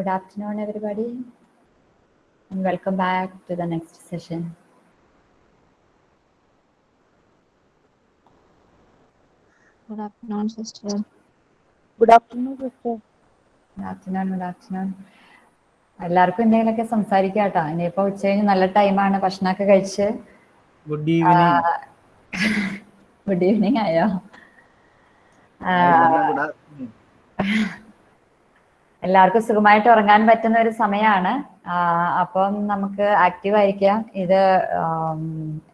Good afternoon, everybody, and welcome back to the next session. Good afternoon, sister. Good afternoon, sister. Good afternoon, good afternoon. എല്ലാവർക്കും എന്തെങ്കിലുമൊക്കെ സംസാരിക്കാം കേട്ടോ ഇനിയിപ്പോ ഉച്ച കഴിഞ്ഞ് നല്ല ടൈമാണ് ഭക്ഷണമൊക്കെ കഴിച്ച് ഗുഡ് ഈവനിങ് ഗുഡ് ഈവനിങ് ആയോ എല്ലാവർക്കും സുഖമായിട്ട് ഉറങ്ങാൻ പറ്റുന്ന ഒരു സമയമാണ് അപ്പം നമുക്ക് ആക്റ്റീവ് ആയിരിക്കാം. ഇത്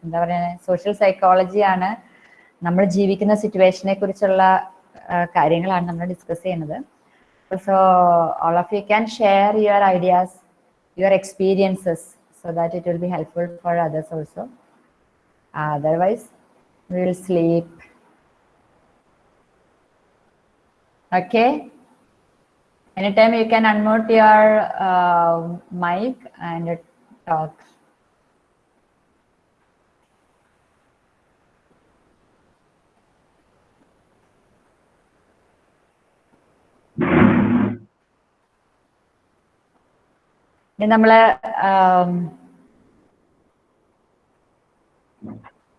എന്താ പറയുക സോഷ്യൽ സൈക്കോളജിയാണ് നമ്മൾ ജീവിക്കുന്ന സിറ്റുവേഷനെ കുറിച്ചുള്ള കാര്യങ്ങളാണ് നമ്മൾ ഡിസ്കസ് ചെയ്യുന്നത്. So all of you can share your ideas your experiences so that it will be helpful for others also otherwise will sleep okay? Anytime you can unmute your uh, mic and talk ഇനി നമ്മൾ ആം,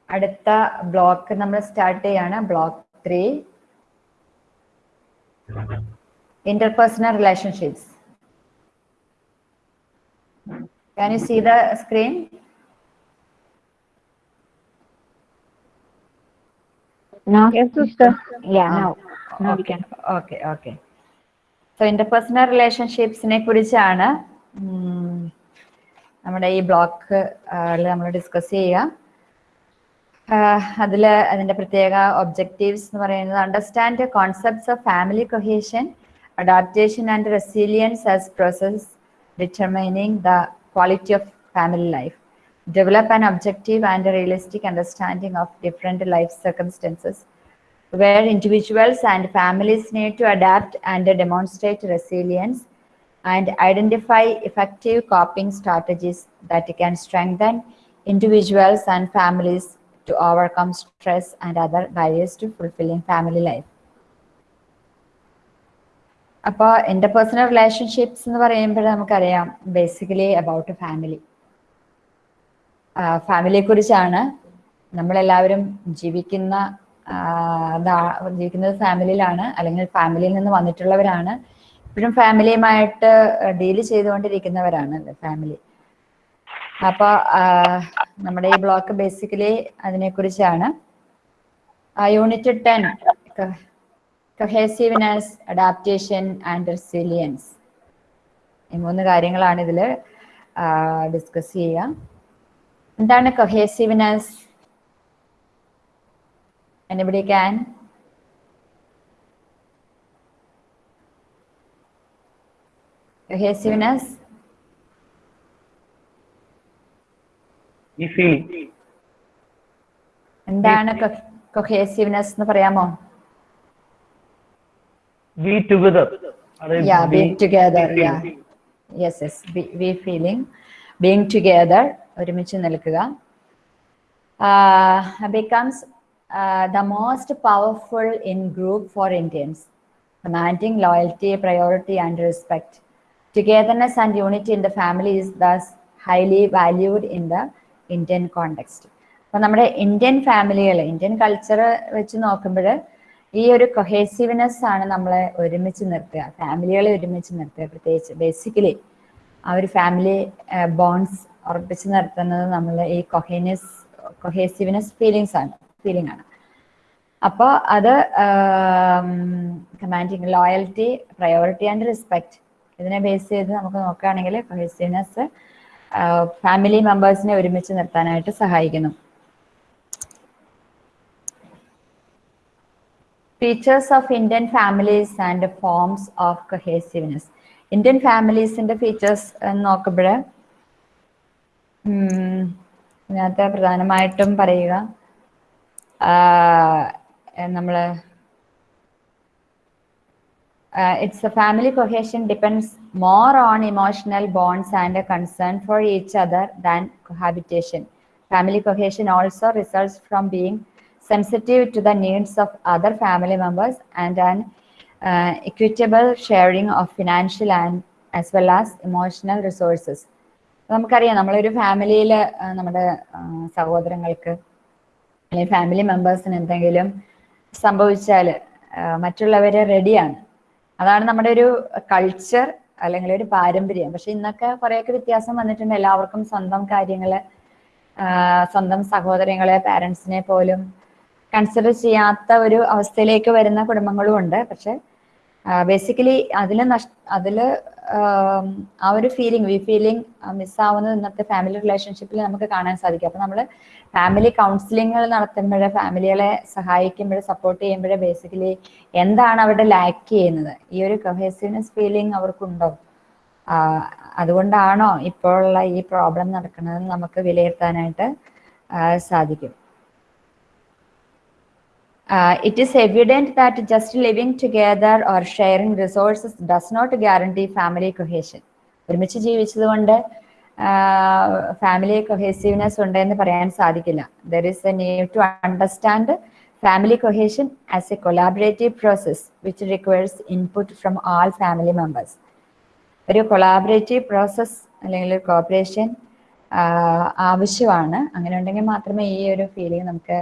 അടുത്ത block നമ്മൾ start ചെയ്യാണ്. Block three interpersonal relationships. Can you see the screen? No. Yes, sister. Yeah, now no. No, we can. okay, okay. So interpersonal relationships, കുറിച്ചാണ് നമ്മുടെ ഈ block നമ്മൾ discuss ചെയ്യുക അതിൽ അതിന്റെ പ്രത്യേക ഒബ്ജക്റ്റീവ്സ് എന്ന് പറയുന്നത് understand concepts of family cohesion adaptation and resilience as process determining the quality of family life. Develop an objective and a realistic understanding of different life circumstances where individuals and families need to adapt and demonstrate resilience and identify effective coping strategies that can strengthen individuals and families to overcome stress and other barriers to fulfilling family life. അപ്പോൾ interpersonal relationships എന്ന് പറയുമ്പോൾ നമുക്കറിയാം basically about family ഫാമിലിയെ കുറിച്ചാണ് നമ്മളെല്ലാവരും ജീവിക്കുന്ന ജീവിക്കുന്നത് ഫാമിലിയിലാണ് അല്ലെങ്കിൽ ഫാമിലിയിൽ നിന്ന് വന്നിട്ടുള്ളവരാണ്. ഇപ്പോഴും ഫാമിലിയുമായിട്ട് ഡീൽ ചെയ്തുകൊണ്ടിരിക്കുന്നവരാണ് ഫാമിലി അപ്പൊ നമ്മുടെ ഈ ബ്ലോക്ക് ബേസിക്കലി അതിനെക്കുറിച്ചാണ്. Unit ten cohesiveness adaptation and resilience ഈ മൂന്ന് കാര്യങ്ങളാണ് ഇതിൽ ഡിസ്കസ് ചെയ്യുക. എന്താണ് കൊഹേസീവ്നെസ് എനിബഡി ക്യാൻ കൊഹേസീവ്നെസ് എന്താണ് കൊഹേസീവ്നെസ് എന്ന് പറയാമോ? be together yeah being together yeah yes yes be, be feeling being together ഒരുമിച്ച് നിൽക്കുക uh, becomes uh, the most powerful in group for Indians commanding loyalty priority and respect togetherness and unity in the family is thus highly valued in the Indian context അപ്പൊ നമ്മുടെ Indian ഫാമിലികൾ Indian culture വെച്ച് നോക്കുമ്പോൾ ഈ ഒരു cohesiveness ആണ് നമ്മളെ ഒരുമിച്ച് നിർത്തുക. ഫാമിലികളെ ഒരുമിച്ച് നിർത്തുക. പ്രത്യേകിച്ച് ബേസിക്കലി ആ ഒരു ഫാമിലി ബോൺസ് ഉറപ്പിച്ച് നിർത്തുന്നത് നമ്മൾ ഈ കൊഹേനസ് കൊഹേസീവ്നെസ് ഫീലിങ്സ് ആണ് ഫീലിംഗ് ആണ്. അപ്പോൾ അത് commanding loyalty priority and respect ഇതിനെ ബേസ് ചെയ്ത് നമുക്ക് നോക്കുകയാണെങ്കിൽ കൊഹേസീവ്നെസ് ഫാമിലി മെമ്പേഴ്സിനെ ഒരുമിച്ച് നിർത്താനായിട്ട് സഹായിക്കുന്നു. Features of Indian families and forms of cohesiveness Indian ഫാമിലീസിന്റെ features നോക്കുമ്പോൾ ഇതിനകത്ത് പ്രധാനമായിട്ടും പറയുക നമ്മൾ it's a family cohesion depends more on emotional bonds and concern for each other than cohabitation family cohesion also results from being sensitive to the needs of other family members and an uh, equitable sharing of financial and as well as emotional resources. നമുക്കറിയാം നമ്മളൊരു ഫാമിലിയിൽ നമ്മുടെ സഹോദരങ്ങൾക്ക് അല്ലെങ്കിൽ family മെമ്പേഴ്സിന് എന്തെങ്കിലും സംഭവിച്ചാൽ മറ്റുള്ളവർ റെഡിയാണ് അതാണ് നമ്മുടെ ഒരു കൾച്ചർ അല്ലെങ്കിൽ ഒരു പാരമ്പര്യം. പക്ഷെ ഇന്നൊക്കെ കുറേയൊക്കെ വ്യത്യാസം വന്നിട്ടുണ്ട്. എല്ലാവർക്കും സ്വന്തം കാര്യങ്ങൾ സ്വന്തം സഹോദരങ്ങളെ പാരൻസിനെ പോലും കൺസിഡർ ചെയ്യാത്ത ഒരു അവസ്ഥയിലേക്ക് വരുന്ന കുടുംബങ്ങളും ഉണ്ട്. പക്ഷെ ബേസിക്കലി അതിൽ നഷ് ആ ഒരു ഫീലിംഗ് വി ഫീലിംഗ് മിസ്സാവുന്നത് ഇന്നത്തെ ഫാമിലി റിലേഷൻഷിപ്പിൽ നമുക്ക് കാണാൻ സാധിക്കും. അപ്പൊ നമ്മൾ ഫാമിലി കൗൺസിലിങ്ങൾ നടത്തുമ്പോഴേ ഫാമിലികളെ സഹായിക്കുമ്പോഴേ സപ്പോർട്ട് ചെയ്യുമ്പോഴേ ബേസിക്കലി എന്താണ് അവിടെ ലാക്ക് ചെയ്യുന്നത്? ഈ ഒരു കഹേസീവ്നെസ് ഫീലിംഗ് അവർക്കുണ്ടോ? അതുകൊണ്ടാണോ ഇപ്പോഴുള്ള ഈ പ്രോബ്ലം നടക്കുന്നത് നമുക്ക് വിലയിരുത്താനായിട്ട് സാധിക്കും. Uh, it is evident that just living together or sharing resources does not guarantee family cohesion. ഒരുമിച്ച് ജീവിച്ചതുകൊണ്ട് ഫാമിലി കൊഹേസീവ്നെസ് ഉണ്ട് എന്ന് പറയാൻ സാധിക്കില്ല. There is a need to understand family cohesion as a collaborative process which requires input from all family members ഒരു collaborative process അല്ലെങ്കിൽ cooperation ആവശ്യമാണ്. അങ്ങനെ ഉണ്ടെങ്കിൽ മാത്രമേ ഈ ഒരു ഫീലിംഗ് നമുക്ക്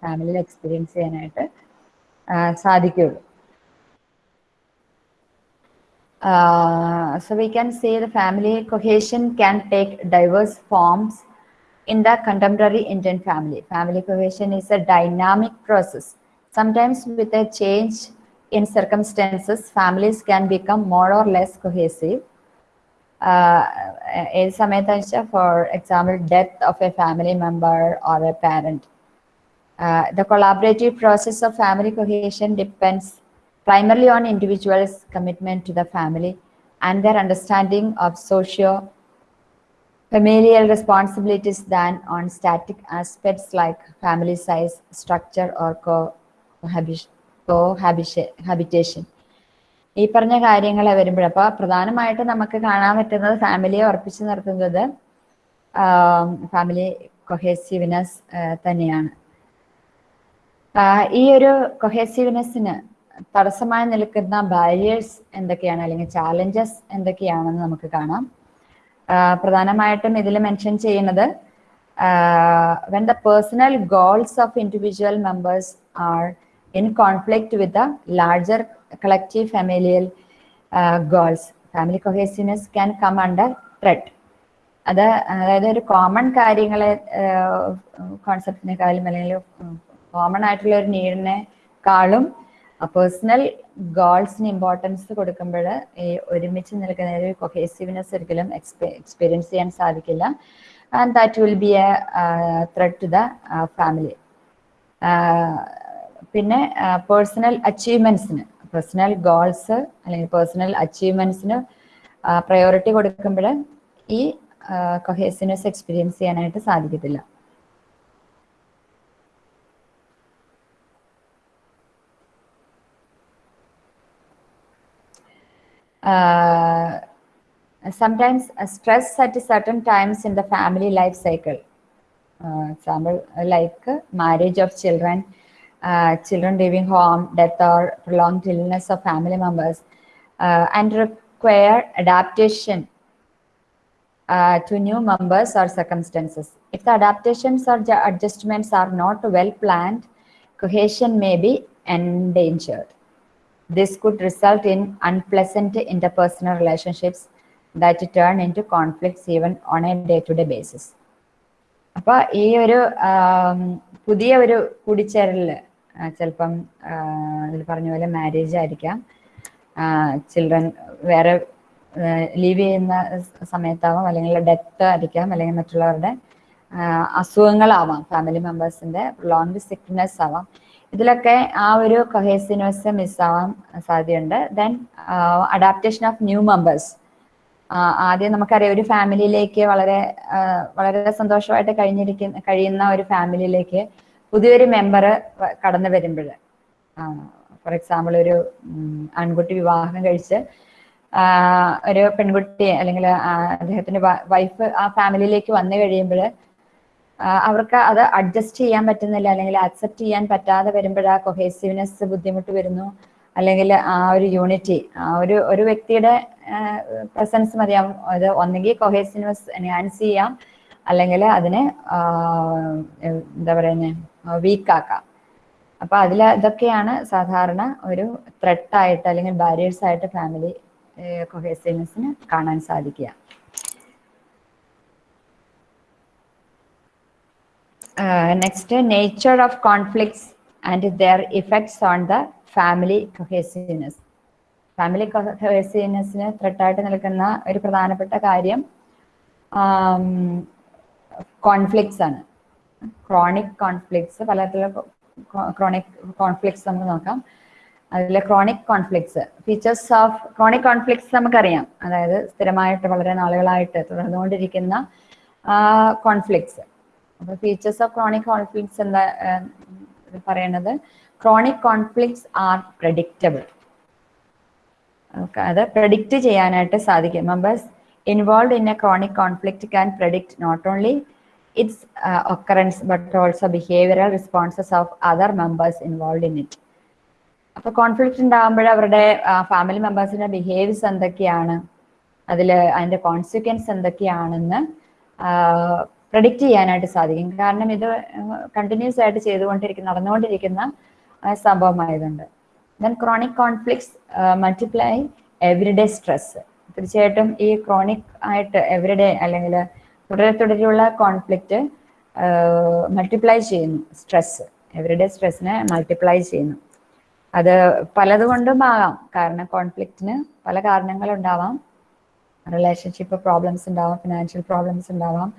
ഫാമിലിയിൽ എക്സ്പീരിയൻസ് ചെയ്യാനായിട്ട് ആ, സാധിക്കുകയുള്ളൂ so we can say the family cohesion can take diverse forms in the contemporary Indian family. Family cohesion is a dynamic process. Sometimes with a change in circumstances, families can become more or less cohesive. ഏത് സമയത്തെന്ന് വെച്ചാൽ for example death of a family member or A parent the collaborative process of family cohesion depends primarily on individuals' commitment to the family and their understanding of socio familial responsibilities than on static aspects like family size, structure, or cohabitation. cohabitation. ഈ പറഞ്ഞ കാര്യങ്ങൾ വരുമ്പോൾ അപ്പോൾ പ്രധാനമായിട്ട് നമുക്ക് കാണാൻ പറ്റുന്നത് ഫാമിലിയെ ഉറപ്പിച്ചു നിർത്തുന്നത് ഫാമിലി കൊഹേസീവ്നെസ് തന്നെയാണ് ആഹ് ഈ ഒരു കൊഹേസീവ്നെസ്സിന് തടസ്സമായി നിൽക്കുന്ന ബാരിയേഴ്സ് എന്തൊക്കെയാണ്? അല്ലെങ്കിൽ ചാലഞ്ചസ് എന്തൊക്കെയാണെന്ന് നമുക്ക് കാണാം. പ്രധാനമായിട്ടും ഇതിൽ മെൻഷൻ ചെയ്യുന്നത് when the personal goals of individual members are in conflict with the larger collective familial goals family cohesiveness can come under threat അത് അതായത് ഒരു കോമൺ കാര്യങ്ങളെ കോൺസെപ്റ്റിനെക്കാളും അല്ലെങ്കിൽ കോമൺ ആയിട്ടുള്ള ഒരു നീഡിനെക്കാളും പേഴ്സണൽ ഗോൾസിന് ഇമ്പോർട്ടൻസ് കൊടുക്കുമ്പോൾ ഈ ഒരുമിച്ച് നിൽക്കുന്ന ഒരു കൊഹേസീവ്നെസ് ഒരിക്കലും എക്സ്പീരിയൻസ് ചെയ്യാൻ സാധിക്കില്ല. And that will be a threat to the family പിന്നെ പേഴ്സണൽ അച്ചീവ്മെന്റ്സിന് പേഴ്സണൽ ഗോൾസ് അല്ലെങ്കിൽ പേഴ്സണൽ അച്ചീവ്മെന്റ്സിന് പ്രയോറിറ്റി കൊടുക്കുമ്പോൾ ഈ കൊഹേസിനെസ് എക്സ്പീരിയൻസ് ചെയ്യാനായിട്ട് സാധിക്കത്തില്ല. Uh, sometimes stress at certain times in the family life cycle. Uh, example like uh, marriage of children, uh, children leaving home, death or prolonged illness of family members, uh, and require adaptation to new members or circumstances. If the adaptations or ju- adjustments are not well planned, cohesion may be endangered. This could result in unpleasant interpersonal relationships that turn into conflicts even on a day-to-day -day basis. അപ്പൊ ഈ ഒരു പുതിയ ഒരു കൂടിച്ചേരലിൽ ചിലപ്പം ഇതിൽ പറഞ്ഞ പോലെ marriage ആയിരിക്കാം ചിൽഡ്രൻ വേറെ ലീവ് ചെയ്യുന്ന സമയത്താവാം അല്ലെങ്കിൽ ഡെത്ത് ആയിരിക്കാം അല്ലെങ്കിൽ മറ്റുള്ളവരുടെ അസുഖങ്ങളാവാം ഫാമിലി മെമ്പേഴ്സിന്റെ ലോങ് സിക്നെസ് ആവാം ഇതിലൊക്കെ ആ ഒരു കൊഹേസിനോസ് മിസ്സാവാൻ സാധ്യതയുണ്ട്. Then adaptation of new members ആദ്യം നമുക്കറിയാം ഒരു ഫാമിലിയിലേക്ക് വളരെ വളരെ സന്തോഷമായിട്ട് കഴിഞ്ഞിരിക്കുന്ന കഴിയുന്ന ഒരു ഫാമിലിയിലേക്ക് പുതിയൊരു മെമ്പർ കടന്നു വരുമ്പോൾ ഫോർ എക്സാമ്പിൾ ഒരു ആൺകുട്ടി വിവാഹം കഴിച്ച് ഒരു പെൺകുട്ടി അല്ലെങ്കിൽ അദ്ദേഹത്തിന്റെ വൈഫ് ആ ഫാമിലിയിലേക്ക് വന്നു കഴിയുമ്പോൾ അവർക്ക് അത് അഡ്ജസ്റ്റ് ചെയ്യാൻ പറ്റുന്നില്ല. അല്ലെങ്കിൽ അക്സെപ്റ്റ് ചെയ്യാൻ പറ്റാതെ വരുമ്പോൾ ആ കൊഹേസീവ്നെസ് ബുദ്ധിമുട്ട് വരുന്നു. അല്ലെങ്കിൽ ആ ഒരു യൂണിറ്റി ആ ഒരു ഒരു വ്യക്തിയുടെ പ്രസൻസ് മതിയാവും. അത് ഒന്നെങ്കിൽ കൊഹേസീവ്നെസ് എൻഹാൻസ് ചെയ്യാം. അല്ലെങ്കിൽ അതിനെ എന്താ പറയുന്നത് വീക്കാക്കാം അപ്പൊ അതിൽ ഇതൊക്കെയാണ് സാധാരണ ഒരു ത്രെട്ടായിട്ട് അല്ലെങ്കിൽ ബാരിയേഴ്സ് ആയിട്ട് ഫാമിലി കൊഹേസീവ്നെസ്സിന് കാണാൻ സാധിക്കുക. Next nature of conflicts and their effects on the family cohesiveness. Family കൊഹേസീവ്നെസ്സിന് ത്രെട്ടായിട്ട് നിൽക്കുന്ന ഒരു പ്രധാനപ്പെട്ട കാര്യം കോൺഫ്ലിക്ട്സ് ആണ്. ക്രോണിക് കോൺഫ്ലിക്ട്സ് പലതരത്തിലുള്ള ക്രോണിക് കോൺഫ്ലിക്ട്സ് നമുക്ക് നോക്കാം. അതിൽ chronic conflicts features of chronic conflicts നമുക്കറിയാം. അതായത് സ്ഥിരമായിട്ട് വളരെ നാളുകളായിട്ട് തുടർന്നുകൊണ്ടിരിക്കുന്ന കോൺഫ്ലിക്ട്സ് അപ്പൊ ഫീച്ചേഴ്സ് ഓഫ് ക്രോണിക് കോൺഫ്ലിക്ട്സ് എന്താ പറയണത് ക്രോണിക് കോൺഫ്ലിക്ട്സ് ആർ പ്രഡിക്റ്റബിൾ അത് പ്രഡിക്റ്റ് ചെയ്യാനായിട്ട് സാധിക്കും. Members involve in a chronic conflict can predict not only its occurrence but also behavioural responses of other members involve in it അപ്പൊ conflict ഉണ്ടാകുമ്പോൾ അവരുടെ family മെമ്പേഴ്സിന്റെ ബിഹേവിയർസ് എന്തൊക്കെയാണ്? അതിൽ അതിന്റെ കോൺസിക്വൻസ് എന്തൊക്കെയാണെന്ന് പ്രഡിക്റ്റ് ചെയ്യാനായിട്ട് സാധിക്കും. കാരണം ഇത് കണ്ടിന്യൂസ് ആയിട്ട് ചെയ്തുകൊണ്ടിരിക്കുന്ന നടന്നുകൊണ്ടിരിക്കുന്ന സംഭവമായതുണ്ട് then chronic conflicts multiply everyday stress തീർച്ചയായിട്ടും ഈ ക്രോണിക് ആയിട്ട് എവറിഡേ അല്ലെങ്കിൽ തുടരെ തുടരെയുള്ള കോൺഫ്ലിക്റ്റ് മൾട്ടിപ്ലൈ ചെയ്യുന്നു. സ്ട്രെസ് എവറിഡേ സ്ട്രെസ്സിനെ മൾട്ടിപ്ലൈ ചെയ്യുന്നു. അത് പലതുകൊണ്ടും ആകാം. കാരണം കോൺഫ്ലിക്റ്റിന് പല കാരണങ്ങളുണ്ടാവാം. റിലേഷൻഷിപ്പ് പ്രോബ്ലംസ് ഉണ്ടാവാം ഫിനാൻഷ്യൽ പ്രോബ്ലംസ് ഉണ്ടാവാം.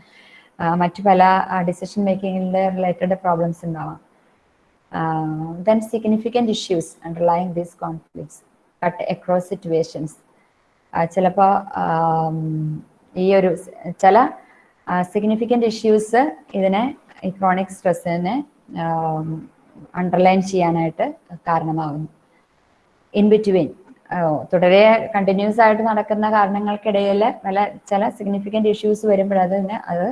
മറ്റു പല ഡിസിഷൻ മേക്കിങ്ങിന്റെ റിലേറ്റഡ് പ്രോബ്ലംസ് ഉണ്ടാവാം. Then significant issues underlying these conflicts cut across situations ചിലപ്പോൾ ഈ ഒരു ചില സിഗ്നിഫിക്കന്റ് ഇഷ്യൂസ് ഇതിനെ ഈ ക്രോണിക് സ്ട്രെസ്സിനെ അണ്ടർലൈൻ ചെയ്യാനായിട്ട് കാരണമാകുന്നു ഇൻ ബിറ്റ്വീൻ തുടരെ കണ്ടിന്യൂസ് ആയിട്ട് നടക്കുന്ന കാരണങ്ങൾക്കിടയിൽ പല ചില സിഗ്നിഫിക്കന്റ് ഇഷ്യൂസ് വരുമ്പോൾ തന്നെ അത്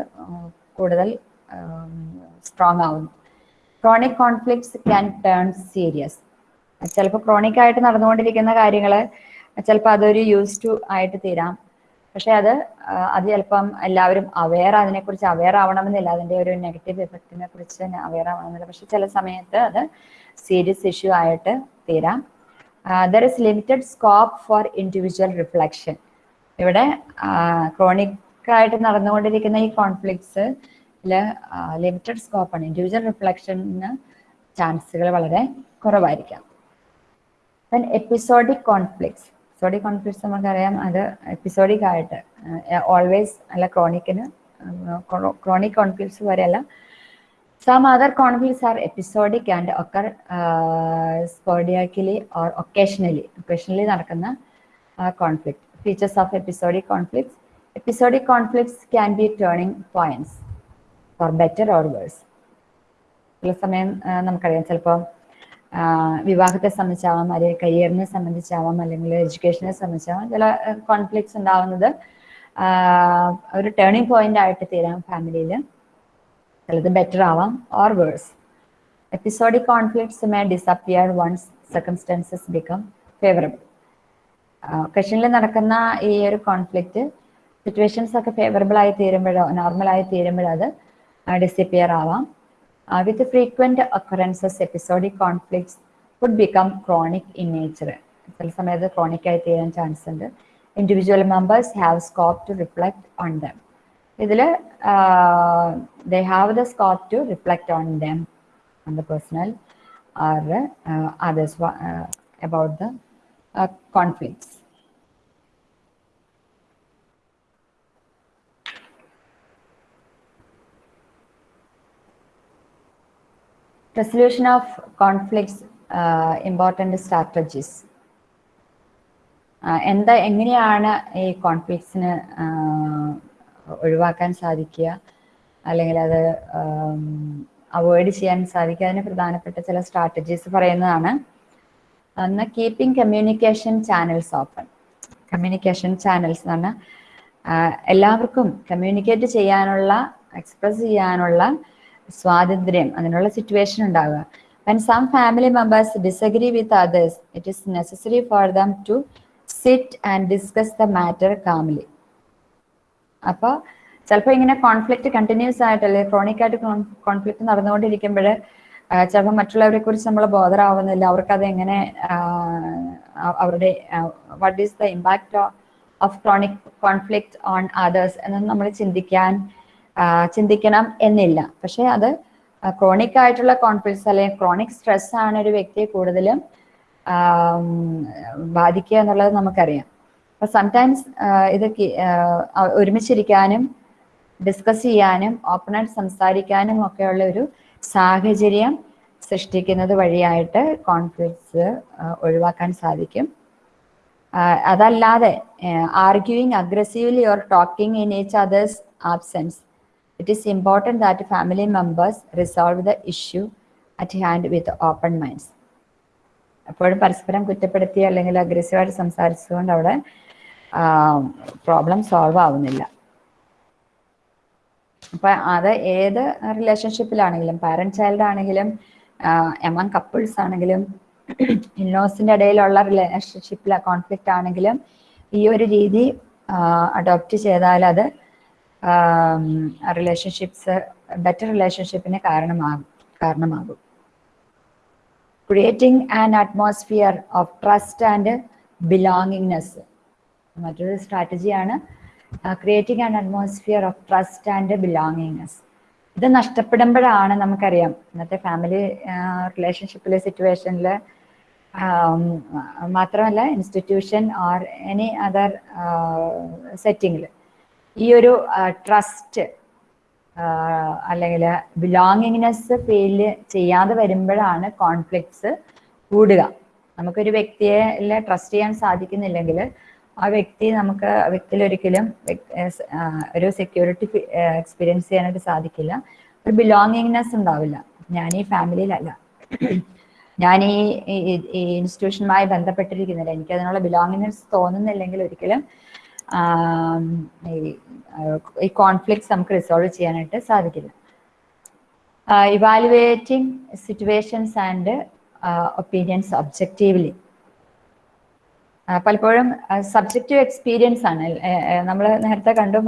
കൂടുതൽ സ്ട്രോങ് ആവുന്നു. Chronic conflicts can turn serious ചിലപ്പോൾ ക്രോണിക് ആയിട്ട് നടന്നുകൊണ്ടിരിക്കുന്ന കാര്യങ്ങൾ ചിലപ്പോൾ അതൊരു യൂസ് ടു ആയിട്ട് തീരാം. പക്ഷെ അത് അത് ചിലപ്പം എല്ലാവരും അവെയർ അതിനെക്കുറിച്ച് അവെയർ ആവണമെന്നില്ല. അതിന്റെ ഒരു നെഗറ്റീവ് എഫക്റ്റിനെ കുറിച്ച് അവെയർ ആവണമെന്നില്ല. പക്ഷെ ചില സമയത്ത് അത് സീരിയസ് ഇഷ്യൂ ആയിട്ട് തീരാം. There is limited scope for individual reflection ഇവിടെ ക്രോണിക് ആയിട്ട് നടന്നുകൊണ്ടിരിക്കുന്ന ഈ കോൺഫ്ലിക്ട്സ് ലിമിറ്റഡ് സ്കോപ്പാണ് ഇൻഡിവിജ്വൽ റിഫ്ലക്ഷന് ചാൻസുകൾ വളരെ കുറവായിരിക്കാം. എപ്പിസോഡിക് കോൺഫ്ലിക്ട്സ് എപ്പിസോഡിക് കോൺഫ്ലിക്ട്സ് നമുക്കറിയാം അത് എപ്പിസോഡിക് ആയിട്ട് ഓൾവേസ് അല്ല ക്രോണിക്കിന് ക്രോണിക് കോൺഫ്ലിക്ട്സ് വരെയല്ല some other conflicts are episodic and occur sporadically or occasionally occasionally നടക്കുന്ന conflict features of episodic conflicts episodic conflicts can be turning points for better or worse ചില സമയം നമുക്കറിയാം ചിലപ്പോൾ വിവാഹത്തെ സംബന്ധിച്ചാവാം അല്ലെങ്കിൽ കരിയറിനെ സംബന്ധിച്ചാവാം അല്ലെങ്കിൽ എഡ്യൂക്കേഷനെ സംബന്ധിച്ചാവാം ചില കോൺഫ്ലിക്ട്സ് ഉണ്ടാവുന്നത് ഒരു ടേണിംഗ് പോയിന്റ് ആയിട്ട് തീരാം ഫാമിലിയിൽ ചിലത് ബെറ്റർ ആവാം. Or worse episodic conflicts may disappear once circumstances become favourable ഒക്കേഷനിൽ നടക്കുന്ന ഈ ഒരു കോൺഫ്ലിക്റ്റ് സിറ്റുവേഷൻസ് ഒക്കെ ഫേവറബിൾ ആയി തീരുമ്പോഴോ നോർമൽ ആയി തീരുമ്പോഴോ അത് ഡിസിപ്പിയർ ആവാം. With frequent occurrences episodic conflicts would become chronic in nature ചില സമയത്ത് ക്രോണിക് ആയി തീരാൻ ചാൻസ് ഉണ്ട്. Individual members have scope to reflect on them ഇതിൽ they have the scope to reflect on them on the personal or others about the conflicts resolution of conflicts uh, important strategies. ആഹ് എന്താ എങ്ങനെയാണ് ഈ കോൺഫ്ലിക്ട്സിന് ഒഴിവാക്കാൻ സാധിക്കുക. അല്ലെങ്കിൽ അത് അവോയ്ഡ് ചെയ്യാൻ സാധിക്കുക. അതിന് പ്രധാനപ്പെട്ട ചില സ്ട്രാറ്റജീസ് പറയുന്നതാണ്. ഒന്ന് keeping communication channels open communication channels എന്ന് പറഞ്ഞാൽ എല്ലാവർക്കും കമ്മ്യൂണിക്കേറ്റ് ചെയ്യാനുള്ള എക്സ്പ്രസ് ചെയ്യാനുള്ള സ്വാതന്ത്ര്യം അതിനുള്ള സിറ്റുവേഷൻ ഉണ്ടാവുക. And some family members disagree with others, it is necessary for them to sit and discuss the matter calmly. അപ്പോൾ ചിലപ്പോൾ ഇങ്ങനെ കോൺഫ്ലിക്റ്റ് കണ്ടിന്യൂസ് ആയിട്ട് അല്ലെങ്കിൽ ക്രോണിക് ആയിട്ട് കോൺഫ്ലിക്റ്റ് നടന്നുകൊണ്ടിരിക്കുമ്പോൾ ചിലപ്പോൾ മറ്റുള്ളവരെ കുറിച്ച് നമ്മൾ ബോധറാവുന്നില്ല അവർക്കത് എങ്ങനെ അവരുടെ what is the impact of chronic conflict on others എന്നൊന്നും നമ്മൾ ചിന്തിക്കാൻ ചിന്തിക്കണം എന്നില്ല. പക്ഷെ അത് ക്രോണിക് ആയിട്ടുള്ള കോൺഫ്ലിക്ട്സ് അല്ലെങ്കിൽ ക്രോണിക് സ്ട്രെസ് ആണ് ഒരു വ്യക്തിയെ കൂടുതലും ബാധിക്കുക എന്നുള്ളത് നമുക്കറിയാം. അപ്പൊ സംടൈംസ് ഇത് ഒരുമിച്ചിരിക്കാനും ഡിസ്കസ് ചെയ്യാനും ഓപ്പണായിട്ട് സംസാരിക്കാനും ഒക്കെയുള്ള ഒരു സാഹചര്യം സൃഷ്ടിക്കുന്നത് വഴിയായിട്ട് കോൺഫ്ലിക്ട്സ് ഒഴിവാക്കാൻ സാധിക്കും. അതല്ലാതെ arguing aggressively or talking in each others absence it is important that family members resolve the issue at hand with open minds എപ്പോഴും പരസ്പരം കുറ്റപ്പെടുത്തി അല്ലെങ്കിൽ അഗ്രസീവായിട്ട് സംസാരിച്ചുകൊണ്ട് അവിടെ പ്രോബ്ലം സോൾവ് ആവുന്നില്ല. അപ്പൊ അത് ഏത് റിലേഷൻഷിപ്പിലാണെങ്കിലും പാരന്റ് ചൈൽഡ് ആണെങ്കിലും എമംഗ് കപ്പിൾസ് ആണെങ്കിലും ഇന്നോസിന്റെ ഇടയിലുള്ള റിലേഷൻഷിപ്പിലെ കോൺഫ്ലിക്റ്റ് ആണെങ്കിലും ഈ ഒരു രീതി അഡോപ്റ്റ് ചെയ്താൽ അത് റിലേഷൻഷിപ്സ് ബെറ്റർ റിലേഷൻഷിപ്പിന് കാരണമാകും കാരണമാകും. Creating an atmosphere of trust and belongingness മറ്റൊരു സ്ട്രാറ്റജിയാണ് creating and atmosphere of trust and belongingness ഇത് നഷ്ടപ്പെടുമ്പോഴാണ് നമുക്കറിയാം ഇന്നത്തെ ഫാമിലി റിലേഷൻഷിപ്പിലെ സിറ്റുവേഷനിൽ മാത്രമല്ല ഇൻസ്റ്റിറ്റ്യൂഷൻ ഓർ എനി അതർ സെറ്റിങ്ങിൽ ഈ ഒരു ട്രസ്റ്റ് അല്ലെങ്കിൽ ബിലോങ്ങിങ്നെസ് ഫീൽ ചെയ്യാതെ വരുമ്പോഴാണ് കോൺഫ്ലിക്ട്സ് കൂടുക. നമുക്കൊരു വ്യക്തിയെ ട്രസ്റ്റ് ചെയ്യാൻ സാധിക്കുന്നില്ലെങ്കിൽ ആ വ്യക്തി നമുക്ക് വ്യക്തിയിൽ ഒരിക്കലും ഒരു സെക്യൂരിറ്റി എക്സ്പീരിയൻസ് ചെയ്യാനായിട്ട് സാധിക്കില്ല. ഒരു ബിലോങ്ങിങ്നെസ് ഉണ്ടാവില്ല. ഞാൻ ഈ ഫാമിലിയിലല്ല ഞാൻ ഈ ഇൻസ്റ്റിറ്റ്യൂഷനുമായി ബന്ധപ്പെട്ടിരിക്കുന്നില്ല. എനിക്ക് അതിനുള്ള ബിലോങ്ങിങ്നെസ് തോന്നുന്നില്ലെങ്കിൽ ഒരിക്കലും ഈ കോൺഫ്ലിക്ട്സ് നമുക്ക് റിസോൾവ് ചെയ്യാനായിട്ട് സാധിക്കില്ല. Evaluating situations and opinions objectively പലപ്പോഴും സബ്ജക്റ്റീവ് എക്സ്പീരിയൻസ് ആണ്. നമ്മൾ നേരത്തെ കണ്ടു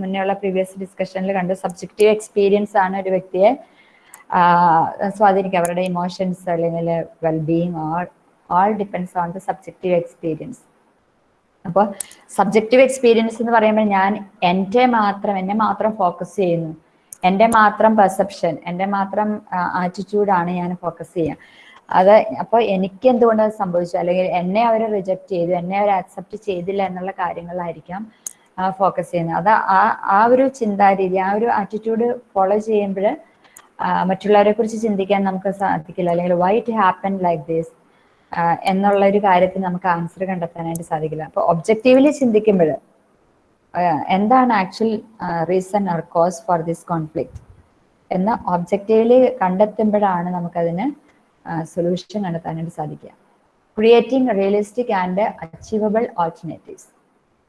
മുന്നേയുള്ള പ്രീവിയസ് ഡിസ്കഷനിൽ കണ്ടു സബ്ജക്റ്റീവ് എക്സ്പീരിയൻസ് ആണ് ഒരു വ്യക്തിയെ സ്വാധീനിക്കുക. അവരുടെ ഇമോഷൻസ് അല്ലെങ്കിൽ wellbeing all all depends on the subjective experience അപ്പോൾ സബ്ജക്റ്റീവ് എക്സ്പീരിയൻസ് എന്ന് പറയുമ്പോൾ ഞാൻ എന്റെ മാത്രം എന്നെ മാത്രം ഫോക്കസ് ചെയ്യുന്നു. എന്റെ മാത്രം പെർസെപ്ഷൻ എന്റെ മാത്രം ആറ്റിറ്റ്യൂഡാണ് ഞാൻ ഫോക്കസ് ചെയ്യുക. അത് അപ്പോൾ എനിക്ക് എന്തുകൊണ്ട് അത് സംഭവിച്ചു? അല്ലെങ്കിൽ എന്നെ അവർ റിജക്ട് ചെയ്തു എന്നെ അവർ അക്സെപ്റ്റ് ചെയ്തില്ല എന്നുള്ള കാര്യങ്ങളായിരിക്കാം ഫോക്കസ് ചെയ്യുന്നത്. അത് ആ ആ ഒരു ചിന്താരീതി ആ ഒരു ആറ്റിറ്റ്യൂഡ് ഫോളോ ചെയ്യുമ്പോൾ മറ്റുള്ളവരെ കുറിച്ച് ചിന്തിക്കാൻ നമുക്ക് സാധിക്കില്ല. അല്ലെങ്കിൽ why it happen like this എന്നുള്ള ഒരു കാര്യത്തിന് നമുക്ക് ആൻസർ കണ്ടെത്താനായിട്ട് സാധിക്കില്ല. അപ്പോൾ ഒബ്ജക്റ്റീവ്ലി ചിന്തിക്കുമ്പോൾ എന്താണ് actual reason or cause for this conflict എന്ന ഒബ്ജക്റ്റീവ്ലി കണ്ടെത്തുമ്പോഴാണ് നമുക്കതിന് സൊല്യൂഷൻ കണ്ടെത്താനായിട്ട് സാധിക്കുക. Creating realistic and achievable alternatives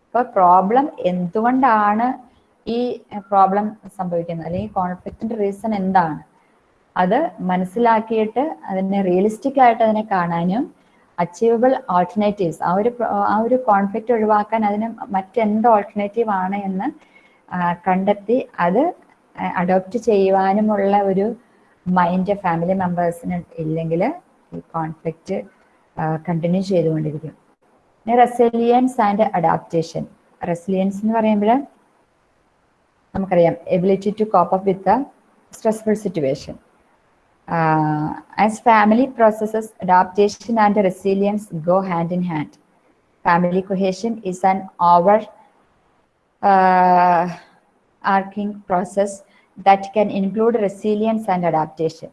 ഇപ്പോൾ പ്രോബ്ലം എന്തുകൊണ്ടാണ് ഈ പ്രോബ്ലം സംഭവിക്കുന്നത്? അല്ലെങ്കിൽ കോൺഫ്ലിക്റ്റിന്റെ റീസൺ എന്താണ്? അത് മനസ്സിലാക്കിയിട്ട് അതിനെ റിയലിസ്റ്റിക് ആയിട്ട് അതിനെ കാണാനും അച്ചീവബിൾ ഓൾട്ടർനേറ്റീവ്സ് ആ ഒരു ആ ഒരു കോൺഫ്ലിക്റ്റ് ഒഴിവാക്കാൻ അതിന് മറ്റെന്ത് ഓൾട്ടർനേറ്റീവ് ആണ് എന്ന് കണ്ടെത്തി അത് അഡോപ്റ്റ് ചെയ്യുവാനുമുള്ള ഒരു മൈൻഡ് ഫാമിലി മെമ്പേഴ്സിന് ഇല്ലെങ്കിൽ ഈ കോൺഫ്ലിക്റ്റ് കണ്ടിന്യൂ ചെയ്തുകൊണ്ടിരിക്കും. റെസിലിയൻസ് ആൻഡ് അഡാപ്റ്റേഷൻ റെസിലിയൻസ് എന്ന് പറയുമ്പോൾ നമുക്കറിയാം ability to cope up with stressful situation as family processes adaptation and resilience go hand in hand family cohesion is an over arcing process that can include resilience and adaptation.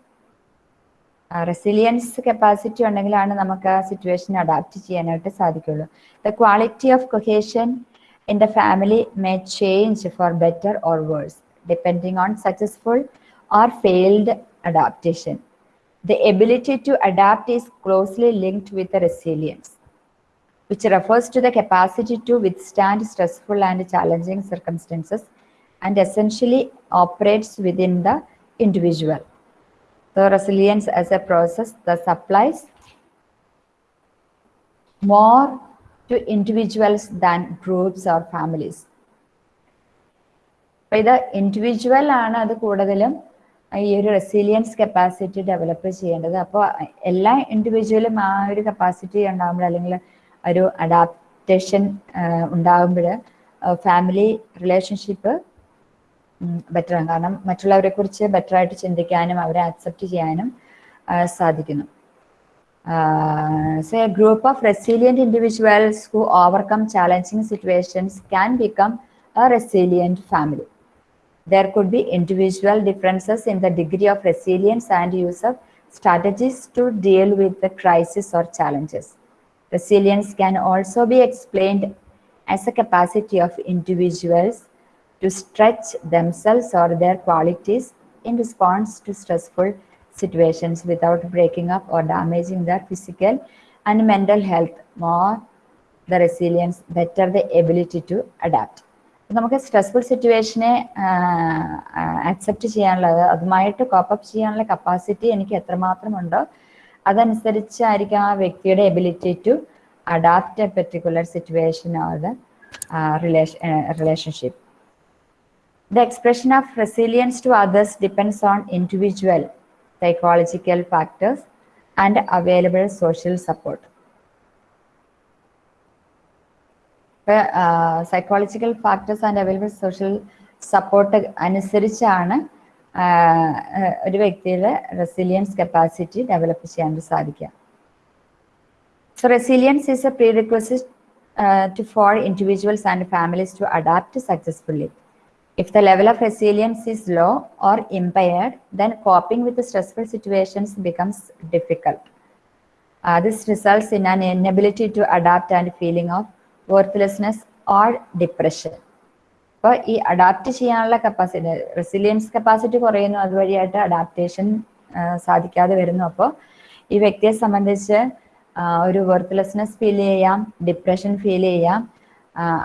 Resilience capacity ഉണ്ടെങ്കിലാണ് നമുക്ക് ആ situation adapt ചെയ്യാനായിട്ട് സാധിക്കുള്ളൂ the quality of cohesion in the family may change for better or worse depending on successful or failed adaptation the ability to adapt is closely linked with resilience which refers to the capacity to withstand stressful and challenging circumstances and essentially operates within the individual. So resilience as a process that applies more to individuals than groups or families. By the individual, ഒരു capacity capacity ഉണ്ടാകുമ്പോൾ അല്ലെങ്കിൽ ഒരു adaptation ഉണ്ടാകുമ്പോൾ family relationship better ആണ് കാരണം മറ്റുള്ളവരെ കുറിച്ച് better ആയിട്ട് ചിന്തിക്കാനും അവരെ അക്സെപ്റ്റ് ചെയ്യാനും ആ, സാധിക്കുന്നു so a group of resilient individuals who overcome challenging situations can become a resilient family There could be individual differences in the degree of resilience and use of strategies to deal with the crisis or challenges. Resilience can also be explained as a capacity of individuals to stretch themselves or their qualities in response to stressful situations without breaking up or damaging their physical and mental health. More the resilience, better the ability to adapt. നമുക്ക് stressful സിറ്റുവേഷനെ accept ചെയ്യാനുള്ളത് അതുമായിട്ട് cope up ചെയ്യാനുള്ള capacity എനിക്ക് എത്രമാത്രം ഉണ്ടോ അതനുസരിച്ചായിരിക്കും ആ വ്യക്തിയുടെ ability to adapt a particular situation or the relationship The expression of resilience to others depends on individual psychological factors and available social support. Psychological factors and available social support അനുസരിച്ചാണ് ആഹ്, ആഹ്, ഒരു വ്യക്തിയുടെ resilience capacity develop ചെയ്യാൻ സാധിക്കുക So resilience is a prerequisite uh, to for individuals and families to adapt successfully. If the level of resilience is low or impaired, then coping with the stressful situations becomes difficult. Uh, this results in an inability to adapt and feeling of worthlessness or depression. അപ്പോൾ ഈ adapt ചെയ്യാനുള്ള capacity resilience capacity കുറയുന്നു അതുവഴിയായിട്ട് adaptation സാധിക്കാതെ വരുന്നു അപ്പോൾ ഈ വ്യക്തിയെ സംബന്ധിച്ച് ഒരു വെർത്ത്ലെസ്നെസ് ഫീൽ ചെയ്യാം ഡിപ്രഷൻ ഫീൽ ചെയ്യാം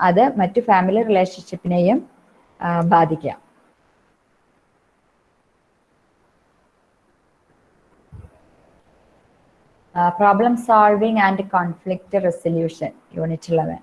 അത് മറ്റു ഫാമിലി റിലേഷൻഷിപ്പിനെയും ബാധിക്കാം. Problem solving and conflict resolution unit eleven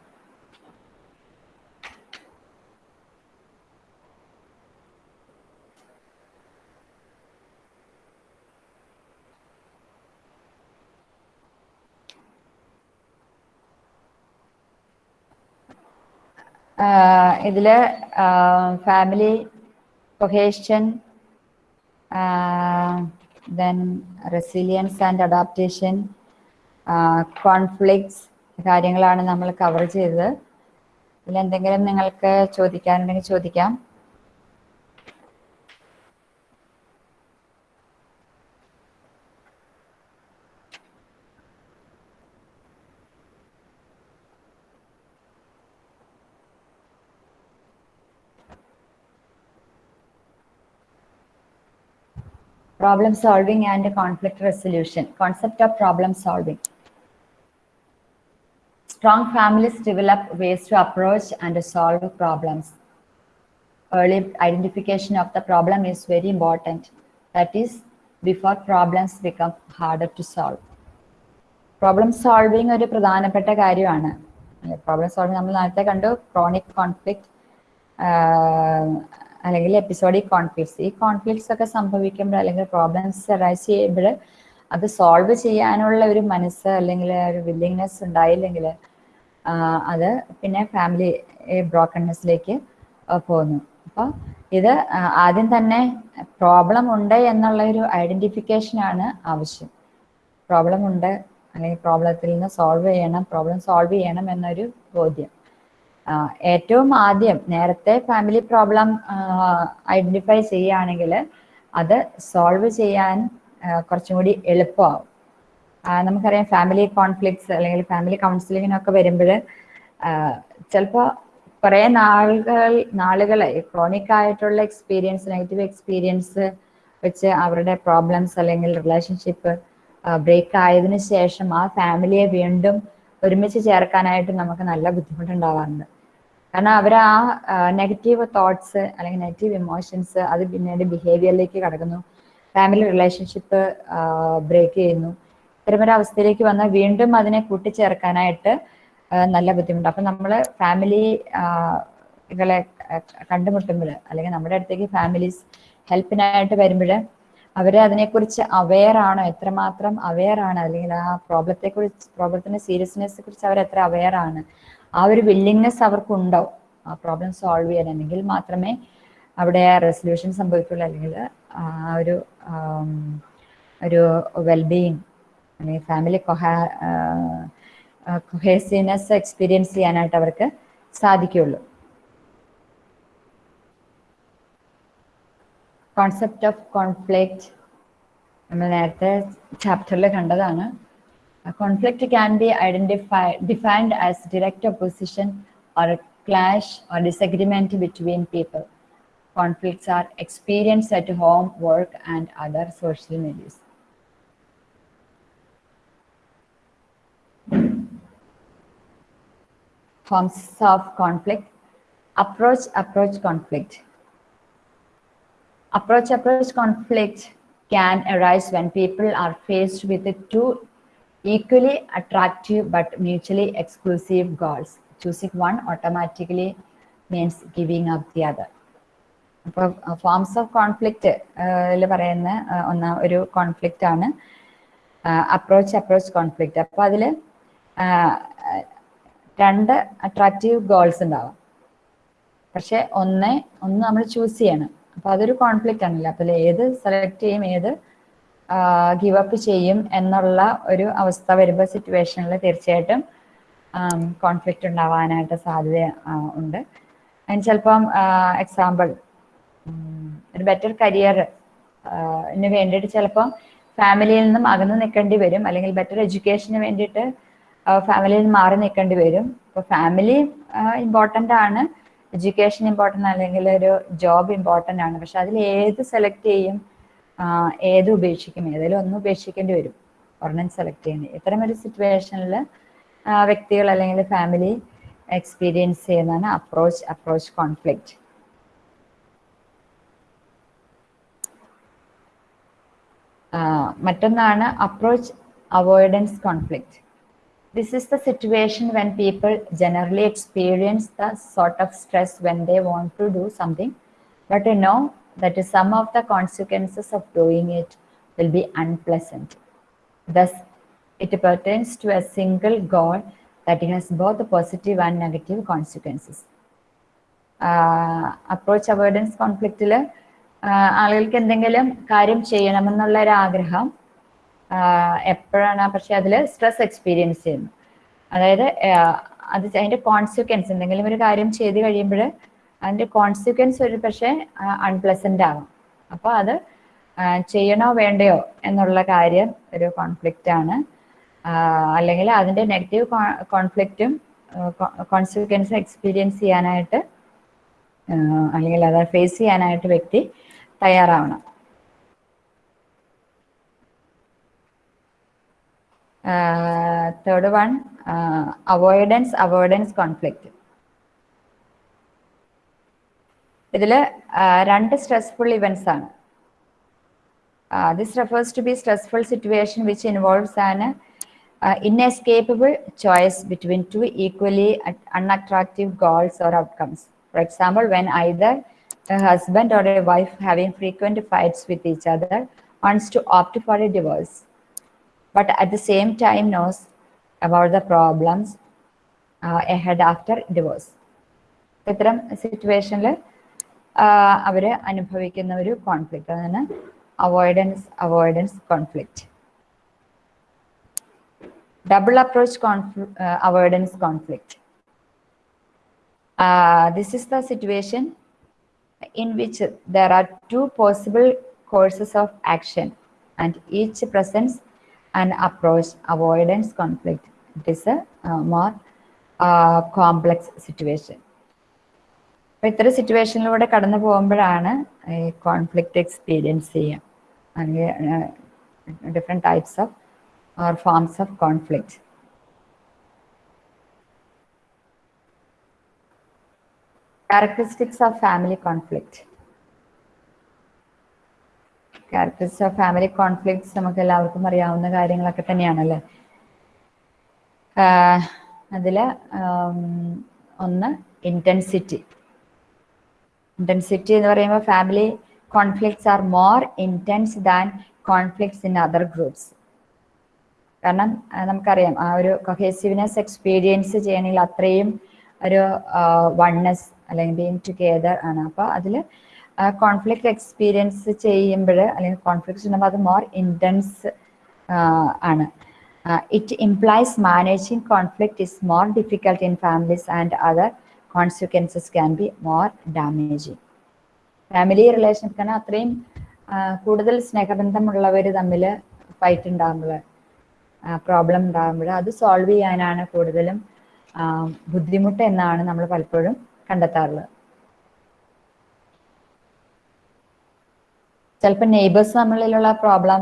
ഇതിൽ family cohesion then resilience and adaptation conflicts കാര്യങ്ങളാണ് നമ്മൾ കവർ ചെയ്തത്. ഇതിലെന്തെങ്കിലും നിങ്ങൾക്ക് ചോദിക്കാനുണ്ടെങ്കിൽ ചോദിക്കാം. problem solving and conflict resolution concept of problem solving strong families develop ways to approach and solve problems early identification of the problem is very important that is before problems become harder to solve problem solving ഒരു പ്രധാനപ്പെട്ട കാര്യമാണ് problem solving നമ്മൾ നേരത്തെ കണ്ടു chronic conflict അല്ലെങ്കിൽ episodic conflicts ഈ conflicts ഒക്കെ സംഭവിക്കുമ്പോൾ അല്ലെങ്കിൽ പ്രോബ്ലംസ് അറൈസ് ചെയ്യുമ്പോൾ അത് സോൾവ് ചെയ്യാനുള്ള ഒരു മനസ്സ് അല്ലെങ്കിൽ ഒരു വില്ലിങ്നെസ് ഉണ്ടായില്ലെങ്കിൽ അത് പിന്നെ ഫാമിലി ബ്രോക്കൺനെസ്സിലേക്ക് പോകുന്നു. അപ്പോൾ ഇത് ആദ്യം തന്നെ പ്രോബ്ലം ഉണ്ട് എന്നുള്ള ഒരു ഐഡന്റിഫിക്കേഷൻ ആണ് ആവശ്യം. പ്രോബ്ലം ഉണ്ട് അല്ലെങ്കിൽ പ്രോബ്ലത്തിൽ നിന്ന് സോൾവ് ചെയ്യണം പ്രോബ്ലം സോൾവ് ചെയ്യണം എന്നൊരു ബോധ്യം. ഏറ്റവും ആദ്യം നേരത്തെ ഫാമിലി പ്രോബ്ലം ഐഡന്റിഫൈ ചെയ്യുകയാണെങ്കിൽ അത് സോൾവ് ചെയ്യാൻ കുറച്ചും കൂടി എളുപ്പമാവും. നമുക്കറിയാം ഫാമിലി കോൺഫ്ലിക്ട്സ് അല്ലെങ്കിൽ ഫാമിലി കൗൺസിലിങ്ങിനൊക്കെ വരുമ്പോൾ ചിലപ്പോൾ കുറേ നാളുകൾ നാളുകളെ ക്രോണിക് ആയിട്ടുള്ള എക്സ്പീരിയൻസ് നെഗറ്റീവ് എക്സ്പീരിയൻസ് വെച്ച് അവരുടെ പ്രോബ്ലംസ് അല്ലെങ്കിൽ റിലേഷൻഷിപ്പ് ബ്രേക്ക് ആയതിനു ശേഷം ആ ഫാമിലിയെ വീണ്ടും ഒരുമിച്ച് ചേർക്കാനായിട്ട് നമുക്ക് നല്ല ബുദ്ധിമുട്ടുണ്ടാവാറുണ്ട്. കാരണം അവർ ആ നെഗറ്റീവ് തോട്ട്സ് അല്ലെങ്കിൽ നെഗറ്റീവ് ഇമോഷൻസ് അത് പിന്നീട് ബിഹേവിയറിലേക്ക് കടക്കുന്നു. ഫാമിലി റിലേഷൻഷിപ്പ് ബ്രേക്ക് ചെയ്യുന്നു. ഇത്തരമൊരു അവസ്ഥയിലേക്ക് വന്നാൽ വീണ്ടും അതിനെ കൂട്ടിച്ചേർക്കാനായിട്ട് നല്ല ബുദ്ധിമുട്ട്. അപ്പം നമ്മൾ ഫാമിലി കണ്ടുമുട്ടുമ്പോൾ അല്ലെങ്കിൽ നമ്മുടെ അടുത്തേക്ക് ഫാമിലീസ് ഹെൽപ്പിനായിട്ട് വരുമ്പോൾ അവരെ അതിനെക്കുറിച്ച് അവെയർ ആണോ? എത്രമാത്രം അവെയർ ആണ്? അല്ലെങ്കിൽ ആ പ്രോബ്ലത്തെ കുറിച്ച് പ്രോബ്ലത്തിന്റെ സീരിയസ്നെസ് കുറിച്ച് അവർ എത്ര അവെയർ ആണ്? ആ ഒരു വില്ലിങ്നെസ് അവർക്കുണ്ടോ? ആ പ്രോബ്ലം സോൾവ് ചെയ്യാൻ. അല്ലെങ്കിൽ മാത്രമേ അവിടെ റെസൊല്യൂഷൻ സംഭവിക്കുള്ളൂ. അല്ലെങ്കിൽ ആ ഒരു ഒരു വെൽബീയിങ് അല്ലെങ്കിൽ ഫാമിലി കൊഹാ കൊഹേസിനെസ് എക്സ്പീരിയൻസ് ചെയ്യാനായിട്ട് അവർക്ക് സാധിക്കുള്ളൂ. കോൺസെപ്റ്റ് ഓഫ് കോൺഫ്ലിക്റ്റ് നമ്മൾ നേരത്തെ ചാപ്റ്ററിൽ കണ്ടതാണ്. Conflict can be identify defined as direct opposition or clash or disagreement between people conflicts are experience at home work and other social medias forms of conflict. Approach approach conflict. Approach approach conflict can arise when people are faced with two equally attractive but mutually exclusive goals choosing one automatically means giving up the other അപ്പോൾ forms of conflict പറയുന്ന ആ, ഒന്നാ ഒരു conflict ആണ് approach conflict അപ്പോൾ അതിൽ രണ്ട് attractive goals ഉണ്ടാവും പക്ഷെ ഒന്ന് ഒന്ന് നമ്മൾ ചൂസ് ചെയ്യണം അപ്പൊ അതൊരു കോൺഫ്ലിക്റ്റ് ആണല്ലോ. അപ്പൊ ഏത് സെലക്ട് ചെയ്യും ഏത് ഗിവ് അപ്പ് ചെയ്യും എന്നുള്ള ഒരു അവസ്ഥ വരുമ്പോൾ സിറ്റുവേഷനിൽ തീർച്ചയായിട്ടും കോൺഫ്ലിക്റ്റ് ഉണ്ടാവാനായിട്ട് സാധ്യത ഉണ്ട്. അതിന് ചിലപ്പം എക്സാമ്പിൾ ഒരു ബെറ്റർ കരിയർ വേണ്ടിയിട്ട് ചിലപ്പം ഫാമിലിയിൽ നിന്നും അകന്ന് നിൽക്കേണ്ടി വരും. അല്ലെങ്കിൽ ബെറ്റർ എഡ്യൂക്കേഷന് വേണ്ടിയിട്ട് ഫാമിലിയിൽ നിന്ന് മാറി നിൽക്കേണ്ടി വരും. ഇപ്പോൾ ഫാമിലി ഇമ്പോർട്ടന്റ് ആണ്. എഡ്യൂക്കേഷൻ ഇമ്പോർട്ടന്റ് അല്ലെങ്കിൽ ഒരു ജോബ് ഇമ്പോർട്ടന്റ് ആണ്. പക്ഷെ അതിൽ ഏത് സെലക്ട് ചെയ്യും ഏത് ഉപേക്ഷിക്കും ഏതെങ്കിലും ഒന്നും ഉപേക്ഷിക്കേണ്ടി വരും. ഒരെണ്ണം സെലക്ട് ചെയ്യുന്നത് ഇത്തരം ഒരു സിറ്റുവേഷനിൽ വ്യക്തികൾ അല്ലെങ്കിൽ ഫാമിലി എക്സ്പീരിയൻസ് ചെയ്യുന്നതാണ് അപ്രോച്ച് അപ്രോച്ച് കോൺഫ്ലിക്റ്റ് മറ്റൊന്നാണ് approach avoidance conflict This is the situation when people generally experience the sort of stress when they want to do something, but they know that some of the consequences of doing it will be unpleasant. Thus, it pertains to a single goal that has both positive and negative consequences. Approach avoidance കോൺഫ്ലിക്റ്റിൽ ആളുകൾക്ക് എന്തെങ്കിലും കാര്യം ചെയ്യണമെന്നുള്ള ഒരു ആഗ്രഹം എപ്പോഴാണ് പക്ഷെ അതിൽ സ്ട്രെസ് എക്സ്പീരിയൻസ് ചെയ്യുന്നു അതായത് അത് അതിന്റെ കോൺസിക്വൻസ് എന്തെങ്കിലും ഒരു കാര്യം ചെയ്ത് കഴിയുമ്പോൾ അതിന്റെ കോൺസിക്വൻസ് ഒരു പക്ഷേ അൺപ്ലസന്റ് ആവാം. അപ്പോൾ അത് ചെയ്യണോ വേണ്ടയോ എന്നുള്ള കാര്യം ഒരു കോൺഫ്ലിക്റ്റ് ആണ്. അല്ലെങ്കിൽ അതിന്റെ നെഗറ്റീവ് കോൺഫ്ലിക്റ്റും കോൺസിക്വൻസ് എക്സ്പീരിയൻസ് ചെയ്യാനായിട്ട് അല്ലെങ്കിൽ അത് ഫേസ് ചെയ്യാനായിട്ട് വ്യക്തി തയ്യാറാവണം. Third one avoidance avoidance conflict ഇതിൽ രണ്ട് സ്ട്രെസ്ഫുൾ ഇവൻസ് ആണ് this refers to be stressful situation which involves an inescapable choice between two equally unattractive goals or outcomes. For example, when either a husband or a wife having frequent fights with each other wants to opt for a divorce, but at the same time knows about the problems uh, ahead after divorce. ഇത്തരം സിറ്റുവേഷനിൽ അവർ അനുഭവിക്കുന്ന ഒരു conflict അതാണ് avoidance avoidance conflict double approach confl- uh, avoidance conflict. Uh, this is the situation in which there are two possible courses of action and each presents an approach avoidance conflict. It is a uh, more uh, complex situation. അപ്പൊ ഇത്തരം സിറ്റുവേഷനിലൂടെ കടന്നു പോകുമ്പോഴാണ് ഈ conflict experience ചെയ്യുക അല്ലെങ്കിൽ different types of or forms of conflict. Characteristics of family conflict. Characteristic of family conflicts നമുക്ക് എല്ലാവർക്കും അറിയാവുന്ന കാര്യങ്ങളൊക്കെ തന്നെയാണല്ലേ? അതിൽ ഒന്ന് ഇന്റൻസിറ്റി ഇന്റൻസിറ്റി എന്ന് പറയുമ്പോൾ family conflicts are more intense than conflicts in other groups കാരണം നമുക്കറിയാം ആ ഒരു കൊഹേസീവ്നെസ് എക്സ്പീരിയൻസ് ചെയ്യണമെങ്കിൽ അത്രയും ഒരു വൺനെസ് അല്ലെങ്കിൽ ബീങ് ടുഗെദർ ആണ്. അപ്പോൾ അതിൽ കോൺഫ്ലിക്റ്റ് എക്സ്പീരിയൻസ് ചെയ്യുമ്പോൾ അല്ലെങ്കിൽ കോൺഫ്ലിക്ട്സ് ഉണ്ടാകുമ്പോൾ അത് മോർ ഇന്റൻസ് ആണ്. It implies managing conflict is more difficult in families and other consequences can be more damaging family relation കാരണം അത്രയും കൂടുതൽ സ്നേഹബന്ധമുള്ളവർ തമ്മിൽ ഫൈറ്റ് ഉണ്ടാകുമ്പോൾ പ്രോബ്ലം ഉണ്ടാകുമ്പോൾ അത് സോൾവ് ചെയ്യാനാണ് കൂടുതലും ബുദ്ധിമുട്ട് എന്നാണ് നമ്മൾ പലപ്പോഴും കണ്ടെത്താറുള്ളത്. ചിലപ്പോൾ നെയ്ബേഴ്സ് തമ്മിലുള്ള പ്രോബ്ലം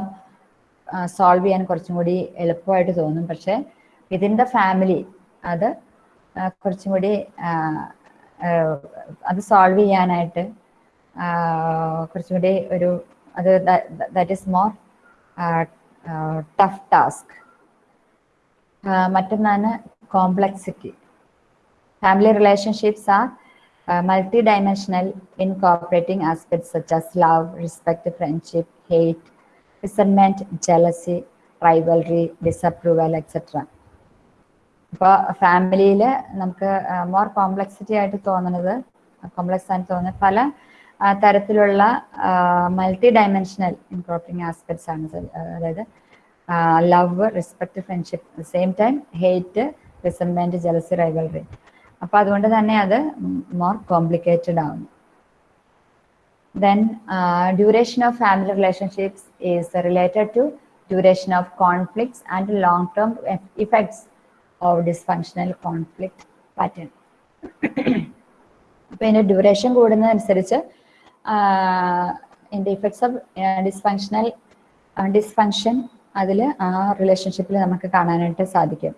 സോൾവ് ചെയ്യാൻ കുറച്ചും കൂടി എളുപ്പമായിട്ട് തോന്നും. പക്ഷെ വിതിൻ ദ ഫാമിലി അത് കുറച്ചും കൂടി അത് സോൾവ് ചെയ്യാനായിട്ട് കുറച്ചും കൂടി ഒരു അത് that is more tough task മറ്റൊന്നാണ് complexity family relationships are multi dimensional incorporating aspects such as love, respect, friendship, hate, resentment, jealousy, rivalry, disapproval, etc. ഇപ്പോൾ ഫാമിലിയിൽ നമുക്ക് മോർ കോംപ്ലക്സിറ്റി ആയിട്ട് തോന്നുന്നത് കോംപ്ലക്സ് ആയിട്ട് തോന്നുന്നത് പല തരത്തിലുള്ള മൾട്ടി ഡയമെൻഷണൽ ഇൻക്രോപ്പിംഗ് ആസ്പെക്ട്സ് ആണ് അതായത് love respect friendship same time hate resentment jealousy rivalry അപ്പൊ അതുകൊണ്ട് തന്നെ അത് മോർ കോംപ്ലിക്കേറ്റഡ് ആവുന്നു. Then duration of family relationships is related to duration of conflicts and long term effects of dysfunctional conflict pattern അപ്പൊ ഇതിന്റെ duration കൂടുന്നതനുസരിച്ച് ഇതിന്റെ effects of dysfunctional dysfunction അതിൽ ആ റിലേഷൻഷിപ്പിൽ നമുക്ക് കാണാനായിട്ട് സാധിക്കും.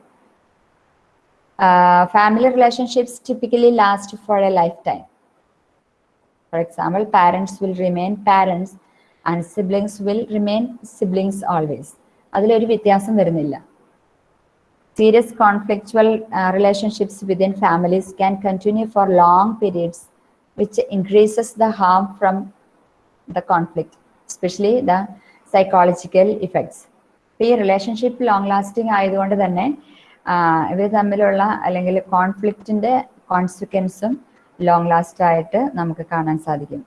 Family relationships typically last for a life time For example, parents will remain parents and siblings will remain siblings always. അതിലൊരു വ്യത്യാസം വരുന്നില്ല. Serious conflictual relationships within families can continue for long periods which increases the harm from the conflict especially the psychological effects ഈ relationship long lasting ആയതുകൊണ്ട് തന്നെ ഇവർ തമ്മിലുള്ള അല്ലെങ്കിൽ കോൺഫ്ലിക്റ്റിന്റെ കോൺസിക്വൻസും long last ആയിട്ട് നമുക്ക് കാണാൻ സാധിക്കും.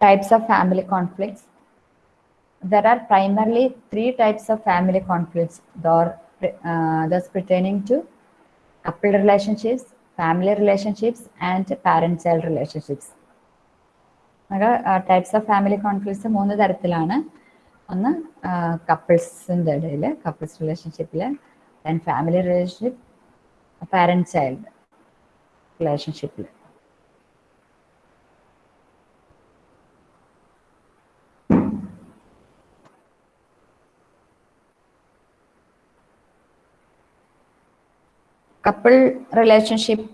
Types of family conflicts there are primarily three types of family conflicts those pertaining to couple relationships family relationships and parents child relationships types of family conflicts മൂന്ന് തരത്തിലാണ്. ഒന്ന് കപ്പിൾസിന്റെ ഇടയിൽ കപ്പിൾസ് റിലേഷൻഷിപ്പിൽ then family relationship parent child റിലേഷൻഷിപ്പിൽ couple relationship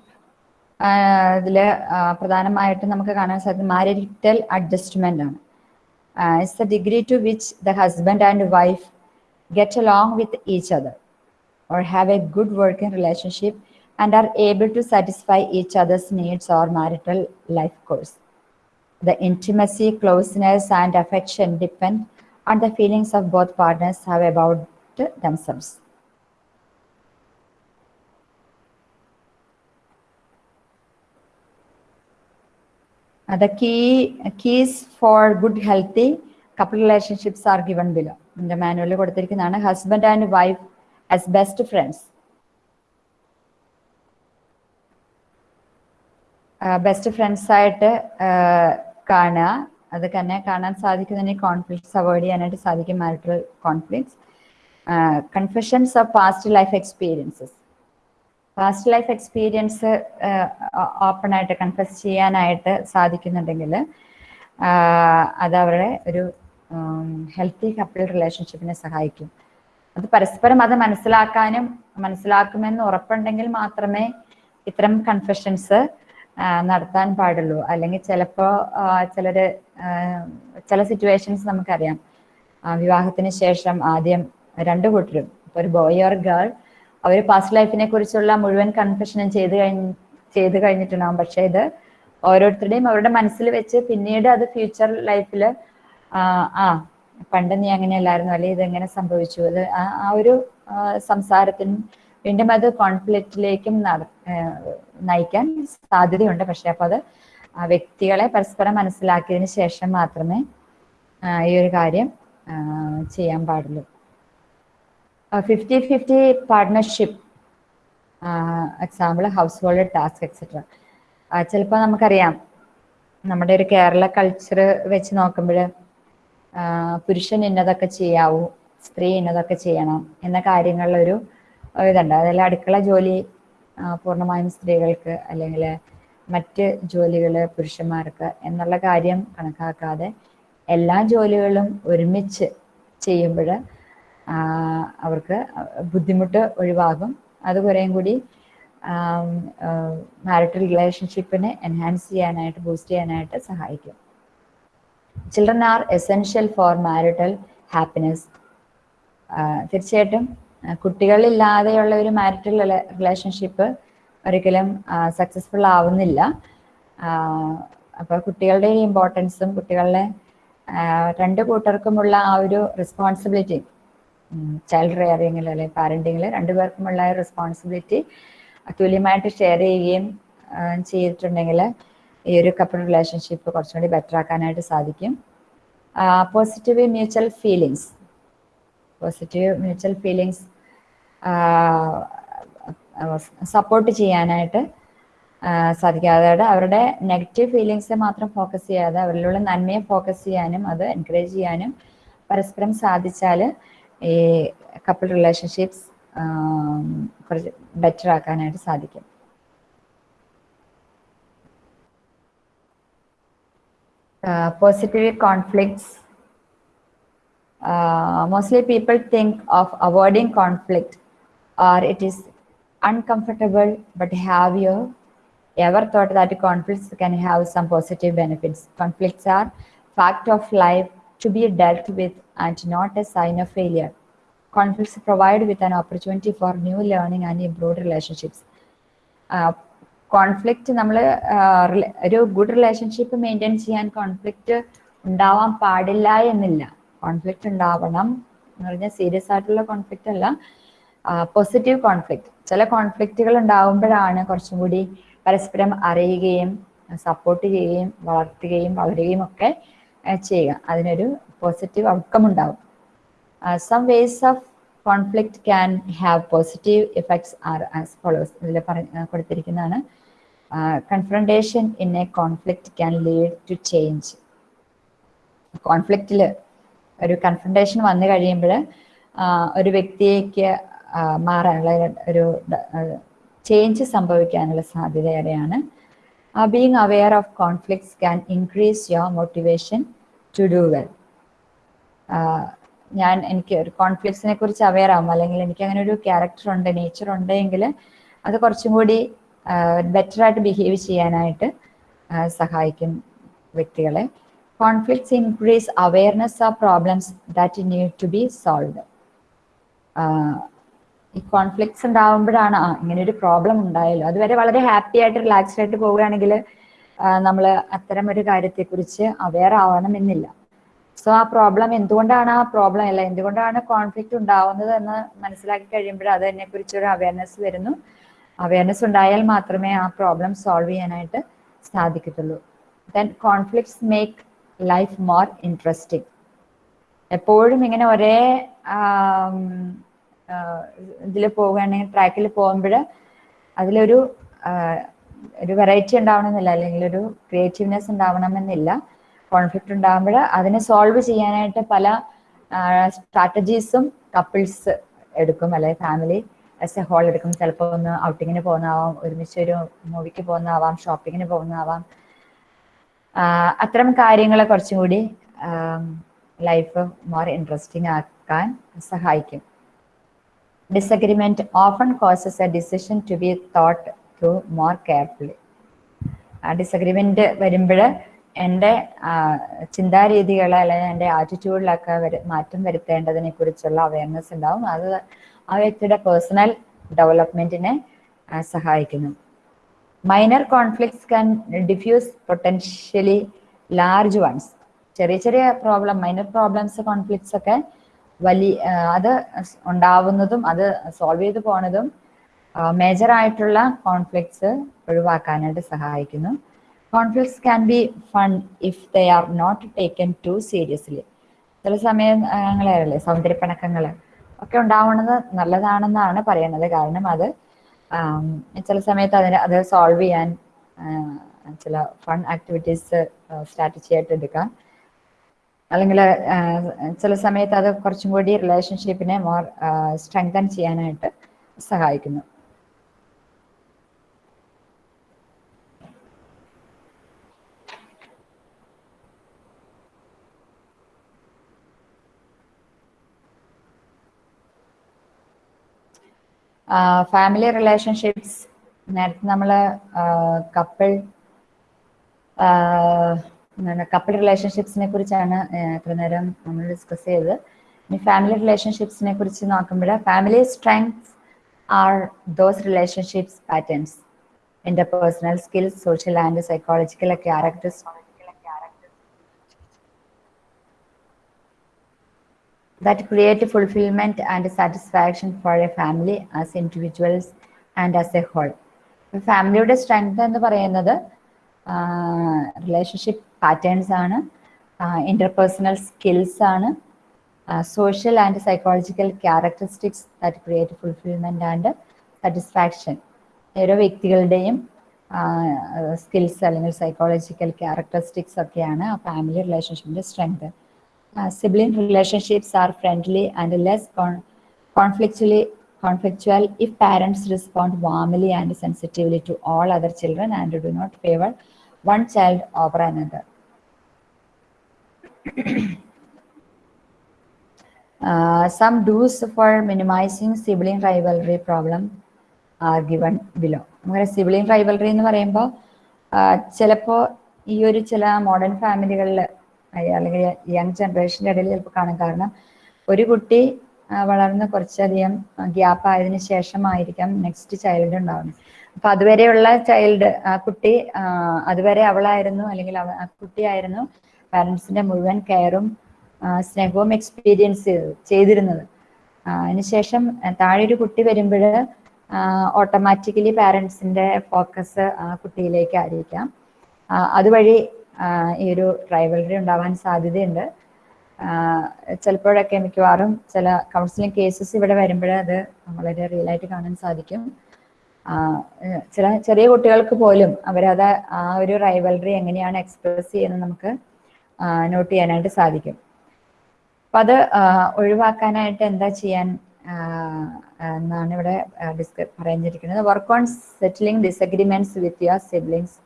ഇതിൽ പ്രധാനമായിട്ടും നമുക്ക് കാണാൻ സാധിക്കും മാരിറ്റൽ അഡ്ജസ്റ്റ്മെന്റ് ആണ് it's the degree to which the husband and wife get along with each other or have a good working relationship and are able to satisfy each other's needs or marital life course. The intimacy, closeness, and affection depend on the feelings of both partners have about themselves. The key keys for good healthy couple relationships are given below. ഇതിന്റെ മാനുവലിൽ കൊടുത്തിരിക്കുന്നതാണ് husband and wife as best friends best friends ആയിട്ട് കാണുക. അത് തന്നെ കാണാൻ സാധിക്കുന്നതിന് conflicts avoid ചെയ്യാനായിട്ട് സാധിക്കും marital conflicts confessions of past life experiences past life experience open ആയിട്ട് കൺഫസ് ചെയ്യാനായിട്ട് സാധിക്കുന്നുണ്ടെങ്കിൽ അത് അവരുടെ ഒരു ഹെൽത്തി കപ്പിൾ റിലേഷൻഷിപ്പിനെ സഹായിക്കും. അത് പരസ്പരം അത് മനസ്സിലാക്കാനും മനസ്സിലാക്കുമെന്ന് ഉറപ്പുണ്ടെങ്കിൽ മാത്രമേ ഇത്തരം കൺഫെഷൻസ് നടത്താൻ പാടുള്ളൂ. അല്ലെങ്കിൽ ചിലപ്പോൾ ചിലർ ചില സിറ്റുവേഷൻസ് നമുക്കറിയാം. വിവാഹത്തിന് ശേഷം ആദ്യം രണ്ടു കൂട്ടരും. ഒരു ബോയ് ഓർ ഗേൾ അവർ പാസ്റ്റ് ലൈഫിനെ കുറിച്ചുള്ള മുഴുവൻ കൺഫെഷനും ചെയ്ത് കഴിഞ്ഞ് ചെയ്ത് കഴിഞ്ഞിട്ടുണ്ടാവും. പക്ഷെ ഇത് ഓരോരുത്തരുടെയും അവരുടെ മനസ്സിൽ വെച്ച് പിന്നീട് അത് ഫ്യൂച്ചർ ലൈഫിൽ ആ പണ്ട് നീ അങ്ങനെയല്ലായിരുന്നു അല്ലെ ഇതെങ്ങനെ സംഭവിച്ചു? അത് ആ- ഒരു സംസാരത്തിന് വീണ്ടും അത് കോൺഫ്ലിക്റ്റിലേക്കും നയിക്കാൻ സാധ്യതയുണ്ട്. പക്ഷെ അപ്പോൾ അത് വ്യക്തികളെ പരസ്പരം മനസ്സിലാക്കിയതിന് ശേഷം മാത്രമേ ഈ ഒരു കാര്യം ചെയ്യാൻ പാടുള്ളൂ. Fifty fifty partnership example household task etcetera ചിലപ്പോൾ നമുക്കറിയാം. നമ്മുടെ ഒരു കേരള കൾച്ചർ വെച്ച് നോക്കുമ്പോൾ പുരുഷൻ ഇന്നതൊക്കെ ചെയ്യാവൂ സ്ത്രീ ഇന്നതൊക്കെ ചെയ്യണം എന്ന കാര്യങ്ങളിലൊരു ഇതുണ്ട്. അതിൽ അടുക്കള ജോലി പൂർണമായും സ്ത്രീകൾക്ക് അല്ലെങ്കിൽ മറ്റ് ജോലികൾ പുരുഷന്മാർക്ക് എന്നുള്ള കാര്യം കണക്കാക്കാതെ എല്ലാ ജോലികളും ഒരുമിച്ച് ചെയ്യുമ്പോൾ അവർക്ക് ബുദ്ധിമുട്ട് ഒഴിവാകും. അത് കുറേയും കൂടി മാരിറ്റൽ റിലേഷൻഷിപ്പിനെ എൻഹാൻസ് ചെയ്യാനായിട്ട് ബൂസ്റ്റ് ചെയ്യാനായിട്ട് സഹായിക്കും. Children are essential for marital happiness. തീർച്ചയായിട്ടും കുട്ടികളില്ലാതെയുള്ള ഒരു മാരിറ്റൽ റിലേഷൻഷിപ്പ് ഒരിക്കലും സക്സസ്ഫുൾ ആവുന്നില്ല. അപ്പോൾ കുട്ടികളുടെ ഇമ്പോർട്ടൻസും കുട്ടികളുടെ രണ്ട് കൂട്ടർക്കുമുള്ള ആ ഒരു റെസ്പോൺസിബിലിറ്റി ചൈൽഡ് റെയറിങ്ങിൽ അല്ലെങ്കിൽ പാരന്റിങ്ങിൽ രണ്ടുപേർക്കുമുള്ള റെസ്പോൺസിബിലിറ്റി തുല്യമായിട്ട് ഷെയർ ചെയ്യുകയും ചെയ്തിട്ടുണ്ടെങ്കിൽ ഈ ഒരു കപ്പിൾ റിലേഷൻഷിപ്പ് കുറച്ചുകൂടി ബെറ്റർ ആക്കാനായിട്ട് സാധിക്കും. Positive mutual feelings positive mutual feelings support ചെയ്യാനായിട്ട് സാധിക്കും. അതായത് അവരുടെ നെഗറ്റീവ് ഫീലിങ്സ് മാത്രം ഫോക്കസ് ചെയ്യാതെ അവരിലുള്ള നന്മയെ ഫോക്കസ് ചെയ്യാനും അത് എൻകറേജ് ചെയ്യാനും പരസ്പരം സാധിച്ചാൽ ഈ കപ്പിൾ റിലേഷൻഷിപ്സ് കുറച്ച് ബെറ്റർ ആക്കാനായിട്ട് സാധിക്കും positive conflicts uh, mostly people think of avoiding conflict or it is uncomfortable but have you ever thought that conflicts can have some positive benefits conflicts are fact of life to be dealt with and not a sign of failure. Conflicts provide with an opportunity for new learning and improved relationships. Uh, conflict നമ്മൾ ഒരു good relationship maintain ചെയ്യാൻ conflict ഉണ്ടാവാൻ പാടില്ല എന്നില്ല. Conflict ഉണ്ടാവണം എന്ന് പറഞ്ഞാൽ serious ആയിട്ടുള്ള കോൺഫ്ലിക്റ്റ് അല്ല. പോസിറ്റീവ് കോൺഫ്ലിക്റ്റ് ചില കോൺഫ്ലിക്റ്റുകൾ ഉണ്ടാവുമ്പോഴാണ് കുറച്ചും കൂടി പരസ്പരം അറിയുകയും സപ്പോർട്ട് ചെയ്യുകയും വളർത്തുകയും വളരുകയും ഒക്കെ ചെയ്യുക. അതിനൊരു പോസിറ്റീവ് ഔട്ട്കം ഉണ്ടാവും. Some ways of conflict can have positive effects are as follows ഇതിൽ പറഞ്ഞ കൊടുത്തിരിക്കുന്നതാണ്. Confrontation in a conflict can lead to change കോൺഫ്ലിക്റ്റിൽ ഒരു കൺഫ്രണ്ടേഷൻ വന്നു കഴിയുമ്പോൾ ഒരു വ്യക്തിയേക്ക് മാറാനുള്ള ഒരു ചേഞ്ച് സംഭവിക്കാനുള്ള സാധ്യത being aware of conflicts can increase your motivation to do well ഞാൻ എനിക്ക് ഒരു കോൺഫ്ലിക്ട്സിനെ കുറിച്ച് അവെയർ ആവും. അല്ലെങ്കിൽ എനിക്ക് അങ്ങനെ ഒരു ക്യാരക്ടർ ഉണ്ട് നേച്ചർ ഉണ്ടെങ്കിൽ അത് കുറച്ചും കൂടി ബെറ്റർ ആയിട്ട് ബിഹേവ് ചെയ്യാനായിട്ട് സഹായിക്കും വ്യക്തികളെ. Conflicts increase awareness of problems that need to be solve ഈ കോൺഫ്ലിക്ട്സ് ഉണ്ടാവുമ്പോഴാണ് ആ ഇങ്ങനെ ഒരു പ്രോബ്ലം ഉണ്ടായല്ലോ അതുവരെ വളരെ ഹാപ്പി ആയിട്ട് റിലാക്സ്ഡ് ആയിട്ട് പോവുകയാണെങ്കിൽ നമ്മൾ അത്തരം ഒരു കാര്യത്തെക്കുറിച്ച് അവെയർ ആവണമെന്നില്ല. സോ ആ പ്രോബ്ലം എന്തുകൊണ്ടാണ് ആ പ്രോബ്ലം അല്ല എന്തുകൊണ്ടാണ് കോൺഫ്ലിക്റ്റ് ഉണ്ടാവുന്നത് എന്ന് മനസ്സിലാക്കി കഴിയുമ്പോൾ അതിനെ എന്നെ കുറിച്ചൊരു അവയർനെസ് വരുന്നു. അവയർനെസ് ഉണ്ടായാൽ മാത്രമേ ആ പ്രോബ്ലം സോൾവ് ചെയ്യാനായിട്ട് സാധിക്കത്തുള്ളൂ. Then conflicts make life more interesting എപ്പോഴും ഇങ്ങനെ ഒരേ ഇതിൽ പോവുകയാണെങ്കിൽ ട്രാക്കിൽ പോകുമ്പോൾ അതിലൊരു ഒരു വെറൈറ്റി ഉണ്ടാവണമെന്നില്ല അല്ലെങ്കിൽ ഒരു ക്രിയേറ്റീവ്നെസ് ഉണ്ടാവണമെന്നില്ല. കോൺഫ്ലിക്റ്റ് ഉണ്ടാകുമ്പോൾ അതിനെ സോൾവ് ചെയ്യാനായിട്ട് പല സ്ട്രാറ്റജീസും കപ്പിൾസ് എടുക്കും. അല്ലെങ്കിൽ ഫാമിലി ആസ് എ ഹോൾ എടുക്കും. ചിലപ്പോൾ ഒന്ന് ഔട്ടിങ്ങിന് പോകുന്നതാവാം ഒരുമിച്ച് ഒരു മൂവിക്ക് പോകുന്നതാവാം ഷോപ്പിങ്ങിന് പോകുന്നതാവാം. അത്തരം കാര്യങ്ങളെ കുറച്ചും കൂടി ലൈഫ് മോർ ഇൻട്രസ്റ്റിംഗ് ആക്കാൻ സഹായിക്കും. Disagreement often causes a decision to be thought to more carefully disagreement വരുമ്പോൾ എന്റെ ചിന്താരീതികൾ അല്ലെങ്കിൽ എന്റെ ആറ്റിറ്റ്യൂഡിലൊക്കെ മാറ്റം വരുത്തേണ്ടതിനെ കുറിച്ചുള്ള അവയർനെസ് ഉണ്ടാവും. അത് ആ വ്യക്തിയുടെ പേഴ്സണൽ ഡെവലപ്മെന്റിനെ സഹായിക്കുന്നു. Minor conflicts can diffuse potentially large ones ചെറിയ ചെറിയ പ്രോബ്ലം മൈനർ പ്രോബ്ലംസ് കോൺഫ്ലിക്ട്സ് ഒക്കെ വലിയ അത് ഉണ്ടാവുന്നതും അത് സോൾവ് ചെയ്ത് പോണതും മേജർ ആയിട്ടുള്ള കോൺഫ്ലിക്ട്സ് ഒഴിവാക്കാനായിട്ട് സഹായിക്കുന്നു. Conflicts can be fun if they are not taken too seriously ചില സമയങ്ങളല്ലേ സൗന്ദര്യപ്പിണക്കങ്ങൾ ഒക്കെ ഉണ്ടാവുന്നത് നല്ലതാണെന്നാണ് പറയുന്നത്. കാരണം അത് ചില സമയത്ത് അതിന് അത് സോൾവ് ചെയ്യാൻ ചില ഫൺ ആക്ടിവിറ്റീസ് സ്ട്രാറ്റജി ആയിട്ട് എടുക്കാം. അല്ലെങ്കിൽ ചില സമയത്ത് അത് കുറച്ചും കൂടി റിലേഷൻഷിപ്പിനെ മോർ സ്ട്രെങ്തൻ ചെയ്യാനായിട്ട് സഹായിക്കുന്നു. ഫാമിലി റിലേഷൻഷിപ്സ് നേരത്തെ നമ്മൾ കപ്പിൾ കപ്പിൾ റിലേഷൻഷിപ്സിനെ കുറിച്ചാണ് എത്ര നേരം നമ്മൾ ഡിസ്കസ് ചെയ്തത് ഇനി ഫാമിലി റിലേഷൻഷിപ്സിനെ കുറിച്ച് നോക്കുമ്പോൾ family strengths are those relationships patterns interpersonal skills social and psychological characters. That create fulfillment and satisfaction for a family as individuals and as a whole. ഫാമിലിയുടെ സ്ട്രെങ്ത് എന്ന് പറയുന്നത് റിലേഷൻഷിപ്പ് പാറ്റേൺസ് ആണ് interpersonal skills ആണ് social and psychological characteristics that create fulfilment and satisfaction ഓരോ വ്യക്തികളുടെയും skills അല്ലെങ്കിൽ psychological characteristics ഒക്കെയാണ് ആ family റിലേഷൻഷിപ്പിന്റെ strength sibling are friendly and less con conflictually conflictual if parents respond warmly and sensitively to all other children and do not favor one child over another. Uh, some do's for minimizing sibling rivalry problem are given below. sibling sibling rivalry എന്ന് പറയുമ്പോൾ ചിലപ്പോൾ ഈ ഒരു ചില modern അല്ലെങ്കിൽ young ജനറേഷന്റെ ഇടയിൽ ചിലപ്പോൾ കാണാൻ കാരണം ഒരു കുട്ടി വളർന്ന് കുറച്ചധികം ഗ്യാപ്പ് ആയതിനു ശേഷമായിരിക്കാം നെക്സ്റ്റ് ചൈൽഡ് ഉണ്ടാവുന്നത്. അപ്പൊ അതുവരെയുള്ള ചൈൽഡ് ആ കുട്ടി അതുവരെ അവളായിരുന്നു അല്ലെങ്കിൽ അവ ആ കുട്ടിയായിരുന്നു പാരൻസിന്റെ മുഴുവൻ കെയറും സ്നേഹവും എക്സ്പീരിയൻസ് ചെയ്തിരുന്നത്. അതിനുശേഷം താഴെ ഒരു കുട്ടി വരുമ്പോൾ ഓട്ടോമാറ്റിക്കലി പാരൻസിന്റെ ഫോക്കസ് ആ കുട്ടിയിലേക്ക് ആയിരിക്കാം. അതുവഴി ഈ ഒരു റൈവലറി ഉണ്ടാവാൻ സാധ്യതയുണ്ട്. ചിലപ്പോഴൊക്കെ മിക്കവാറും ചില കൗൺസിലിംഗ് കേസസ് ഇവിടെ വരുമ്പോഴേ അത് വളരെ റിയൽ ആയിട്ട് കാണാൻ സാധിക്കും. ചില ചെറിയ കുട്ടികൾക്ക് പോലും അവരത് ആ ഒരു റൈവലറി എങ്ങനെയാണ് എക്സ്പ്രസ് ചെയ്യുന്നത് നമുക്ക് നോട്ട് ചെയ്യാനായിട്ട് സാധിക്കും. അപ്പൊ അത് ഒഴിവാക്കാനായിട്ട് എന്താ ചെയ്യാൻ എന്നാണ് ഇവിടെ ഡിസ്ക പറഞ്ഞിരിക്കുന്നത് work on settling disagreements with your siblings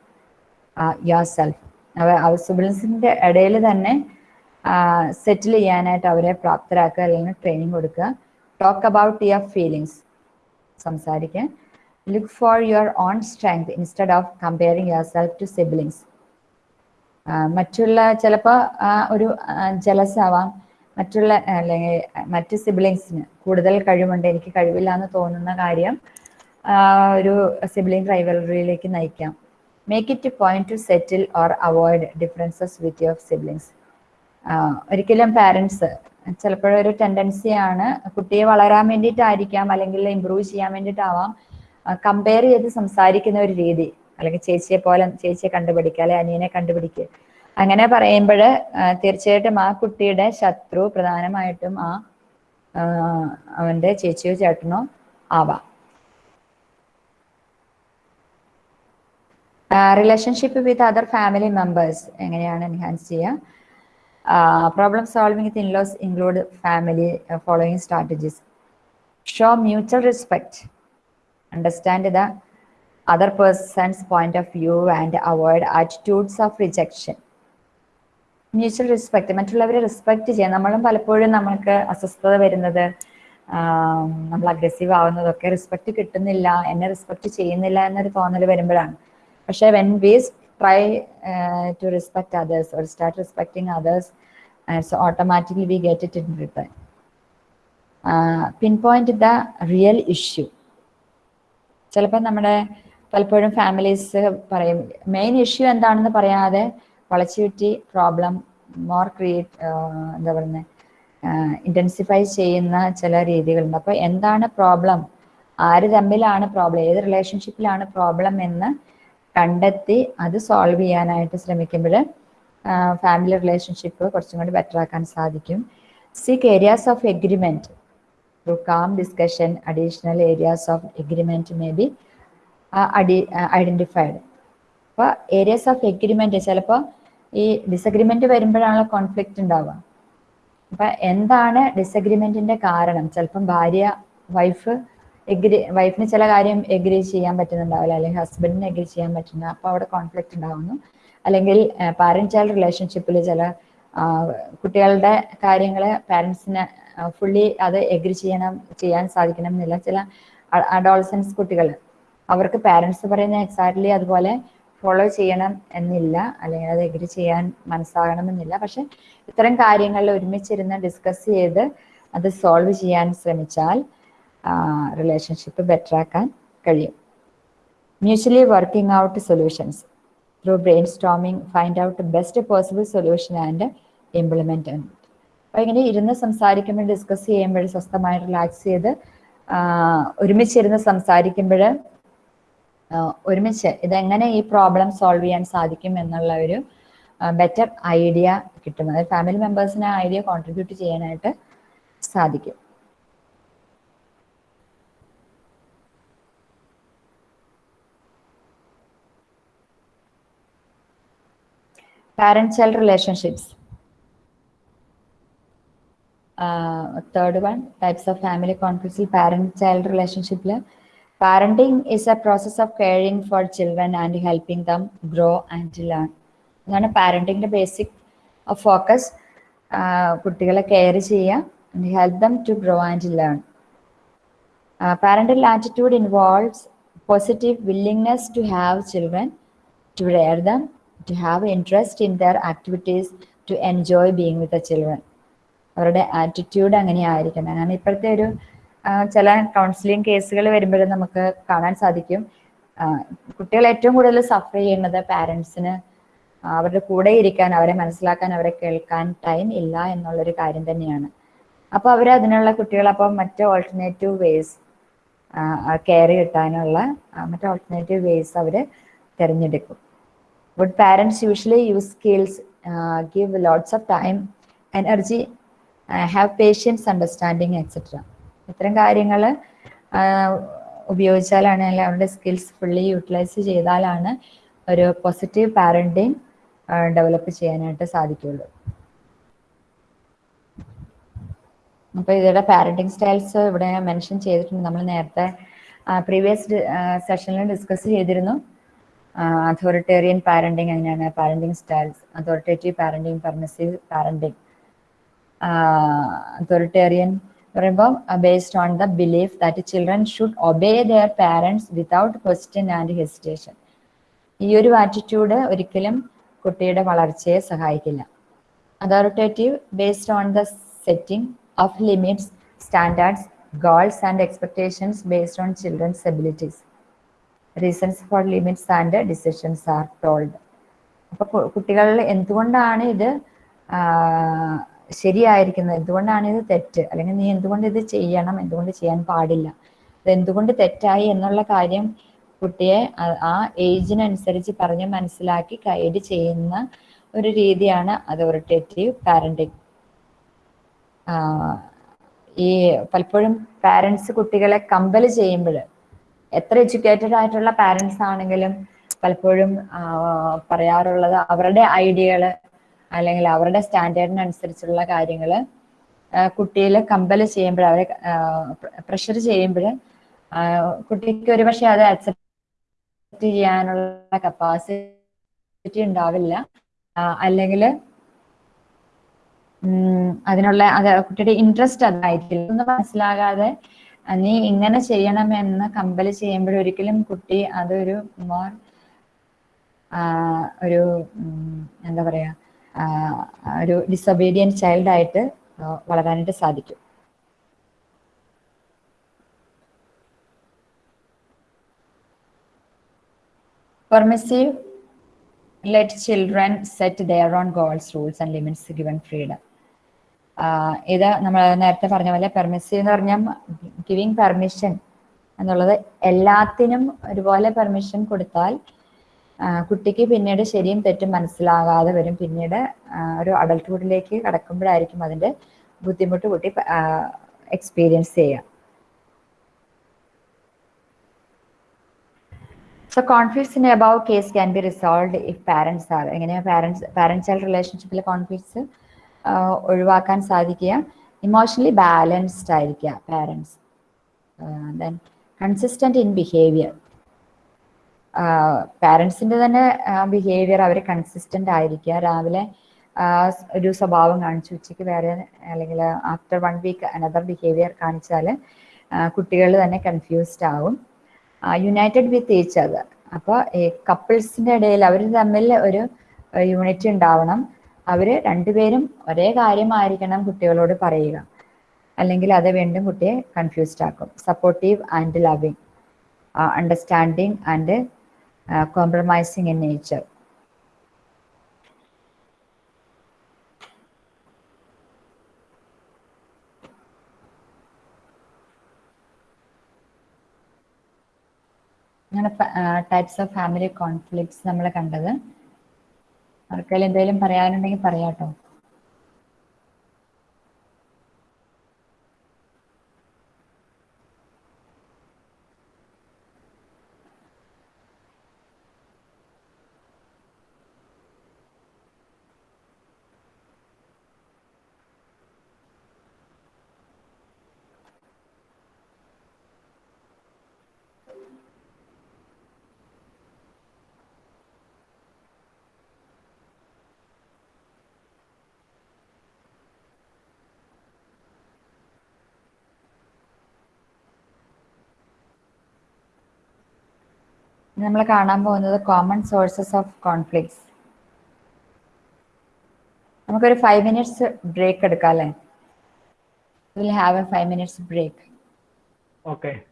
yourself അവ സിബിൾസിന്റെ ഇടയിൽ തന്നെ സെറ്റിൽ ചെയ്യാനായിട്ട് അവരെ പ്രാപ്തരാക്കുക അല്ലെങ്കിൽ ട്രെയിനിങ് കൊടുക്കുക. ടോക്ക് അബൌട്ട് യുവർ ഫീലിങ്സ് സംസാരിക്കുക look for your own strength instead of comparing yourself to siblings മറ്റുള്ള ചിലപ്പോൾ ഒരു ജലസ് ആവാം. മറ്റുള്ള അല്ലെങ്കിൽ മറ്റ് സിബിലിങ്സിന് കൂടുതൽ കഴിവുണ്ട് എനിക്ക് കഴിവില്ല എന്ന് തോന്നുന്ന കാര്യം ഒരു സിബ്ലിംഗ് റൈവലറിയിലേക്ക് നയിക്കാം. Make it point to settle or avoid differences with your siblings ഒരിക്കലും പാരൻസ് ചിലപ്പോഴൊരു ടെൻഡൻസിയാണ് കുട്ടിയെ വളരാൻ വേണ്ടിയിട്ടായിരിക്കാം അല്ലെങ്കിൽ ഇമ്പ്രൂവ് ചെയ്യാൻ വേണ്ടിയിട്ടാവാം കമ്പയർ ചെയ്ത് സംസാരിക്കുന്ന ഒരു രീതി. അല്ലെങ്കിൽ ചേച്ചിയെ പോലെ ചേച്ചിയെ കണ്ടുപിടിക്കുക അല്ലെ അനിയനെ കണ്ടുപിടിക്കുക. അങ്ങനെ പറയുമ്പോൾ തീർച്ചയായിട്ടും ആ കുട്ടിയുടെ ശത്രു പ്രധാനമായിട്ടും ആ അവന്റെ ചേച്ചിയോ ചേട്ടനോ ആവാം. Relationship with other family members എങ്ങനെയാണ് എൻഹാൻസ് ചെയ്യുക problem solving with in-laws include family following strategies show mutual respect understand the other person's point of view and avoid attitudes of rejection mutual respect മറ്റുള്ളവരെ respect ചെയ്യാം നമ്മളും പലപ്പോഴും നമുക്ക് അസ്വസ്ഥത വരുന്നത് നമ്മൾ അഗ്രസീവ് ആവുന്നതൊക്കെ റെസ്പെക്ട് കിട്ടുന്നില്ല എന്നെ റെസ്പെക്ട് ചെയ്യുന്നില്ല എന്നൊരു തോന്നൽ വരുമ്പോഴാണ്. പക്ഷെ when we try to respect others others start respecting others so automatically we get it in return pinpoint the real issue ചിലപ്പോൾ നമ്മുടെ പലപ്പോഴും ഫാമിലീസ് പറയും മെയിൻ ഇഷ്യൂ എന്താണെന്ന് പറയാതെ വളച്ചുചുറ്റി പ്രോബ്ലം മോർ ക്രിയേറ്റ് എന്താ പറയുന്നത് ഇന്റൻസിഫൈ ചെയ്യുന്ന ചില രീതികളുണ്ട്. അപ്പോൾ എന്താണ് പ്രോബ്ലം ആര് തമ്മിലാണ് പ്രോബ്ലം ഏത് റിലേഷൻഷിപ്പിലാണ് പ്രോബ്ലം എന്ന് കണ്ടെത്തി അത് സോൾവ് ചെയ്യാനായിട്ട് ശ്രമിക്കുമ്പോൾ ഫാമിലി റിലേഷൻഷിപ്പ് കുറച്ചും കൂടി ബെറ്റർ ആക്കാൻ സാധിക്കും. Seek areas of agreement through calm discussion additional areas of agreement may be identified അപ്പോൾ ഏരിയാസ് ഓഫ് എഗ്രിമെന്റ് ചിലപ്പോൾ ഈ ഡിസഗ്രിമെന്റ് വരുമ്പോഴാണല്ലോ കോൺഫ്ലിക്റ്റ് ഉണ്ടാവുക. അപ്പൊ എന്താണ് ഡിസഗ്രിമെന്റിന്റെ കാരണം? ചിലപ്പം ഭാര്യ വൈഫ് എഗ്രി വൈഫിന് ചില കാര്യം എഗ്രി ചെയ്യാൻ പറ്റുന്നുണ്ടാവില്ല അല്ലെങ്കിൽ ഹസ്ബൻഡിന് എഗ്രി ചെയ്യാൻ പറ്റുന്ന അപ്പൊ അവിടെ കോൺഫ്ലിക്റ്റ് ഉണ്ടാവുന്നു. അല്ലെങ്കിൽ പാരന്റ് ചൈൽഡ് റിലേഷൻഷിപ്പിൽ ചില കുട്ടികളുടെ കാര്യങ്ങൾ പാരൻസിന് ഫുള്ളി അത് എഗ്രി ചെയ്യണം ചെയ്യാൻ സാധിക്കണം എന്നില്ല. ചില അഡോൾസൻസ് കുട്ടികൾ അവർക്ക് പാരൻസ് പറയുന്ന എക്സാക്ട്ലി അതുപോലെ ഫോളോ ചെയ്യണം എന്നില്ല. അല്ലെങ്കിൽ അത് എഗ്രി ചെയ്യാൻ മനസ്സാകണമെന്നില്ല പക്ഷെ ഇത്തരം കാര്യങ്ങളിൽ ഒരുമിച്ചിരുന്ന് ഡിസ്കസ് ചെയ്ത് അത് സോൾവ് ചെയ്യാൻ ശ്രമിച്ചാൽ റിലേഷൻഷിപ്പ് ബെറ്റർ ആക്കാൻ കഴിയും. Mutually working out solutions through brainstorming find out best possible solution and implement അപ്പോൾ ഇങ്ങനെ ഇരുന്ന് സംസാരിക്കുമ്പോൾ ഡിസ്കസ് ചെയ്യുമ്പോൾ സ്വസ്ഥമായി റിലാക്സ് ചെയ്ത് ഒരുമിച്ചിരുന്ന് സംസാരിക്കുമ്പോൾ ഒരുമിച്ച് ഇതെങ്ങനെ ഈ പ്രോബ്ലം സോൾവ് ചെയ്യാൻ സാധിക്കും എന്നുള്ള ഒരു ബെറ്റർ ഐഡിയ കിട്ടും. അതായത് ഫാമിലി മെമ്പേഴ്സിന് ഐഡിയ കോൺട്രിബ്യൂട്ട് ചെയ്യാനായിട്ട് സാധിക്കും. parent child relationships third one types of family കോൺഫ്ലിക്ട്സിൽ parent child റിലേഷൻഷിപ്പിൽ parenting is a process of caring for children and helping them grow and learn അതാണ് പാരന്റിങ്ങിന്റെ ബേസിക് ഫോക്കസ് കുട്ടികളെ care ചെയ്യുക help them to grow and learn parental attitude involves positive willingness to have children, to rear them, to have interest in their activities, to enjoy being with the children. അവരുടെ attitude അങ്ങനെയായിരിക്കണം. കാരണം ഇപ്പോഴത്തെ ഒരു ചില counselling കേസുകൾ വരുമ്പോഴും നമുക്ക് കാണാൻ സാധിക്കും. കുട്ടികൾ ഏറ്റവും കൂടുതൽ സഫർ ചെയ്യുന്നത് പാരൻസിന് അവരുടെ കൂടെ ഇരിക്കാൻ അവരെ മനസ്സിലാക്കാൻ അവരെ കേൾക്കാൻ ടൈം ഇല്ല എന്നുള്ളൊരു കാര്യം തന്നെയാണ്. അപ്പോൾ അവർ അതിനുള്ള കുട്ടികൾ അപ്പം മറ്റ് ഓൾട്ടർനേറ്റീവ് വേസ് കെയർ കിട്ടാനുള്ള മറ്റ് ഓൾട്ടർനേറ്റീവ് വേസ് അവർ തിരഞ്ഞെടുക്കും. Good use skills, uh, give lots of time, energy, uh, have patience, understanding, etc. ഇത്തരം കാര്യങ്ങൾ ഉപയോഗിച്ചാലാണ് അല്ലെങ്കിൽ അവരുടെ സ്കിൽസ് ഫുള്ളി യൂട്ടിലൈസ് ചെയ്താലാണ് ഒരു പോസിറ്റീവ് പാരന്റിങ് ഡെവലപ്പ് ചെയ്യാനായിട്ട് സാധിക്കുള്ളൂ. അപ്പോൾ ഇവരുടെ പാരന്റിങ് സ്റ്റൈൽസ് ഇവിടെ മെൻഷൻ ചെയ്തിട്ടുണ്ട്. നമ്മൾ നേരത്തെ പ്രീവിയസ് സെഷനിൽ ഡിസ്കസ് ചെയ്തിരുന്നു. അതോറിറ്റേറിയൻ പാരന്റിങ് എങ്ങനെയാണ്? Parenting styles authoritative parenting permissive parenting authoritarian പറയുമ്പോൾ based on the belief that children should obey their parents without question and hesitation ഈ ഒരു ആറ്റിറ്റ്യൂഡ് ഒരിക്കലും കുട്ടിയുടെ വളർച്ചയെ സഹായിക്കില്ല. Authoritative based on the setting of limits standards goals and expectations based on children's abilities. Reasons for limits and decisions are told. അപ്പൊ കുട്ടികൾ എന്തുകൊണ്ടാണ് ഇത് ശരിയായിരിക്കുന്നത്? എന്തുകൊണ്ടാണ് ഇത് തെറ്റ്? അല്ലെങ്കിൽ നീ എന്തുകൊണ്ട് ഇത് ചെയ്യണം? എന്തുകൊണ്ട് ചെയ്യാൻ പാടില്ല? ഇത് എന്തുകൊണ്ട് തെറ്റായി എന്നുള്ള കാര്യം കുട്ടിയെ ആ- ഏജിനനുസരിച്ച് പറഞ്ഞ് മനസ്സിലാക്കി ഗൈഡ് ചെയ്യുന്ന ഒരു രീതിയാണ് അതോറിറ്റേറ്റീവ് പാരന്റിങ്. ഈ പലപ്പോഴും പാരൻസ് കുട്ടികളെ കമ്പൽ ചെയ്യുമ്പോൾ എത്ര എഡ്യൂക്കേറ്റഡ് ആയിട്ടുള്ള പാരൻസ് ആണെങ്കിലും പലപ്പോഴും പറയാറുള്ളത് അവരുടെ ഐഡിയകൾ അല്ലെങ്കിൽ അവരുടെ സ്റ്റാൻഡേർഡിനനുസരിച്ചുള്ള കാര്യങ്ങൾ കുട്ടിയിൽ കമ്പൽ ചെയ്യുമ്പോൾ അവരെ പ്രഷർ ചെയ്യുമ്പോൾ കുട്ടിക്ക് ഒരുപക്ഷെ അത് അക്സെപ്റ്റ് ചെയ്യാനുള്ള കപ്പാസിറ്റി ഉണ്ടാവില്ല. അല്ലെങ്കിൽ അതിനുള്ള അത് കുട്ടിയുടെ ഇൻട്രസ്റ്റ് അതായിരിക്കില്ല. ഒന്നും മനസ്സിലാകാതെ നീ ഇങ്ങനെ ചെയ്യണമെന്ന് കമ്പൽ ചെയ്യുമ്പോഴൊരിക്കലും കുട്ടി അതൊരു മോർ ഒരു എന്താ പറയുക ഒരു ഡിസൊബീഡിയൻ ചൈൽഡായിട്ട് വളരാനായിട്ട് സാധിക്കും. Permissive let children set their own goals, rules, and limits given freedom ഇത് നമ്മൾ നേരത്തെ പറഞ്ഞ പോലെ പെർമിസീവ് എന്ന് പറഞ്ഞാൽ ഗിവിങ് പെർമിഷൻ എന്നുള്ളത് എല്ലാത്തിനും ഒരുപോലെ പെർമിഷൻ കൊടുത്താൽ കുട്ടിക്ക് പിന്നീട് ശരിയും തെറ്റും മനസ്സിലാകാതെ വരും. പിന്നീട് ഒരു അഡൾട്ട്ഹുഡിലേക്ക് കടക്കുമ്പോഴായിരിക്കും അതിന്റെ ബുദ്ധിമുട്ട് കുട്ടി എക്സ്പീരിയൻസ് ചെയ്യുക. So conflicts in above case can be resolve if parents are എങ്ങനെയാണ് പാരൻസ് പാരൻസ് ചൈൽഡ് റിലേഷൻഷിപ്പിലെ കോൺഫ്ലിക്ട്സ് ഒഴിവാക്കാൻ സാധിക്കുക. ഇമോഷണലി ബാലൻസ്ഡ് ആയിരിക്കുക parents then consistent in behaviour പാരൻസിന്റെ തന്നെ ബിഹേവിയർ അവർ കൺസിസ്റ്റന്റ് ആയിരിക്കുക. രാവിലെ ഒരു സ്വഭാവം കാണിച്ചു ഉച്ചയ്ക്ക് വേറെ അല്ലെങ്കിൽ after one week another behaviour കാണിച്ചാൽ കുട്ടികൾ തന്നെ കൺഫ്യൂസ്ഡ് ആവും. യുണൈറ്റഡ് വിത്ത് ഈച്ച് അതർ അപ്പോൾ ഈ കപ്പിൾസിന്റെ ഇടയിൽ അവർ തമ്മിൽ ഒരു യൂണിറ്റി ഉണ്ടാവണം. അവർ രണ്ടുപേരും ഒരേ കാര്യമായിരിക്കണം കുട്ടികളോട് പറയുക. അല്ലെങ്കിൽ അത് വീണ്ടും കുട്ടിയെ കൺഫ്യൂസ്ഡ് ആക്കും. Supportive and loving understanding and compromising in nature types of family conflicts നമ്മൾ കണ്ടത്. ആർക്കെങ്കിലും എന്തെങ്കിലും പറയാനുണ്ടെങ്കിൽ പറയാട്ടോ. നമ്മൾ കാണാൻ പോകുന്നത് കോമൺ സോഴ്സസ് ഓഫ് കോൺഫ്ലിക്ട്സ് നമുക്കൊരു ഫൈവ് മിനിറ്റ്സ് ബ്രേക്ക് എടുക്കാം അല്ലേ will have a five minutes break Okay.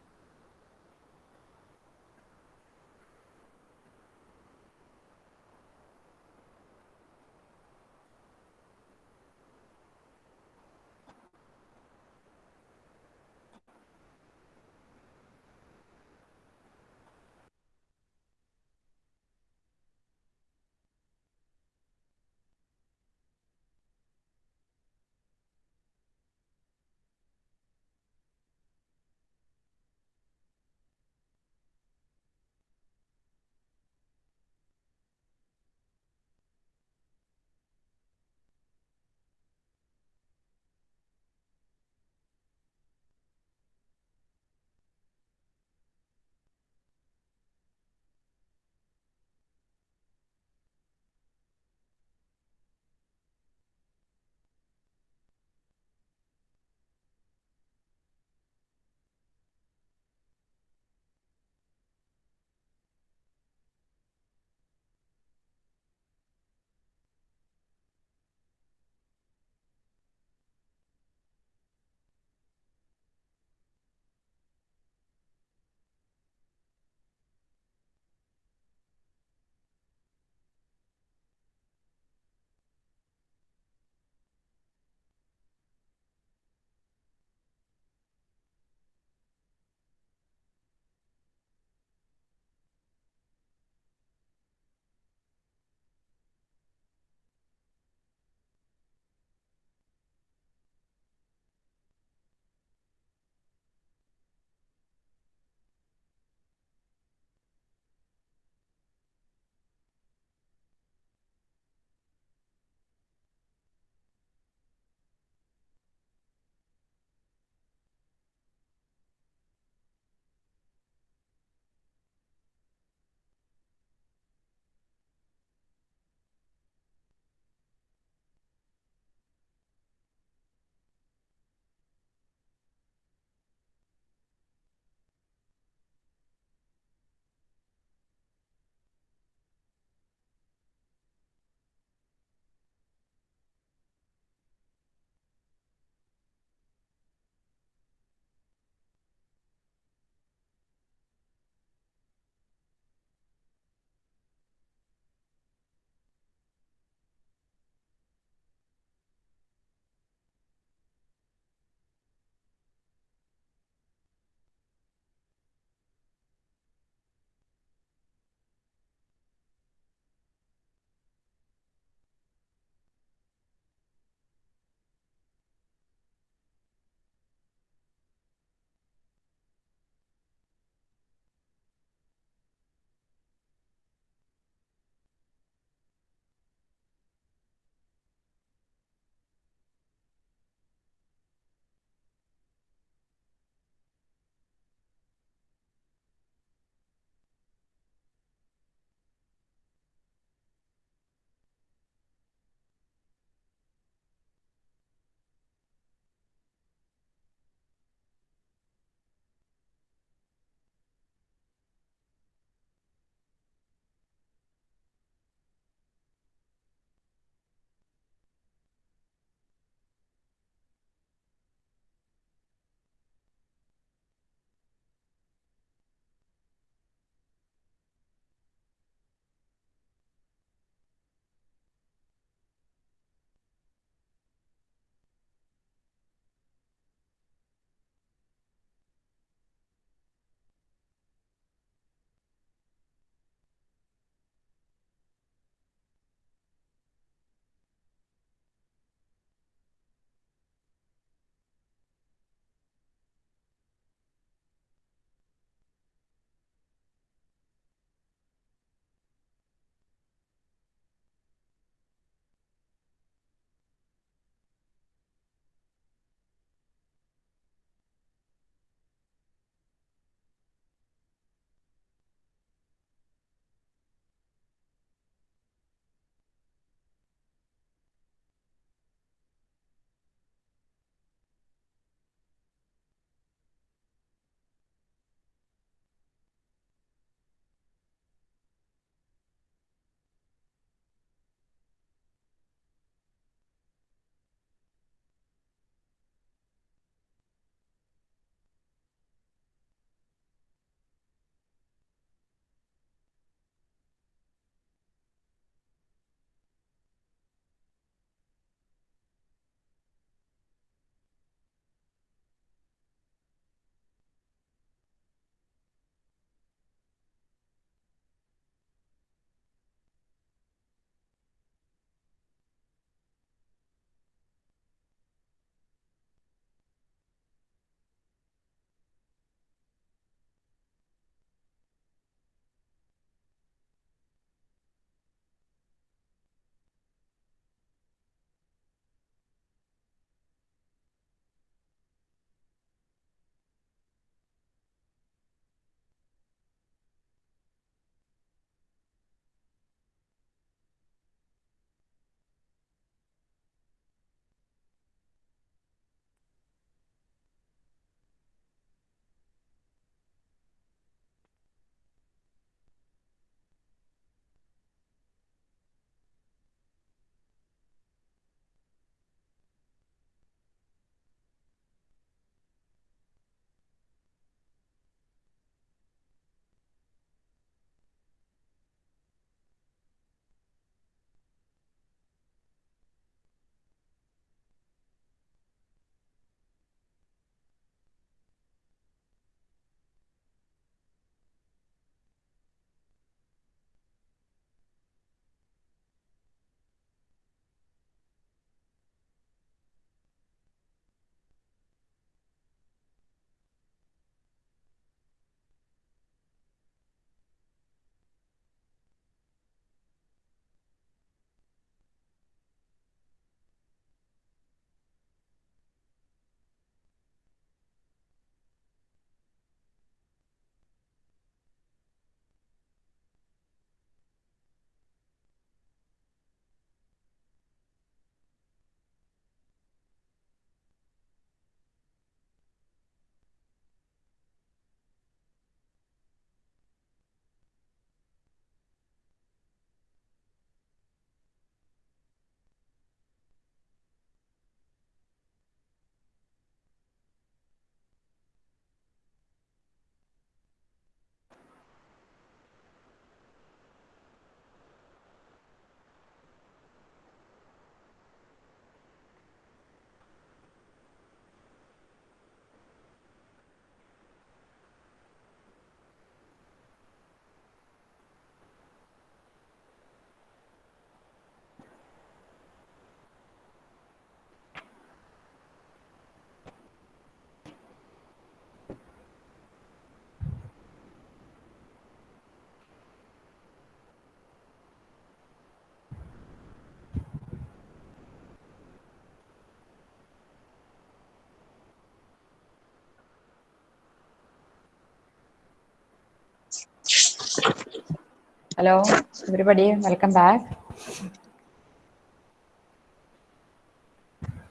Hello, everybody. Welcome back.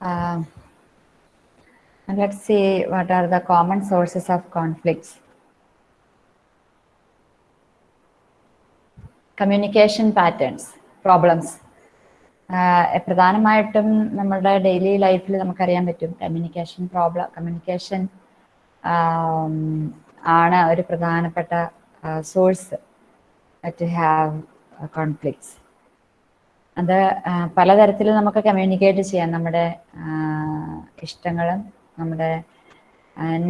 Uh, and let's see what are the common sources of conflicts. Communication patterns problems പ്രധാനമായിട്ടും നമ്മുടെ daily ലൈഫിൽ നമുക്കറിയാൻ പറ്റും communication problem communication ആണ് ഒരു പ്രധാനപ്പെട്ട സോഴ്സ് ടു ഹാവ് കോൺഫ്ലിക്ട്സ് അത് പലതരത്തിൽ നമുക്ക് കമ്മ്യൂണിക്കേറ്റ് ചെയ്യാം. നമ്മുടെ ഇഷ്ടങ്ങളും നമ്മുടെ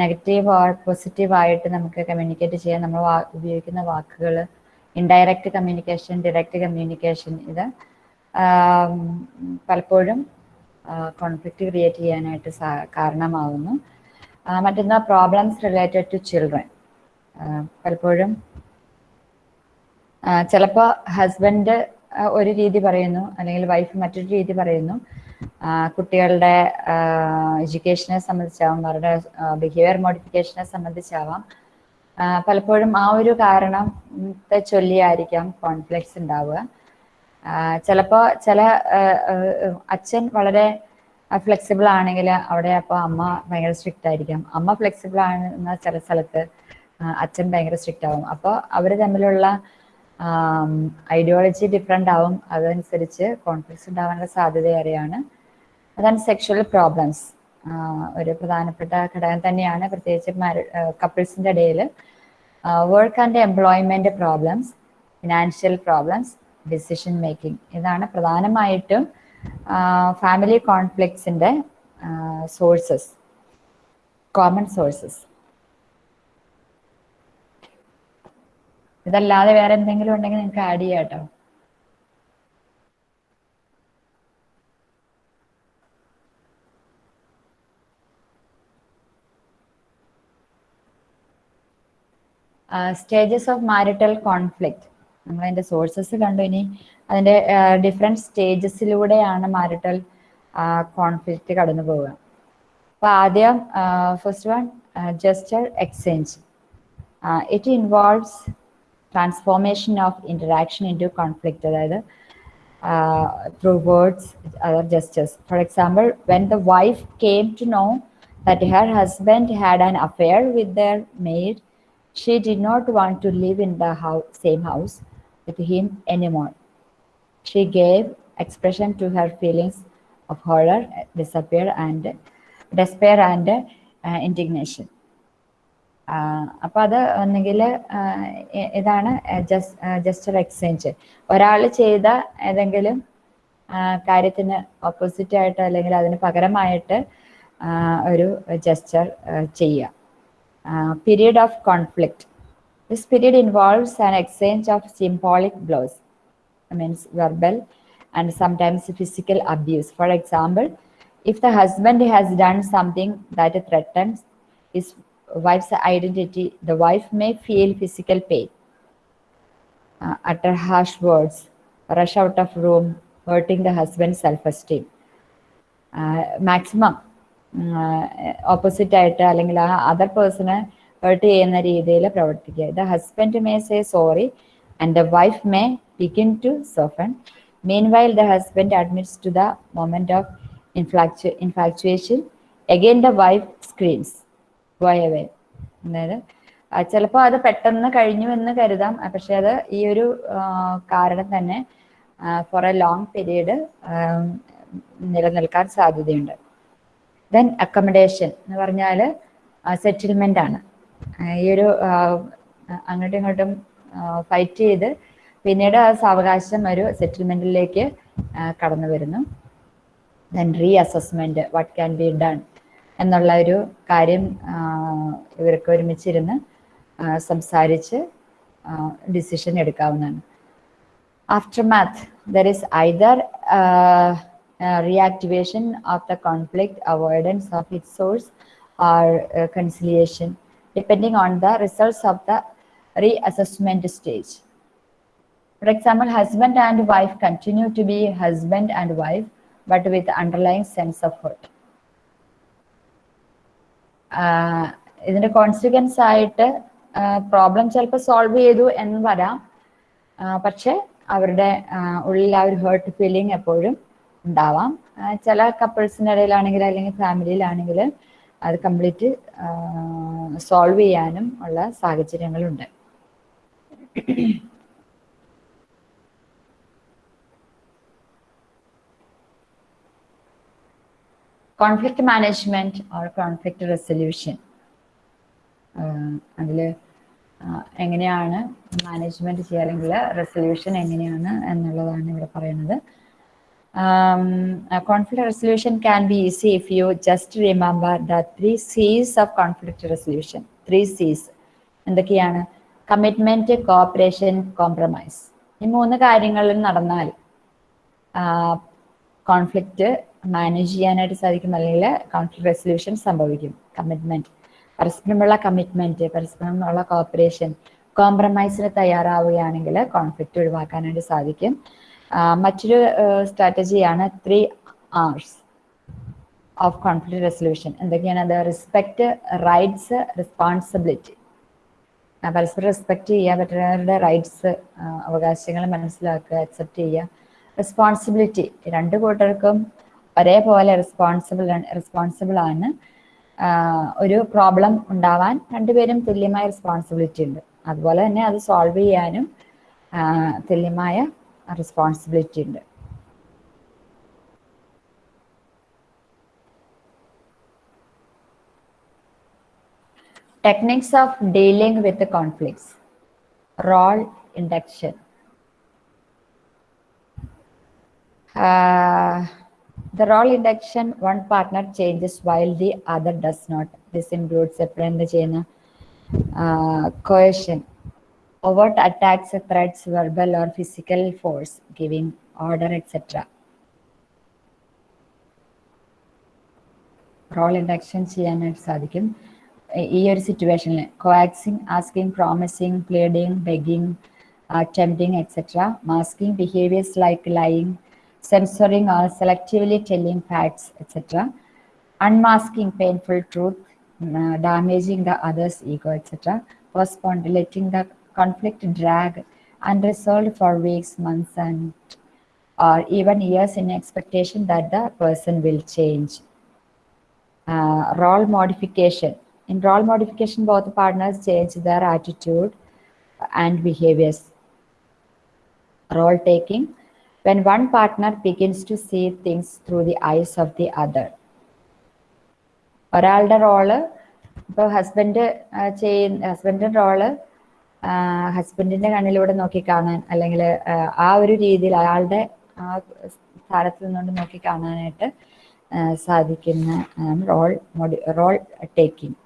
നെഗറ്റീവ് ഓർ പോസിറ്റീവ് ആയിട്ട് നമുക്ക് കമ്മ്യൂണിക്കേറ്റ് ചെയ്യാൻ നമ്മൾ ഉപയോഗിക്കുന്ന വാക്കുകൾ ഇൻഡയറക്റ്റ് കമ്മ്യൂണിക്കേഷൻ ഡിറക്റ്റ് കമ്മ്യൂണിക്കേഷൻ ഇത് പലപ്പോഴും കോൺഫ്ലിക്റ്റ് ക്രിയേറ്റ് ചെയ്യാനായിട്ട് കാരണമാവുന്നു. മറ്റൊന്ന് പ്രോബ്ലംസ് റിലേറ്റഡ് ടു ചിൽഡ്രൻ പലപ്പോഴും. ചിലപ്പോൾ ഹസ്ബൻഡ് ഒരു രീതി പറയുന്നു അല്ലെങ്കിൽ വൈഫ് മറ്റൊരു രീതി പറയുന്നു. കുട്ടികളുടെ എഡ്യൂക്കേഷനെ സംബന്ധിച്ചാവാം അവരുടെ ബിഹേവിയർ മോഡിഫിക്കേഷനെ സംബന്ധിച്ചാവാം പലപ്പോഴും ആ ഒരു കാരണത്തെ ചൊല്ലിയായിരിക്കാം കോൺഫ്ലിക്ട്സ് ഉണ്ടാവുക. ചിലപ്പോൾ ചില അച്ഛൻ വളരെ ഫ്ലെക്സിബിൾ ആണെങ്കിൽ അവിടെ അപ്പോൾ അമ്മ ഭയങ്കര സ്ട്രിക്റ്റ് ആയിരിക്കാം. അമ്മ ഫ്ലെക്സിബിൾ ആണെന്ന ചില സ്ഥലത്ത് അച്ഛൻ ഭയങ്കര സ്ട്രിക്റ്റ് ആവും. അപ്പോൾ അവർ തമ്മിലുള്ള ഐഡിയോളജി ഡിഫറെന്റ് ആവും. അതനുസരിച്ച് കോൺഫ്ലിക്ട്സ് ഉണ്ടാവാനുള്ള സാധ്യത ഏറെയാണ്. അതാണ് സെക്ഷൽ പ്രോബ്ലംസ് ഒരു പ്രധാനപ്പെട്ട ഘടകം തന്നെയാണ് പ്രത്യേകിച്ച് കപ്പിൾസിന്റെ ഇടയിൽ work and employment problems financial problems decision making ഇതാണ് പ്രധാനമായിട്ടും ഫാമിലി കോൺഫ്ലിക്ട്സിന്റെ സോഴ്സസ് കോമൺ സോഴ്സസ് ഇതല്ലാതെ വേറെ എന്തെങ്കിലും ഉണ്ടെങ്കിൽ നിങ്ങൾക്ക് ആഡ് ചെയ്യാം കേട്ടോ സ്റ്റേജസ് ഓഫ് മാരിറ്റൽ കോൺഫ്ലിക്റ്റ് അതിന്റെ സോഴ്സസ് കണ്ടു ഇനി. അതിന്റെ ഡിഫറെന്റ് സ്റ്റേജസിലൂടെയാണ് മാരിറ്റൽ കോൺഫ്ലിക്റ്റ് കടന്നു പോവുക. അപ്പൊ ആദ്യം first one gesture exchange it involves Transformation of interaction into conflict അതായത് uh, through words, other gestures. For example, when the wife came to know that her husband had an affair with their maid, she did not want to live in the house, same house with him anymore. She gave expression to her feelings of horror, despair, and despair and uh, indignation. അപ്പോൾ അത് ഒന്നുകിൽ ഇതാണ് jester exchange ഒരാൾ ചെയ്ത ഏതെങ്കിലും കാര്യത്തിന് opposite ആയിട്ട് അല്ലെങ്കിൽ അതിന് പകരമായിട്ട് ഒരു ജസ്റ്റർ ചെയ്യുക. Period of conflict this period involves an exchange of symbolic blows means verbal and sometimes physical abuse for example if the husband has done something that threatens his wife's identity, the wife may feel physical pain, uh, utter harsh words, rush out of room, hurting the husband's self-esteem. Maximum opposite ആയിട്ട് അല്ലെങ്കിൽ ആ other പേഴ്സണെ hurt ചെയ്യുന്ന രീതിയിൽ പ്രവർത്തിക്കുക. The husband may say sorry and the wife may begin to soften meanwhile the husband admits to the moment of infatuation infatuation again the wife screens go away അതായത് ചിലപ്പോ അത് പെട്ടെന്ന് കഴിഞ്ഞു എന്ന് കരുതാം. പക്ഷെ അത് ഈ ഒരു കാരണം തന്നെ ഫോർ എ ലോങ് പീരീഡ് നിലനിൽക്കാൻ സാധ്യതയുണ്ട്. ദെൻ അക്കമഡേഷൻ എന്ന് പറഞ്ഞാൽ സെറ്റിൽമെന്റ് ആണ്. ഈ ഒരു അങ്ങോട്ടും ഇങ്ങോട്ടും ഫൈറ്റ് ചെയ്ത് പിന്നീട് ആ സാവകാശം ഒരു സെറ്റിൽമെന്റിലേക്ക് കടന്നു വരുന്നു then reassessment what can be done എന്നുള്ള ഒരു കാര്യം ഇവരൊക്കെ ഒരുമിച്ചിരുന്ന് സംസാരിച്ച് ഡിസിഷൻ എടുക്കാവുന്നതാണ്. Aftermath there is either reactivation of the conflict avoidance of it source or conciliation depending on the results of the reassessment stage for example husband and wife continue to be husband and wife but with underlying sense of hurt ഇതിന്റെ consequence ആയിട്ട് problem ചിലപ്പോൾ solve ചെയ്തു എന്ന് വരാം. പക്ഷെ അവരുടെ ഉള്ളിൽ ആ ഒരു ഹേർട്ട് ഫീലിംഗ് എപ്പോഴും ഉണ്ടാവാം. ചില കപ്പിൾസിന്റെ ഇടയിലാണെങ്കിൽ അല്ലെങ്കിൽ ഫാമിലിയിലാണെങ്കിൽ അത് കംപ്ലീറ്റ് സോൾവ് ചെയ്യാനും ഉള്ള സാഹചര്യങ്ങളുണ്ട്. Conflict management or conflict resolution അതിൽ എങ്ങനെയാണ് മാനേജ്മെന്റ് ചെയ്യുക അല്ലെങ്കിൽ റെസൊല്യൂഷൻ എങ്ങനെയാണ് എന്നുള്ളതാണ് ഇവിടെ പറയുന്നത്. Conflict resolution can be easy if you just remember the three Cs of conflict resolution three Cs എന്തൊക്കെയാണ്? കമ്മിറ്റ്മെന്റ് കോപ്പറേഷൻ കോംപ്രമൈസ് ഈ മൂന്ന് കാര്യങ്ങളിൽ നടന്നാൽ കോൺഫ്ലിക്റ്റ് മാനേജ് ചെയ്യാനായിട്ട് സാധിക്കും. അല്ലെങ്കിൽ കോൺഫ്ലിക്ട് റെസൊല്യൂഷൻ സംഭവിക്കും. കമ്മിറ്റ്മെന്റ് പരസ്പരമുള്ള കമ്മിറ്റ്മെന്റ് പരസ്പരമുള്ള കോപ്പറേഷൻ കോംപ്രമൈസിന് തയ്യാറാവുകയാണെങ്കിൽ കോൺഫ്ലിക്റ്റ് ഒഴിവാക്കാനായിട്ട് സാധിക്കും. മറ്റൊരു സ്ട്രാറ്റജിയാണ് three Rs of conflict resolution എന്തൊക്കെയാണ് അത്? റെസ്പെക്ട് റൈറ്റ്സ് റെസ്പോൺസിബിലിറ്റി പരസ്പരം റെസ്പെക്ട് ചെയ്യുക പറ്റുന്നവരുടെ റൈറ്റ്സ് അവകാശങ്ങൾ മനസ്സിലാക്കുക അക്സെപ്റ്റ് ചെയ്യുക. റെസ്പോൺസിബിലിറ്റി രണ്ട് കൂട്ടർക്കും ഒരേപോലെ റെസ്പോൺസിബിൾ റെസ്പോൺസിബിൾ ആണ്. ഒരു പ്രോബ്ലം ഉണ്ടാവാൻ രണ്ടുപേരും തുല്യമായ റെസ്പോൺസിബിലിറ്റി ഉണ്ട്. അതുപോലെ തന്നെ അത് സോൾവ് ചെയ്യാനും തുല്യമായ റെസ്പോൺസിബിലിറ്റി ഉണ്ട്. Techniques of dealing with conflicts role induction the role induction, one partner changes while the other does not. This includes എപ്പോഴും എന്ത് ചെയ്യുന്ന coercion, overt attacks, threats, verbal or physical force, giving order, etc. Role induction ചെയ്യാനായിട്ട് സാധിക്കും ഈ- ഈ ഒരു സിറ്റുവേഷനിൽ coaxing asking promising pleading begging tempting etcetera masking behaviours like lying censoring or selectively telling facts, etc. Unmasking painful truth, uh, damaging the other's ego, etc. Postpone letting the conflict drag unresolved for weeks, months, and or even years in expectation that the person will change. Uh, role modification. In role modification, both partners change their attitude and behaviors. Role taking. When one partner begins to see things through the eyes of the other. ഒരാളുടെ role ഇപ്പോൾ husband ചെയ്യുന്ന ഹസ്ബൻഡിന്റെ role ഹസ്ബൻഡിന്റെ കണ്ണിലൂടെ നോക്കിക്കാണാൻ അല്ലെങ്കിൽ ആ ഒരു രീതിയിൽ അയാളുടെ ആ സ്ഥാനത്ത് നിന്നുകൊണ്ട് നോക്കിക്കാണാനായിട്ട് സാധിക്കുന്ന role Modi role taking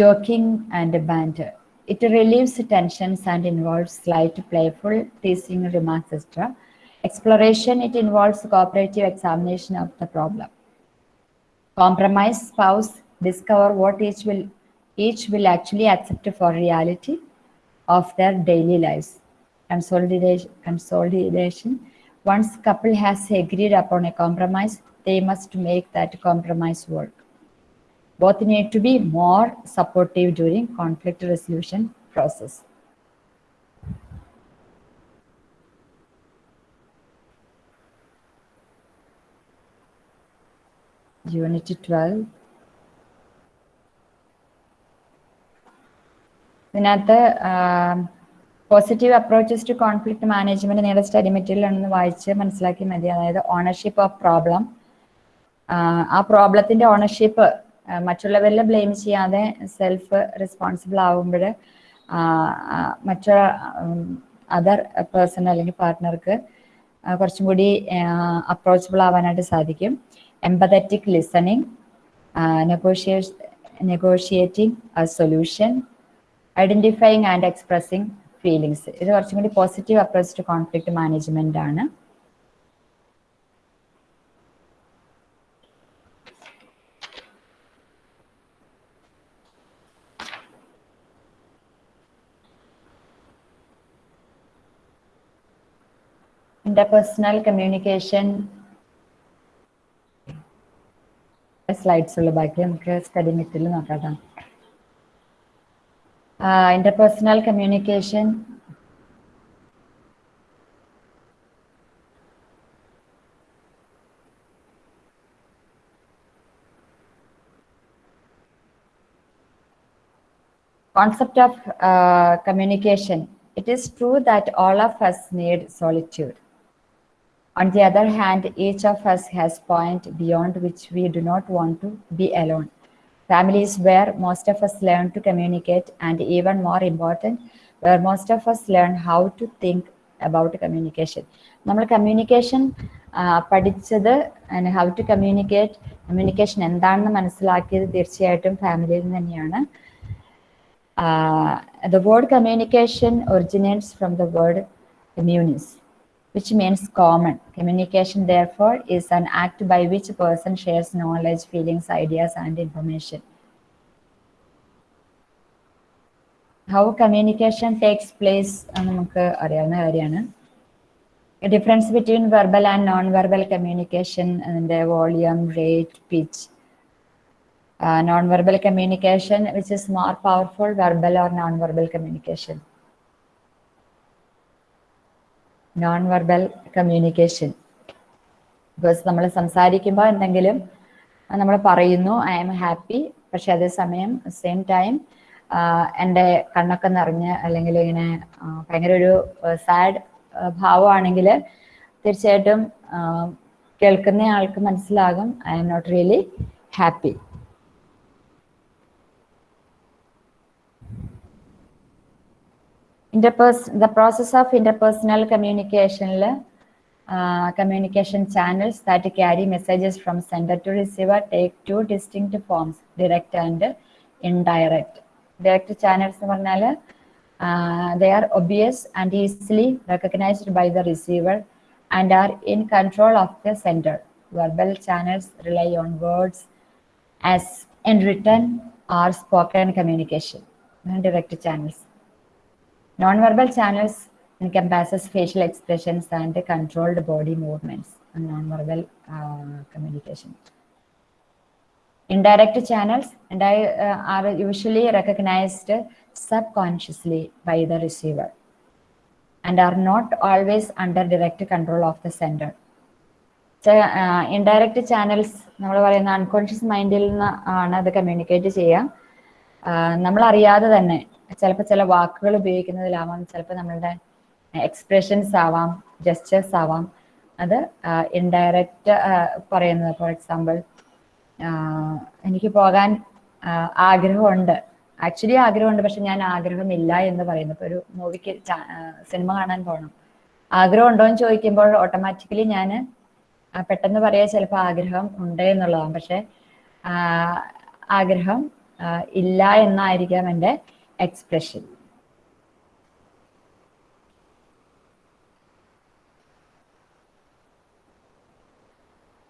joking and banter. It relieves tensions and involves slight playful teasing remarks, etc. Exploration, it involves cooperative examination of the problem. Compromise, spouse, discover what each will each will actually accept for reality of their daily lives. Consolidation, consolidation. Once couple has agreed upon a compromise, they must make that compromise work both need to be more supportive during conflict resolution process. Unit 12. ഇതിനകത്ത് positive approaches to conflict management നിങ്ങളുടെ study material ഒന്ന് വായിച്ച് മനസ്സിലാക്കി മതി അതായത് ownership of problem ആ പ്രോബ്ലത്തിന്റെ ownership മറ്റുള്ളവരിൽ ബ്ലെയിം ചെയ്യാതെ സെൽഫ് റെസ്പോൺസിബിൾ ആവുമ്പോൾ മറ്റു അതർ പേഴ്സൺ അല്ലെങ്കിൽ പാർട്ട്ണർക്ക് കുറച്ചും കൂടി അപ്രോച്ചബിൾ ആവാനായിട്ട് സാധിക്കും. Empathetic listening നെഗോഷിയേ negotiating solution identifying and expressing feelings ഇത് കുറച്ചും കൂടി positive approach to conflict management ആണ്. ഇന്റർപേഴ്സണൽ കമ്മ്യൂണിക്കേഷൻ സ്ലൈഡ്സ് ഉള്ള ബാക്കി നമുക്ക് സ്റ്റഡി മെറ്റീരിയൽ നോക്കാം uh, interpersonal communication concept of uh, communication it is true that all of us need solitude on the other hand each of us has point beyond which we do not want to be alone family is where most of us learn to communicate and even more important where most of us learn how to think about communication നമ്മൾ communication പഠിച്ചത് how to communicate communication എന്താണെന്ന് മനസ്സിലാക്കിയത് തീർച്ചയായിട്ടും ഫാമിലിയിൽ നിന്ന് തന്നെയാണ് Uh, the word communication originates from the word communis, which means common. Communication, therefore, is an act by which a person shares knowledge, feelings, ideas, and information. How communication takes place, uh, a difference between verbal and non-verbal communication, and the volume, rate, pitch, uh, non-verbal communication, which is more powerful, verbal or non-verbal communication. Non-verbal communication because നമ്മൾ സംസാരിക്കുമ്പോൾ എന്തെങ്കിലും നമ്മൾ പറയുന്നു I am happy പക്ഷെ അതേസമയം same time എന്റെ കണ്ണൊക്കെ നിറഞ്ഞ് അല്ലെങ്കിൽ ഇങ്ങനെ ഭയങ്കര ഒരു സാഡ് ഭാവമാണെങ്കിൽ തീർച്ചയായിട്ടും കേൾക്കുന്ന ആൾക്ക് മനസ്സിലാകും I'm not really happy interpers the process of interpersonal communication uh, communication channels that carry messages from sender to receiver take two distinct forms direct and indirect. Direct channels uh, they are obvious and easily recognized by the receiver and are in control of the sender. Verbal channels rely on words as in written or spoken communication. Direct channels. Non-verbal channels encompasses facial expressions and controlled body movements and non-verbal uh, communication. Indirect channels and I, uh, are usually recognized subconsciously by the receiver and are not always under direct control of the sender. Indirect channels നമ്മൾ പറയുന്ന unconscious മൈൻഡിൽ നിന്ന് ആണ് അത് communicate ചെയ്യുക നമ്മൾ അറിയാതെ തന്നെ ചിലപ്പോൾ ചില വാക്കുകൾ ഉപയോഗിക്കുന്നതിലാവാം ചിലപ്പോൾ നമ്മളുടെ എക്സ്പ്രഷൻസ് ആവാം ജസ്റ്റേഴ്സ് ആവാം. അത് ഇൻഡയറക്റ്റ് പറയുന്നത്. ഫോർ എക്സാമ്പിൾ എനിക്ക് പോകാൻ ആഗ്രഹമുണ്ട്. ആക്ച്വലി ആഗ്രഹമുണ്ട് പക്ഷെ ഞാൻ ആഗ്രഹമില്ല എന്ന് പറയുന്നു. ഇപ്പൊ ഒരു മൂവിക്ക് സിനിമ കാണാൻ പോകണം ആഗ്രഹം ഉണ്ടോ എന്ന് ചോദിക്കുമ്പോൾ ഓട്ടോമാറ്റിക്കലി ഞാൻ പെട്ടെന്ന് പറയാ ചിലപ്പോൾ ആഗ്രഹം ഉണ്ട് എന്നുള്ളതാണ്. പക്ഷെ ആഗ്രഹം ഇല്ല എന്നായിരിക്കാം എന്റെ expression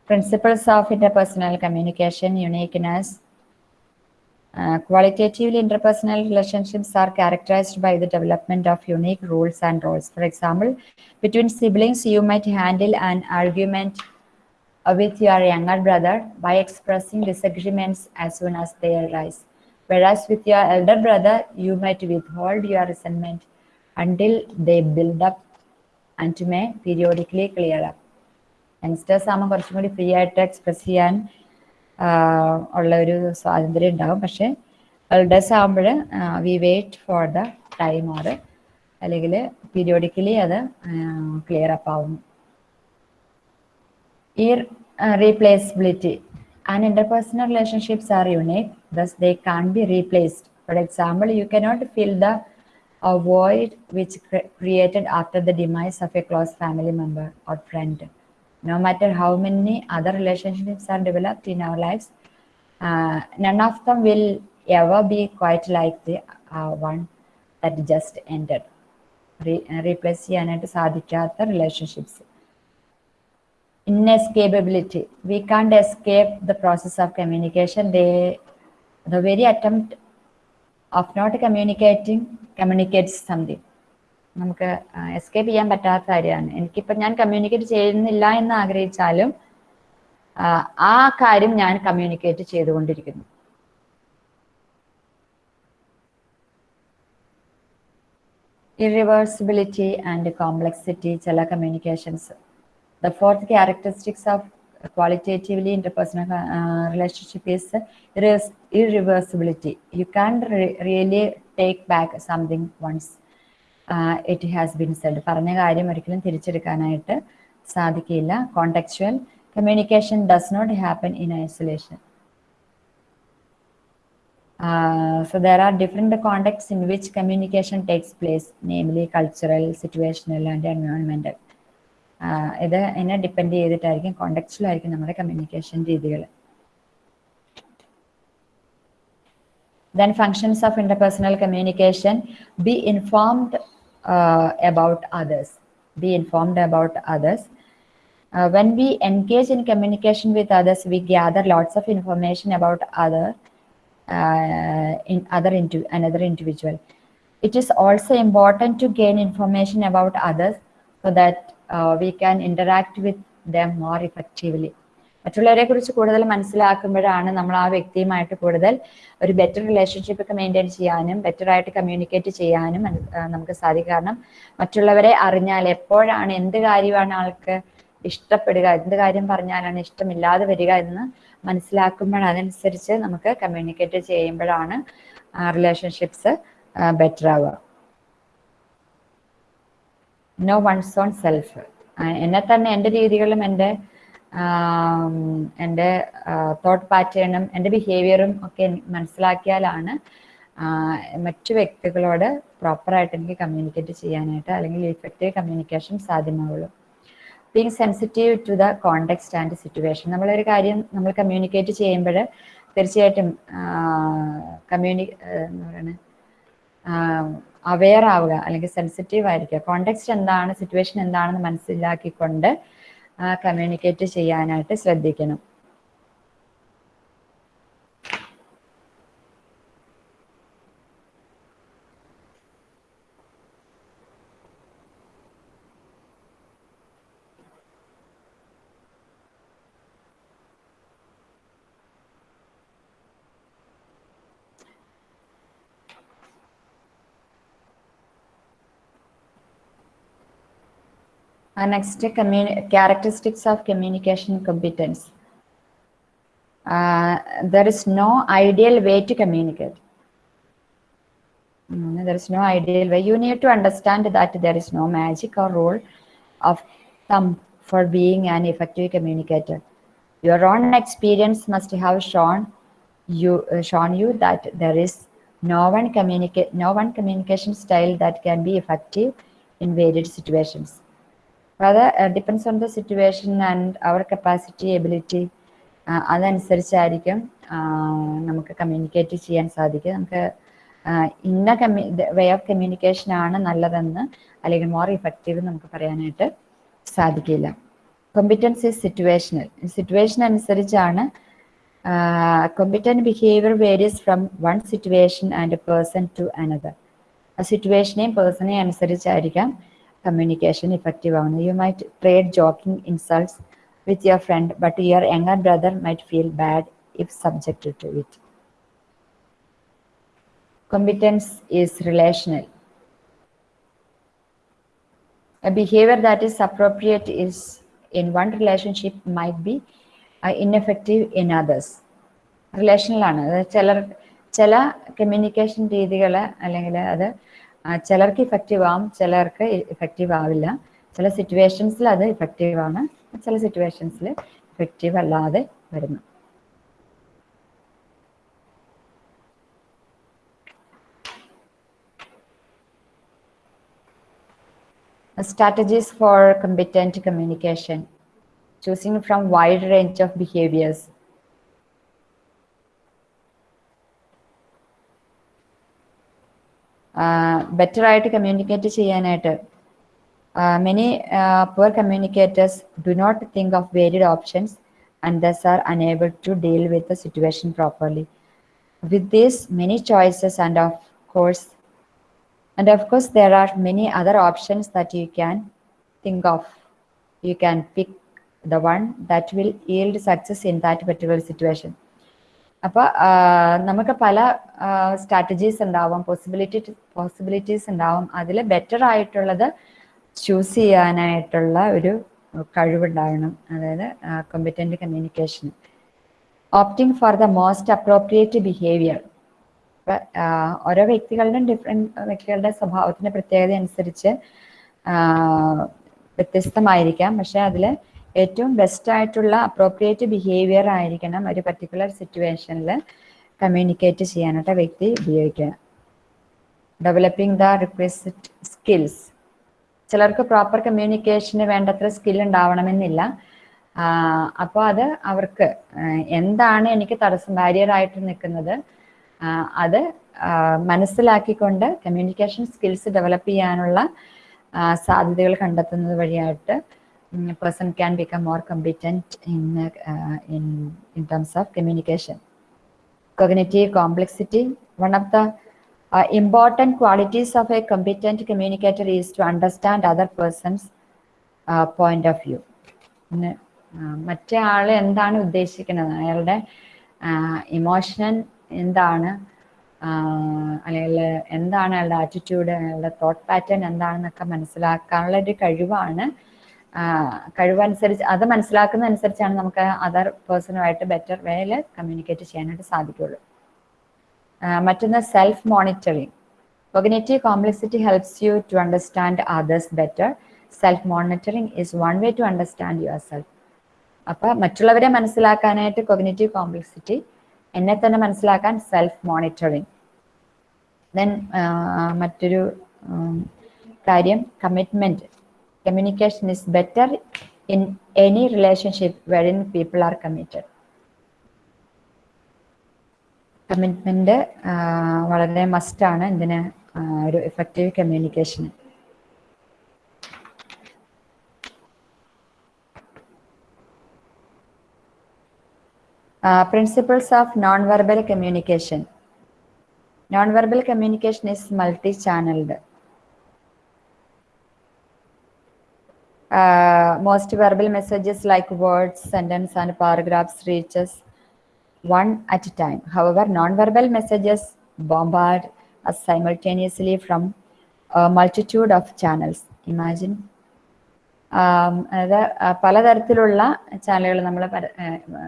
Principles of interpersonal communication, uniqueness. Uh, qualitatively, interpersonal relationships are characterized by the development of unique rules and roles. For example, between siblings, you might handle an argument uh, with your younger brother by expressing disagreements as soon as they arise. Whereas with your elder brother, you might withhold your resentment until they build up and may periodically clear up. Youngsters ആകുമ്പോൾ കുറച്ചും കൂടി free ആയിട്ട് express ചെയ്യാൻ ആഹ് ഉള്ള ഒരു സ്വാതന്ത്ര്യം ഉണ്ടാകും പക്ഷെ എൽഡേഴ്സ് ആകുമ്പോൾ we wait for the time or അല്ലെങ്കിൽ പീരിയോഡിക്കലി അത് ക്ലിയർ അപ്പ് ആവുന്നു ഈ replaceability and interpersonal relationships are unique thus they can't be replaced for example you cannot fill the a void which cre- created after the demise of a close family member or friend no matter how many other relationships are developed in our lives uh, none of them will ever be quite like the uh, one that just ended replace ചെയ്യാനായിട്ട് സാധിക്കാത്ത relationships Inescapability. We can't escape the process of communication. They, the very attempt of not communicating communicates something. നമുക്ക് escape ചെയ്യാൻ പറ്റാത്ത കാര്യമാണ് എനിക്കിപ്പോൾ ഞാൻ communicate ചെയ്യുന്നില്ല എന്ന് ആഗ്രഹിച്ചാലും ആ, കാര്യം ഞാൻ കമ്മ്യൂണിക്കേറ്റ് ചെയ്തുകൊണ്ടിരിക്കുന്നു ഇറിവേഴ്സിബിലിറ്റി ആൻഡ് കോംപ്ലക്സിറ്റി ചില communications the fourth characteristics of qualitatively interpersonal uh, relationship is irre- irreversibility you can't re- really take back something once uh, it has been said പറഞ്ഞ കാര്യം ഒരിക്കലും തിരിച്ചെടുക്കാനായിട്ട് സാധിക്കില്ല contextual communication does not happen in isolation Uh, so there are different contexts in which communication takes place, namely cultural, situational, and environmental. Uh, ഇത് എന്നെ depend ചെയ്തിട്ടായിരിക്കും കോണ്ടക്സ്റ്റിലായിരിക്കും നമ്മുടെ communication രീതികൾ then functions of interpersonal communication be informed uh, about others be informed about others Uh, when we engage in communication with others we gather lots of information about other uh, in other into another individual. It is also important to gain information about others so that we can interact with them more effectively. മറ്റുള്ളവരെ കുറിച്ച് കൂടുതൽ മനസ്സിലാക്കുമ്പോഴാണ് നമ്മൾ ആ വ്യക്തിയുമായിട്ട് കൂടുതൽ ഒരു better relationship ഒക്കെ മെയിന്റെയിൻ ചെയ്യാനും ബെറ്റർ ആയിട്ട് കമ്മ്യൂണിക്കേറ്റ് ചെയ്യാനും നമുക്ക് സാധിക്കും കാരണം മറ്റുള്ളവരെ അറിഞ്ഞാൽ എപ്പോഴാണ് എന്ത് കാര്യമാണ് ആൾക്ക് ഇഷ്ടപ്പെടുക എന്ത് കാര്യം പറഞ്ഞാലാണ് ഇഷ്ടമില്ലാതെ വരിക എന്ന് മനസ്സിലാക്കുമ്പോൾ അതനുസരിച്ച് നമുക്ക് കമ്മ്യൂണിക്കേറ്റ് ചെയ്യുമ്പോഴാണ് റിലേഷൻഷിപ്സ് ബെറ്റർ ആവുക നോ വൺസ് ഓൺ സെൽഫ് എന്നെ തന്നെ എന്റെ രീതികളും എന്റെ എന്റെ തോട്ട് പാറ്റേണും എന്റെ ബിഹേവിയറും ഒക്കെ മനസ്സിലാക്കിയാലാണ് മറ്റു വ്യക്തികളോട് പ്രോപ്പറായിട്ട് എനിക്ക് കമ്മ്യൂണിക്കേറ്റ് ചെയ്യാനായിട്ട് അല്ലെങ്കിൽ effective communication സാധ്യമാവുള്ളൂ. Being sensitive to the context and situation നമ്മളൊരു കാര്യം നമ്മൾ കമ്മ്യൂണിക്കേറ്റ് ചെയ്യുമ്പോൾ തീർച്ചയായിട്ടും കമ്മ്യൂണി എന്താ പറയുന്നത് അവെയർ ആവുക അല്ലെങ്കിൽ സെൻസിറ്റീവ് ആയിരിക്കുക. കോണ്ടെക്സ്റ്റ് എന്താണ് സിറ്റുവേഷൻ എന്താണെന്ന് മനസ്സിലാക്കിക്കൊണ്ട് കമ്മ്യൂണിക്കേറ്റ് ചെയ്യാനായിട്ട് ശ്രദ്ധിക്കണം. Next, characteristics of communication competence. Uh, there is no ideal way to communicate. Mm, there is no ideal way. You need to understand that there is no magic or rule of thumb for being an effective communicator. Your own experience must have shown you uh, shown you that there is no one communicate no one communication style that can be effective in varied situations. Rather, uh, depends on the situation and our capacity, ability. അതനുസരിച്ചായിരിക്കും നമുക്ക് communicate ചെയ്യാൻ സാധിക്കുക. നമുക്ക് ഇന്ന കമ്മ്യൂ way of communication ആണ് നല്ലതെന്ന് അല്ലെങ്കിൽ more effective നമുക്ക് പറയാനായിട്ട് സാധിക്കില്ല. കോമ്പിറ്റൻസ് ഈസ് സിറ്റുവേഷണൽ സിറ്റുവേഷൻ അനുസരിച്ചാണ് competent behaviour varies from one situation and person to another ആ സിറ്റുവേഷനെയും പേഴ്സണെയും അനുസരിച്ചായിരിക്കാം. കമ്മ്യൂണിക്കേഷൻ ഇഫക്റ്റീവ് ആവുന്നത് you might trade joking insults with your friend but your younger brother might feel bad if subjected to it competence is relational. A behavior that is appropriate is in one relationship might be uh, ineffective in others. Relational ആണ് അതായത് ചിലർ ചില communication രീതികൾ അല്ലെങ്കിൽ അത് ആ, ചിലർക്ക് effective ആവും ചിലർക്ക് ഇഫക്റ്റീവ് ആവില്ല. ചില സിറ്റുവേഷൻസിൽ അത് ഇഫക്റ്റീവ് ആണ് ചില സിറ്റുവേഷൻസിൽ ഇഫക്റ്റീവ് അല്ലാതെ വരുന്നു. Strategies for competent communication. Choosing from wide range of behaviors. Better ആയിട്ട് കമ്മ്യൂണിക്കേറ്റ് ചെയ്യാനായിട്ട് many poor communicators do not think of varied options and thus are unable to deal with the situation properly with these many choices and of course And of course, there are many other options that you can think of. You can pick the one that will yield success in that particular situation. അപ്പോൾ നമുക്ക് പല strategies ഉണ്ടാവും possibility possibilities ഉണ്ടാവും. അതിൽ better ആയിട്ടുള്ളത് choose ചെയ്യാനായിട്ടുള്ള ഒരു കഴിവുണ്ടാകണം. അതായത് competent communication opting for the most appropriate behaviour ഓരോ വ്യക്തികളുടെയും ഡിഫറെന്റ് വ്യക്തികളുടെ സ്വഭാവത്തിന്റെ പ്രത്യേകത അനുസരിച്ച് വ്യത്യസ്തമായിരിക്കാം. പക്ഷെ അതിൽ ഏറ്റവും ബെസ്റ്റ് ആയിട്ടുള്ള അപ്രോപ്രിയേറ്റ് ബിഹേവിയർ ആയിരിക്കണം ഒരു പർട്ടിക്കുലർ സിറ്റുവേഷനിൽ കമ്മ്യൂണിക്കേറ്റ് ചെയ്യാനായിട്ട് വ്യക്തി ഉപയോഗിക്കുക. ഡെവലപ്പിംഗ് ദ റിക്വസ്റ്റ് സ്കിൽസ് ചിലർക്ക് പ്രോപ്പർ കമ്മ്യൂണിക്കേഷന് വേണ്ടത്ര സ്കിൽ ഉണ്ടാവണമെന്നില്ല. അപ്പോൾ അത് അവർക്ക് എന്താണ് എനിക്ക് തടസ്സം ബാരിയർ ആയിട്ട് നിൽക്കുന്നത് അത് മനസ്സിലാക്കിക്കൊണ്ട് കമ്മ്യൂണിക്കേഷൻ സ്കിൽസ് ഡെവലപ്പ് ചെയ്യാനുള്ള സാധ്യതകൾ കണ്ടെത്തുന്നത് വഴിയായിട്ട് person can become more competent in, uh, in, in terms of communication. Cognitive complexity, one of the uh, important qualities of a competent communicator is to understand other person's uh, point of view. മറ്റേ ആൾ എന്താണ് ഉദ്ദേശിക്കുന്നത് അയാളുടെ emotion എന്താണ് അല്ലെങ്കിൽ എന്താണ് അയാളുടെ attitude അയാളുടെ thought pattern എന്താണെന്നൊക്കെ മനസ്സിലാക്കാനുള്ള ഒരു കഴിവാണ് കഴിവനുസരിച്ച് അത് മനസ്സിലാക്കുന്ന അനുസരിച്ചാണ് നമുക്ക് അതർ പേഴ്സണുമായിട്ട് ബെറ്റർ വേയിൽ കമ്മ്യൂണിക്കേറ്റ് ചെയ്യാനായിട്ട് സാധിക്കുള്ളൂ. മറ്റൊന്ന് self monitoring cognitive complexity helps you to understand others better self monitoring is one way to understand yourself അപ്പോൾ മറ്റുള്ളവരെ മനസ്സിലാക്കാനായിട്ട് കൊഗ്നേറ്റീവ് കോംപ്ലക്സിറ്റി എന്നെ തന്നെ മനസ്സിലാക്കാൻ സെൽഫ് മോണിറ്ററിങ് ദെൻ മറ്റൊരു കാര്യം commitment communication is better in any relationship wherein people are committed. Commitment വളരെ മസ്റ്റാണ് ഇതിന് ഒരു effective communication principles of non verbal communication non verbal communication is multi channelled Uh, most verbal messages like words, sentence, and paragraphs reaches one at a time. However, non-verbal messages bombard us simultaneously from a multitude of channels. Imagine. അത് പലതരത്തിലുള്ള ചാനലുകൾ നമ്മൾ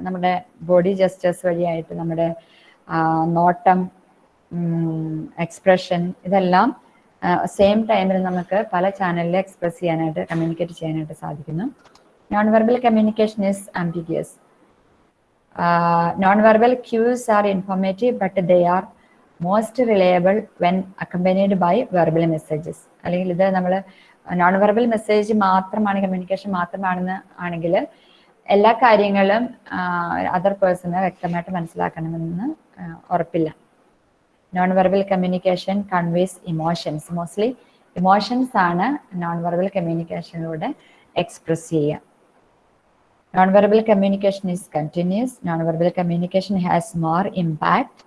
നമ്മുടെ body gestures വഴിയായിട്ട് നമ്മുടെ നോട്ടം expression ഇതെല്ലാം same ടൈമിൽ നമുക്ക് പല ചാനലിൽ എക്സ്പ്രസ് ചെയ്യാനായിട്ട് കമ്മ്യൂണിക്കേറ്റ് ചെയ്യാനായിട്ട് സാധിക്കുന്നു. Non verbal communication is ambiguous non verbal cues are informative but they are most reliable when accompanied by verbal messages അല്ലെങ്കിൽ ഇത് നമ്മൾ നോൺ വെർബൽ മെസ്സേജ് മാത്രമാണ് കമ്മ്യൂണിക്കേഷൻ മാത്രമാണെന്ന് ആണെങ്കിൽ എല്ലാ കാര്യങ്ങളും അതർ പേഴ്സണ് വ്യക്തമായിട്ട് മനസ്സിലാക്കണമെന്ന് ഉറപ്പില്ല. Non verbal communication conveys emotions mostly emotions ആണ് നോൺ വെർബൽ കമ്മ്യൂണിക്കേഷനിലൂടെ എക്സ്പ്രസ് ചെയ്യുക. Non verbal communication is continuous non verbal communication has more impact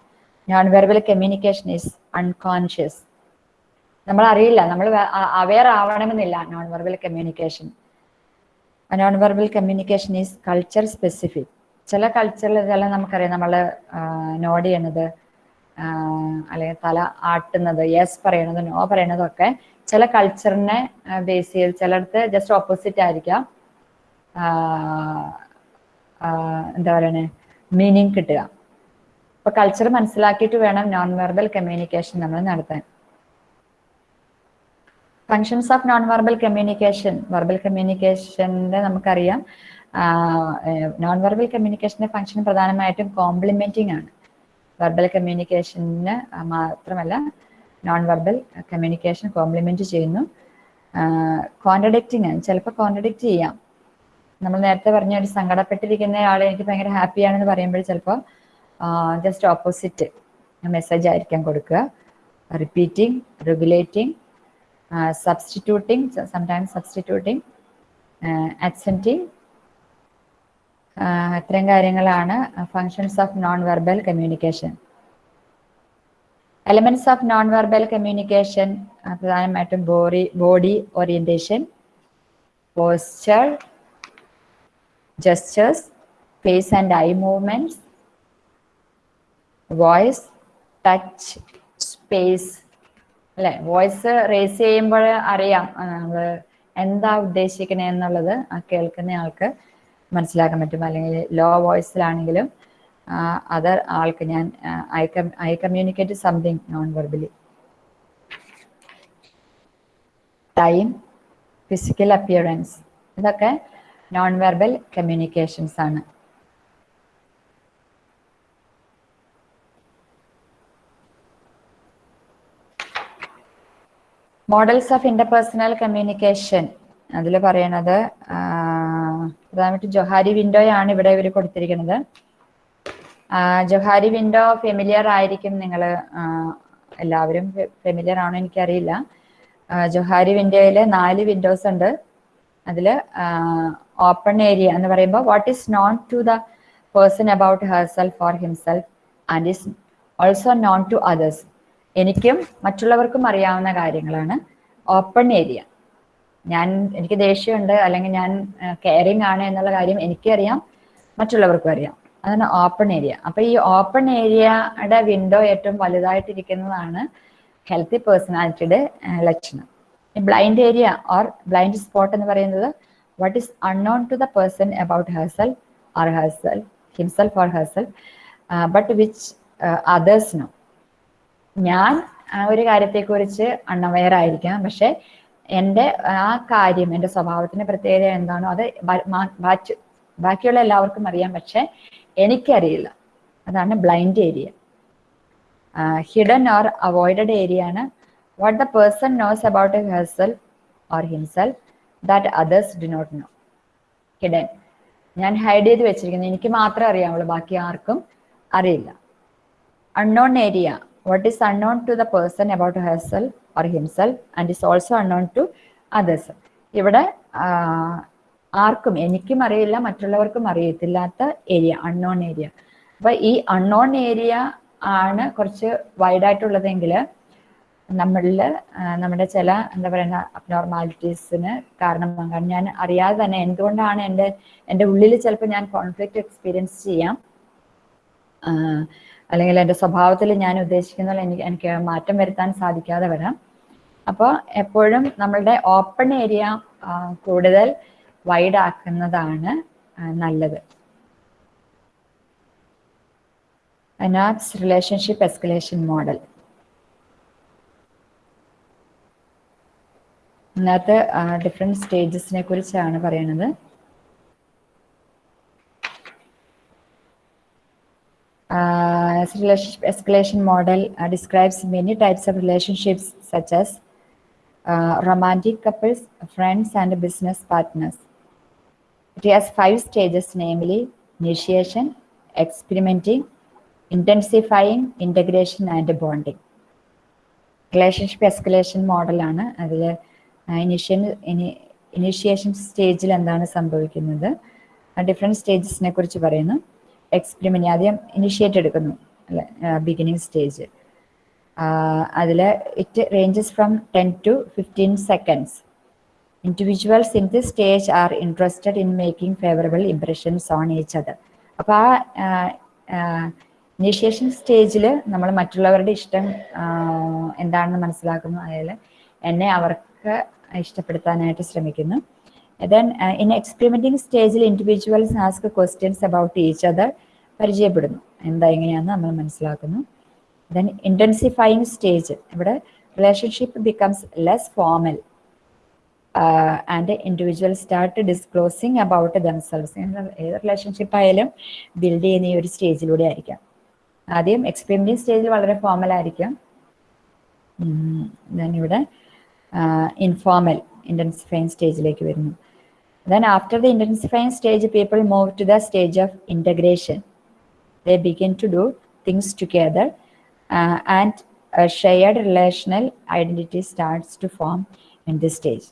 non verbal communication is unconscious നമ്മൾ അറിയില്ല നമ്മൾ അവെയർ ആവണമെന്നില്ല non verbal communication non verbal communication is culture specific ചില കൾച്ചറിൽ ഇതെല്ലാം നമുക്കറിയാം നമ്മൾ നോഡ് ചെയ്യണത് അല്ലെങ്കിൽ തല ആട്ടുന്നത് യെസ് പറയണത് നോ പറയണതൊക്കെ ചില കൾച്ചറിനെ ബേസ് ചെയ്ത് ചിലടത്ത് ജസ്റ്റ് ഓപ്പോസിറ്റ് ആയിരിക്കാം. എന്താ പറയണേ മീനിങ് കിട്ടുക. അപ്പൊ കൾച്ചർ മനസ്സിലാക്കിയിട്ട് വേണം നോൺ വെർബൽ കമ്മ്യൂണിക്കേഷൻ നമ്മൾ നടത്താൻ. Functions of non verbal communication verbal കമ്മ്യൂണിക്കേഷന്റെ നമുക്കറിയാം നോൺ വെർബൽ കമ്മ്യൂണിക്കേഷന്റെ ഫങ്ഷൻ പ്രധാനമായിട്ടും കോംപ്ലിമെന്റിങ് ആണ്. വെർബൽ കമ്മ്യൂണിക്കേഷന് മാത്രമല്ല നോൺ വെർബൽ കമ്മ്യൂണിക്കേഷൻ കോംപ്ലിമെന്റ് ചെയ്യുന്നു കോൺട്രഡിക്റ്റിങ് ചിലപ്പോൾ കോൺട്രഡിക്റ്റ് ചെയ്യാം. നമ്മൾ നേരത്തെ പറഞ്ഞ ഒരു സങ്കടപ്പെട്ടിരിക്കുന്ന ആൾ എനിക്ക് ഭയങ്കര ഹാപ്പിയാണെന്ന് പറയുമ്പോൾ ചിലപ്പോൾ ജസ്റ്റ് ഓപ്പോസിറ്റ് മെസ്സേജ് ആയിരിക്കാം കൊടുക്കുക. Repeating regulating substituting substituting accenting ഇത്രയും കാര്യങ്ങളാണ് functions of non verbal communication elements of non verbal communication പ്രധാനമായിട്ടും body body orientation posture gestures face and eye movements voice touch space അല്ലെ? വോയിസ് റേസ് ചെയ്യുമ്പോൾ അറിയാം നമ്മൾ എന്താ ഉദ്ദേശിക്കണേ എന്നുള്ളത് ആ കേൾക്കുന്ന ആൾക്ക് മനസ്സിലാക്കാൻ പറ്റും. അല്ലെങ്കിൽ ലോ വോയിസിലാണെങ്കിലും അതർ ആൾക്ക് ഞാൻ I I communicate something non verbally time physical appearance ഇതൊക്കെ നോൺ വെർബൽ കമ്മ്യൂണിക്കേഷൻസ് ആണ്. മോഡൽസ് ഓഫ് ഇന്റർപേഴ്സണൽ കമ്മ്യൂണിക്കേഷൻ അതിൽ പറയണത് പ്രധാനമായിട്ട് ജൊഹാരി വിൻഡോയാണ് ഇവിടെ ഇവർ കൊടുത്തിരിക്കുന്നത്. ജൊഹാരി വിൻഡോ ഫെമിലിയർ ആയിരിക്കും നിങ്ങൾ എല്ലാവരും ഫെമിലിയർ ആണോ എനിക്കറിയില്ല. ജൊഹാരി വിൻഡോയിൽ നാല് വിൻഡോസ് ഉണ്ട്. അതിൽ ഓപ്പൺ ഏരിയ എന്ന് പറയുമ്പോൾ what is known to the person about herself for himself and is also known to others എനിക്കും മറ്റുള്ളവർക്കും അറിയാവുന്ന കാര്യങ്ങളാണ്. Open area. ഞാൻ എനിക്ക് ദേഷ്യമുണ്ട് അല്ലെങ്കിൽ ഞാൻ കെയറിങ് ആണ് എന്നുള്ള കാര്യം എനിക്കറിയാം മറ്റുള്ളവർക്കും അറിയാം. അതാണ് ഓപ്പൺ ഏരിയ അപ്പൊ ഈ ഓപ്പൺ ഏരിയയുടെ വിൻഡോ ഏറ്റവും വലുതായിട്ടിരിക്കുന്നതാണ് ഹെൽത്തി പേഴ്സണാലിറ്റിയുടെ ലക്ഷണം. Blind area or blind spot എന്ന് പറയുന്നത് what is unknown to the person about herself or herself himself or herself but which others know ഞാൻ ഒരു കാര്യത്തെക്കുറിച്ച് അൺഅവെയർ ആയിരിക്കാം പക്ഷെ എന്റെ ആ കാര്യം എന്റെ സ്വഭാവത്തിന്റെ പ്രത്യേകത എന്താണോ അത് ബാക്കിയുള്ള എല്ലാവർക്കും അറിയാം. പക്ഷെ എനിക്കറിയില്ല. അതാണ് blind area. Hidden or avoided area ആണ്. What the person knows about herself or himself that others do not know hidden. ഞാൻ ഹൈഡ് ചെയ്ത് വെച്ചിരിക്കുന്നത് എനിക്ക് മാത്രമേ അറിയാവുള്ളൂ. ബാക്കി ആർക്കും അറിയില്ല. Unknown area what is unknown to the person about herself or himself and is also unknown to others. ഇവിടെ ആർക്കും എനിക്കും അറിയില്ല മറ്റുള്ളവർക്കും അറിയത്തില്ലാത്ത ഏരിയ അൺനോൺ ഏരിയ അപ്പൊ ഈ അൺനോൺ ഏരിയ ആണ് കുറച്ച് വൈഡായിട്ടുള്ളതെങ്കിൽ നമ്മളിൽ നമ്മുടെ ചില എന്താ പറയുക അബ്നോർമാലിറ്റീസിന് കാരണമാകാൻ ഞാൻ അറിയാതെ തന്നെ എന്തുകൊണ്ടാണ് എന്റെ എന്റെ ഉള്ളിൽ ചിലപ്പോൾ ഞാൻ കോൺഫ്ലിക്റ്റ് എക്സ്പീരിയൻസ് ചെയ്യാം. അല്ലെങ്കിൽ എന്റെ സ്വഭാവത്തിൽ ഞാൻ ഉദ്ദേശിക്കുന്ന എനിക്ക് എനിക്ക് മാറ്റം വരുത്താൻ സാധിക്കാതെ വരാം. അപ്പോൾ എപ്പോഴും നമ്മളുടെ ഓപ്പൺ ഏരിയ കൂടുതൽ വൈഡ് ആക്കുന്നതാണ് നല്ലത്. അനാപ്സ് റിലേഷൻഷിപ്പ് എസ്കലേഷൻ മോഡൽ ഇന്നത്തെ ഡിഫറെന്റ് സ്റ്റേജസിനെ കുറിച്ചാണ് പറയുന്നത് Uh, as relationship escalation model uh, describes many types of relationships such as uh, romantic couples, friends, and business partners. It has five stages, namely initiation, experimenting, intensifying, integration, and bonding. Relationship escalation മോഡലാണ് അതിൽ initiation initiation സ്റ്റേജിൽ എന്താണ് സംഭവിക്കുന്നത് different സ്റ്റേജസിനെ കുറിച്ച് പറയുന്നു experiment ആദ്യം initiate എടുക്കുന്നു അല്ലെ? ബിഗിനിങ് സ്റ്റേജ് അതിൽ it ranges from ten to fifteen seconds individuals in this stage are interested in making favourable impressions on each other അപ്പോൾ ആ ഇനിഷ്യേഷൻ സ്റ്റേജിൽ നമ്മൾ മറ്റുള്ളവരുടെ ഇഷ്ടം എന്താണെന്ന് മനസ്സിലാക്കുന്നു. അതായത് എന്നെ അവർക്ക് ഇഷ്ടപ്പെടുത്താനായിട്ട് ശ്രമിക്കുന്നു. ദെൻ ഇൻ experimenting സ്റ്റേജിൽ individuals ask questions about each other പരിചയപ്പെടുന്നു. എന്താ എങ്ങനെയാണെന്ന് നമ്മൾ മനസ്സിലാക്കുന്നു. ദെൻ ഇന്റൻസിഫൈങ് സ്റ്റേജ് ഇവിടെ relationship becomes less formal and individual start disclosing about themselves ഏത് റിലേഷൻഷിപ്പ് ആയാലും ബിൽഡ് ചെയ്യുന്ന ഈ ഒരു സ്റ്റേജിലൂടെ ആയിരിക്കാം. ആദ്യം എക്സ്പീരിയൻസ് സ്റ്റേജിൽ വളരെ ഫോമൽ ആയിരിക്കാം. ദെൻ ഇവിടെ ഇൻഫോർമൽ ഇന്റൻസിഫൈങ് സ്റ്റേജിലേക്ക് വരുന്നു. Then after the intensifying stage, people move to the stage of integration. They begin to do things together uh, and a shared relational identity starts to form in this stage.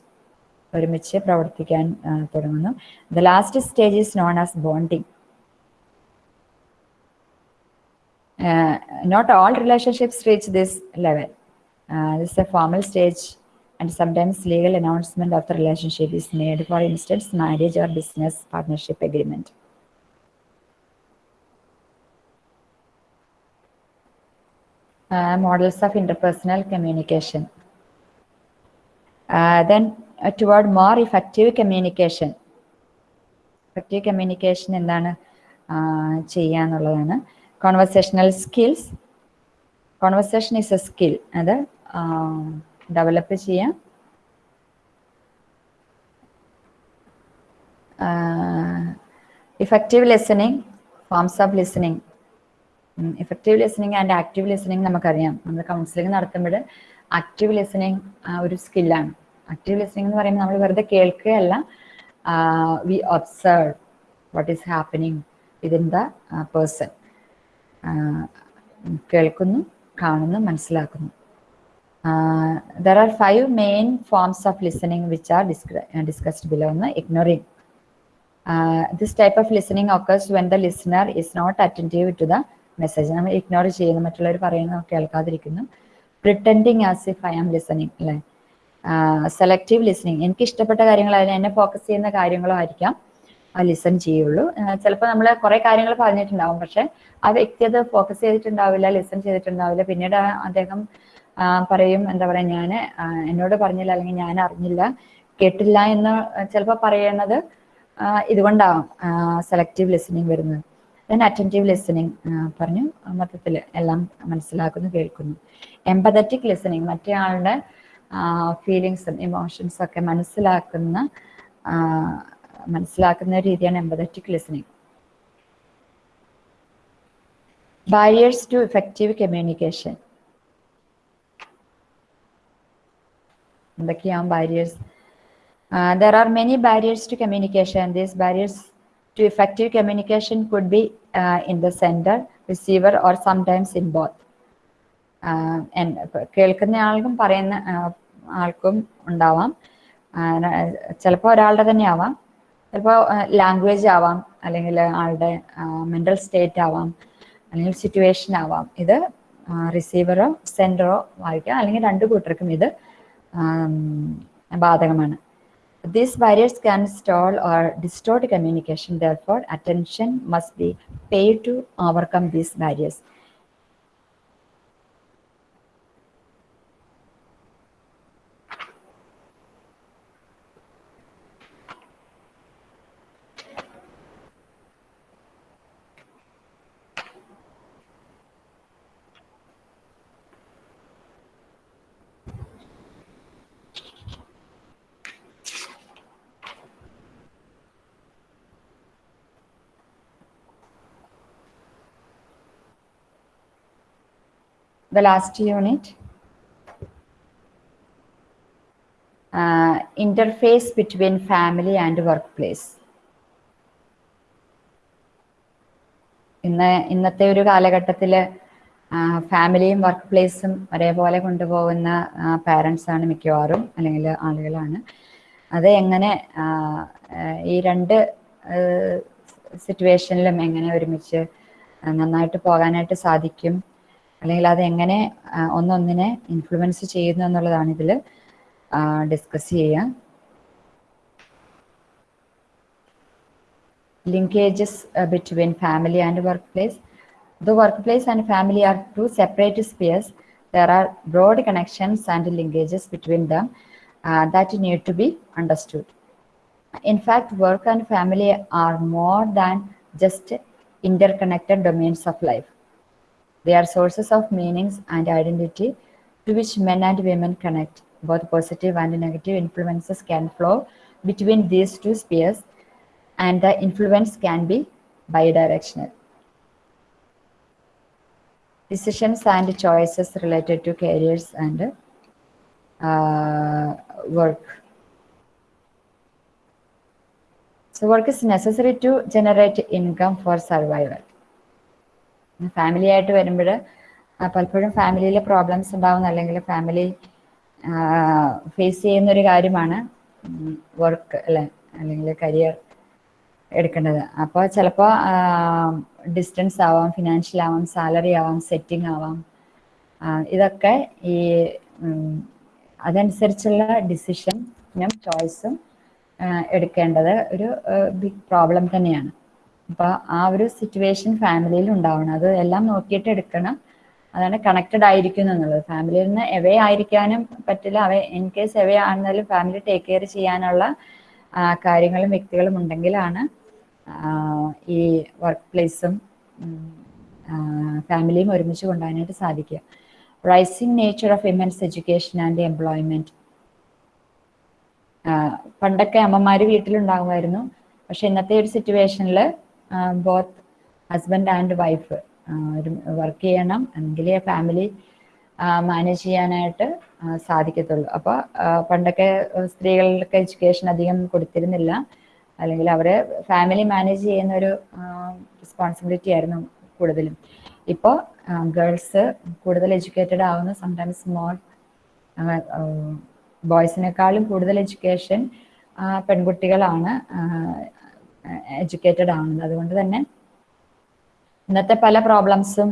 ഒരുമിച്ച് പ്രവർത്തിക്കാൻ തുടങ്ങുന്നു the last stage is known as bonding not all relationships reach this level this a formal stage and sometimes legal announcement of the relationship is made, for instance, marriage or business partnership agreement. Models of interpersonal communication then toward more effective communication effective communication എന്താണ് ചെയ്യുക എന്നുള്ളതാണ് conversational skills conversation is a skill അത് develop ചെയ്യാം. Effective listening forms of listening effective listening and active listening നമുക്കറിയാം. നമ്മൾ counselling നടത്തുമ്പോൾ active listening ഒരു സ്കില്ലാണ് active listening എന്ന് പറയുമ്പോൾ നമ്മൾ വെറുതെ കേൾക്കുകയല്ല we observe what is happening within the person കേൾക്കുന്നു കാണുന്നു മനസ്സിലാക്കുന്നു. There are five main forms of listening which are discussed below ignoring. Uh, this type of listening occurs when the listener is not attentive to the message. നമ്മൾ ignore ചെയ്യുന്നു മറ്റുള്ളവർ പറയുന്നത് കേൾക്കാതിരിക്കുന്നു. Pretending as if I am listening അല്ലേ? Selective listening എനിക്ക് ഇഷ്ടപ്പെട്ട കാര്യങ്ങൾ അതിന് എന്നെ ഫോക്കസ് ചെയ്യുന്ന കാര്യങ്ങളോ ആയിരിക്കാം. ലിസൺ ചെയ്യുള്ളൂ. ചിലപ്പോൾ നമ്മൾ കുറെ കാര്യങ്ങൾ പറഞ്ഞിട്ടുണ്ടാവും പക്ഷെ ആ വ്യക്തി അത് ഫോക്കസ് ചെയ്തിട്ടുണ്ടാവില്ല ലിസൺ ചെയ്തിട്ടുണ്ടാവില്ല. പിന്നീട് അദ്ദേഹം പറയും എന്താ പറയാ ഞാൻ എന്നോട് പറഞ്ഞില്ല അല്ലെങ്കിൽ ഞാൻ അറിഞ്ഞില്ല കേട്ടില്ല എന്ന് ചിലപ്പോൾ പറയുന്നത് ഇതുകൊണ്ടാവും സെലക്റ്റീവ് ലിസണിങ് വരുന്നത്. ദെൻ അറ്റന്റീവ് ലിസണിങ് പറഞ്ഞു മൊത്തത്തിൽ എല്ലാം മനസ്സിലാക്കുന്നു കേൾക്കുന്നു. എമ്പതറ്റിക് ലിസണിങ് മറ്റേ ആളുടെ ഫീലിങ്സും ഇമോഷൻസും ഒക്കെ മനസ്സിലാക്കുന്ന മനസ്സിലാക്കുന്ന രീതിയാണ് empathetic listening barriers to effective communication എന്തൊക്കെയാവും barriers there are many barriers to communication these barriers to effective communication could be in the sender receiver or sometimes in both. കേൾക്കുന്ന ആൾക്കും പറയുന്ന ആൾക്കും ഉണ്ടാവാം. ചിലപ്പോൾ ഒരാളുടെ തന്നെ ആവാം. ചിലപ്പോൾ ലാംഗ്വേജ് ആവാം. അല്ലെങ്കിൽ ആളുടെ മെന്റൽ സ്റ്റേറ്റ് ആവാം. അല്ലെങ്കിൽ സിറ്റുവേഷൻ ആവാം. ഇത് റിസീവറോ സെന്ററോ വായിക്കാം. അല്ലെങ്കിൽ രണ്ട് കൂട്ടർക്കും ഇത് ബാധകമാണ് These barriers can stall or distort communication. Therefore, attention must be paid to overcome these barriers. Last unit. Uh, interface between family and workplace. ഇന്ന് ഇന്നത്തെ ഒരു കാലഘട്ടത്തിൽ ഫാമിലിയും വർക്ക് പ്ലേസും ഒരേപോലെ കൊണ്ടുപോകുന്ന പാരൻസ് ആണ് മിക്കവാറും അല്ലെങ്കിൽ ആളുകളാണ് അത് എങ്ങനെ ഈ രണ്ട് സിറ്റുവേഷനിലും എങ്ങനെ ഒരുമിച്ച് നന്നായിട്ട് പോകാനായിട്ട് സാധിക്കും അല്ലെങ്കിൽ അതെങ്ങനെ ഒന്നൊന്നിനെ ഇൻഫ്ലുവൻസ് ചെയ്യുന്നു എന്നുള്ളതാണ് ഇതിൽ ഡിസ്കസ് ചെയ്യുക linkages between family and workplace the workplace and family are two separate spheres there are broad connections and linkages between them that need to be understood in fact work and family are more than just interconnected domains of life They are sources of meanings and identity to which men and women connect. Both positive and negative influences can flow between these two spheres, and the influence can be bidirectional. Decisions and choices related to careers and uh, work. So, work is necessary to generate income for survival. Family ആയിട്ട് വരുമ്പോൾ പലപ്പോഴും ഫാമിലിയിൽ problems ഉണ്ടാവുന്ന അല്ലെങ്കിൽ family face ചെയ്യുന്ന ഒരു കാര്യമാണ് work അല്ലെ? അല്ലെങ്കിൽ കരിയർ എടുക്കേണ്ടത്. അപ്പോൾ ചിലപ്പോൾ ഡിസ്റ്റൻസ് ആവാം ഫിനാൻഷ്യൽ ആവാം സാലറി ആവാം സെറ്റിംഗ് ആവാം. ഇതൊക്കെ ഈ അതനുസരിച്ചുള്ള ഡിസിഷനും ചോയ്സും എടുക്കേണ്ടത് ഒരു ബിഗ് പ്രോബ്ലം തന്നെയാണ്. അപ്പോൾ ആ ഒരു സിറ്റുവേഷൻ ഫാമിലിയിൽ ഉണ്ടാവണം. അത് എല്ലാം നോക്കിയിട്ട് എടുക്കണം. അതാണ് കണക്റ്റഡ് ആയിരിക്കുന്നു എന്നുള്ളത്. ഫാമിലിയിൽ നിന്ന് എവേ ആയിരിക്കാനും പറ്റില്ല. അവ ഇൻ കേസ് എവേ ആണെന്നാലും ഫാമിലി ടേക്ക് കെയർ ചെയ്യാനുള്ള കാര്യങ്ങളും വ്യക്തികളും ഉണ്ടെങ്കിലാണ് ഈ വർക്ക് പ്ലേസും ഫാമിലിയും ഒരുമിച്ച് കൊണ്ടുപോകാനായിട്ട് സാധിക്കുക. Rising nature of women's education and employment പണ്ടൊക്കെ അമ്മമാര് വീട്ടിലുണ്ടാകുമായിരുന്നു. പക്ഷെ ഇന്നത്തെ ഒരു സിറ്റുവേഷനിൽ ബോത്ത് ഹസ്ബൻഡ് ആൻഡ് വൈഫ് ഒരു വർക്ക് ചെയ്യണം. എങ്കിലേ ഫാമിലി മാനേജ് ചെയ്യാനായിട്ട് സാധിക്കത്തുള്ളൂ. അപ്പോൾ പണ്ടൊക്കെ സ്ത്രീകൾക്ക് എഡ്യൂക്കേഷൻ അധികം കൊടുത്തിരുന്നില്ല. അല്ലെങ്കിൽ അവരെ ഫാമിലി മാനേജ് ചെയ്യുന്ന ഒരു റെസ്പോൺസിബിലിറ്റി ആയിരുന്നു കൂടുതലും. ഇപ്പോൾ ഗേൾസ് കൂടുതൽ എഡ്യൂക്കേറ്റഡ് ആവുന്ന. സംടൈംസ് മോർ ബോയ്സിനേക്കാളും കൂടുതൽ എഡ്യൂക്കേഷൻ പെൺകുട്ടികളാണ്. എഡ്യൂക്കേറ്റഡ് ആവുന്നത്. അതുകൊണ്ട് തന്നെ ഇന്നത്തെ പല പ്രോബ്ലംസും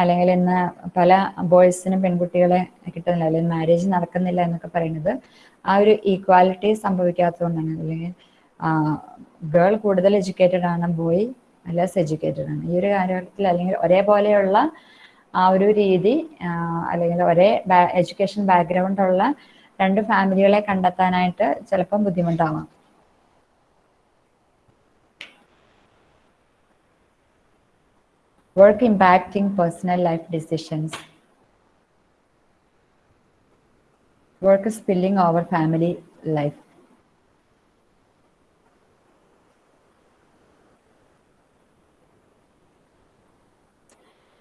അല്ലെങ്കിൽ ഇന്ന് പല ബോയ്സിനും പെൺകുട്ടികളെ കിട്ടുന്നില്ല അല്ലെങ്കിൽ മാരേജ് നടക്കുന്നില്ല എന്നൊക്കെ പറയുന്നത് ആ ഒരു ഈക്വാലിറ്റി സംഭവിക്കാത്തതുകൊണ്ടാണ് അല്ലെങ്കിൽ ഗേൾ കൂടുതൽ എഡ്യൂക്കേറ്റഡ് ആണ് ബോയ് ലെസ് എഡ്യൂക്കേറ്റഡ് ആണ്. ഈ ഒരു കാര്യത്തിൽ അല്ലെങ്കിൽ ഒരേപോലെയുള്ള ആ ഒരു രീതി അല്ലെങ്കിൽ ഒരേ എഡ്യൂക്കേഷൻ ബാക്ക്ഗ്രൗണ്ട് ഉള്ള രണ്ട് ഫാമിലികളെ കണ്ടെത്താനായിട്ട് ചിലപ്പം ബുദ്ധിമുട്ടാവാം. Work impacting personal life decisions work spilling over family life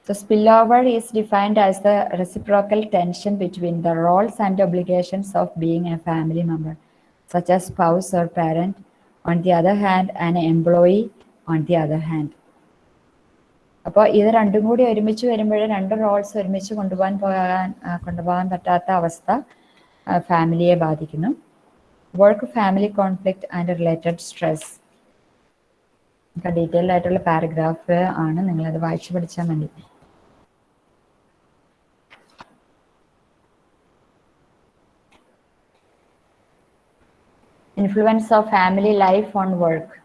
So spillover is defined as the reciprocal tension between the roles and obligations of being a family member, such as spouse or parent, on the other hand, an employee on the other hand. അപ്പോൾ ഇത് രണ്ടും കൂടി ഒരുമിച്ച് വരുമ്പോൾ രണ്ട് Rolls ഒരുമിച്ച് കൊണ്ടുപോകാൻ പോകാൻ കൊണ്ടുപോകാൻ പറ്റാത്ത അവസ്ഥ ഫാമിലിയെ ബാധിക്കുന്നു. Work family conflict and related stress detailed ആയിട്ടുള്ള പാരഗ്രാഫ് ആണ്. നിങ്ങൾ അത് വായിച്ചു പഠിച്ചാൽ മതി. Influence of family life on work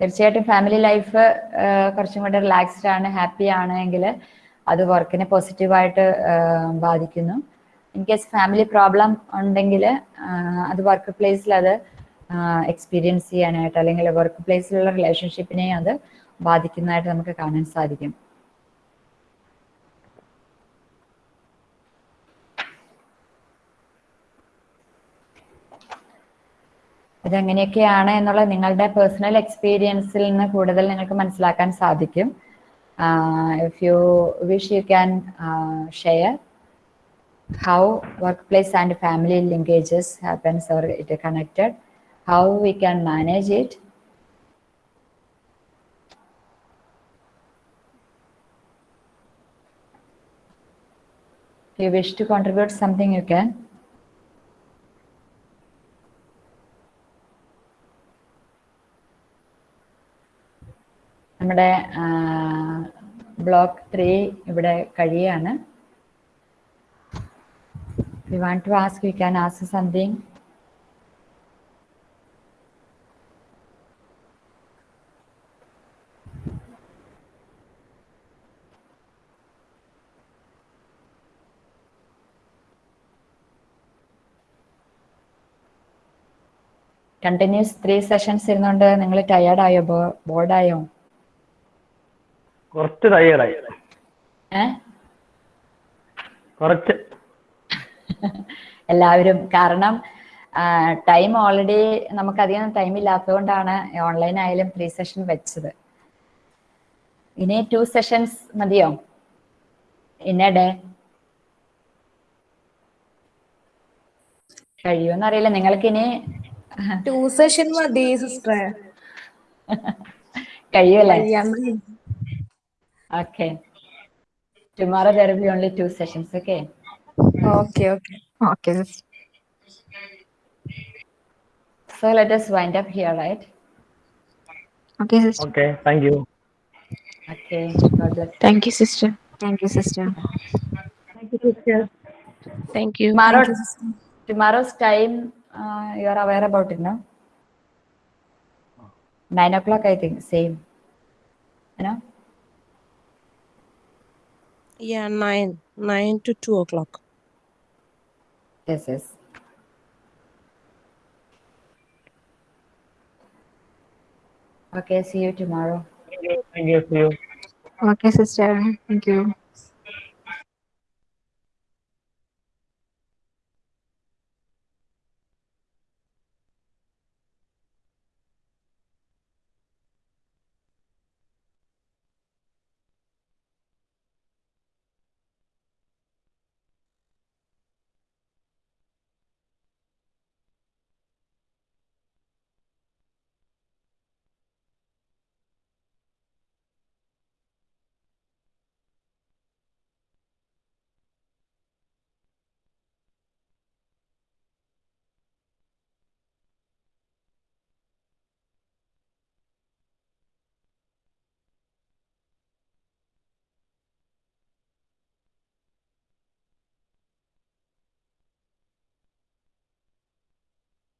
തീർച്ചയായിട്ടും ഫാമിലി ലൈഫ് കുറച്ചും കൂടെ റിലാക്സ്ഡ് ആണ് ഹാപ്പി ആണ് എങ്കിൽ അത് വർക്കിനെ പോസിറ്റീവായിട്ട് ബാധിക്കുന്നു. ഇൻ കേസ് ഫാമിലി പ്രോബ്ലം ഉണ്ടെങ്കിൽ അത് വർക്ക് പ്ലേസിൽ അത് എക്സ്പീരിയൻസ് ചെയ്യാനായിട്ട് അല്ലെങ്കിൽ വർക്ക് പ്ലേസിലുള്ള റിലേഷൻഷിപ്പിനെ അത് ബാധിക്കുന്നതായിട്ട് നമുക്ക് കാണാൻ സാധിക്കും. ഇതെങ്ങനെയൊക്കെയാണ് എന്നുള്ള നിങ്ങളുടെ പേഴ്സണൽ എക്സ്പീരിയൻസിൽ നിന്ന് കൂടുതൽ നിങ്ങൾക്ക് മനസ്സിലാക്കാൻ സാധിക്കും if you wish you can share workplace and family linkages happens or it are connected how we can manage it if you wish to contribute something you can നമ്മുടെ ബ്ലോക്ക് ത്രീ ഇവിടെ കഴിയാണ് we want to ask you can ask something. Continuous three sessions ഇരുന്നുകൊണ്ട് നിങ്ങൾ ടയേർഡായോ ബോർഡായോ കുറച്ച് ടയേർഡായി കുറച്ച്. എല്ലാവരും കാരണം ടൈം ഓൾറെഡി നമുക്കധികം ടൈം ഇല്ലാത്തതുകൊണ്ടാണ് ഓൺലൈൻ ആയാലും ത്രീ സെഷൻ വെച്ചത്. ഇനി ടു സെഷൻസ് മതിയോ? ഇന്നടെ? കഴിയുമെന്ന് കഴിയുമെന്നറിയില്ല നിങ്ങൾക്ക് ഇനി ടു സെഷൻ മതി sister കഴിയുമല്ലേ Okay. Tomorrow there will be only two sessions, okay? Okay, okay. Okay. So let us wind up here, right? Okay, sister. Okay, thank you. Okay, God bless. Thank you, sister. Thank you, sister. Thank you, sister. Thank you. Tomorrow, thank you, tomorrow's time, uh, you are aware about it, no? Nine o'clock, I think, same. You know? Yeah, nine. Nine to two o'clock. Yes, yes. Okay, see you tomorrow. Thank you. See you. Okay, sister. Thank you.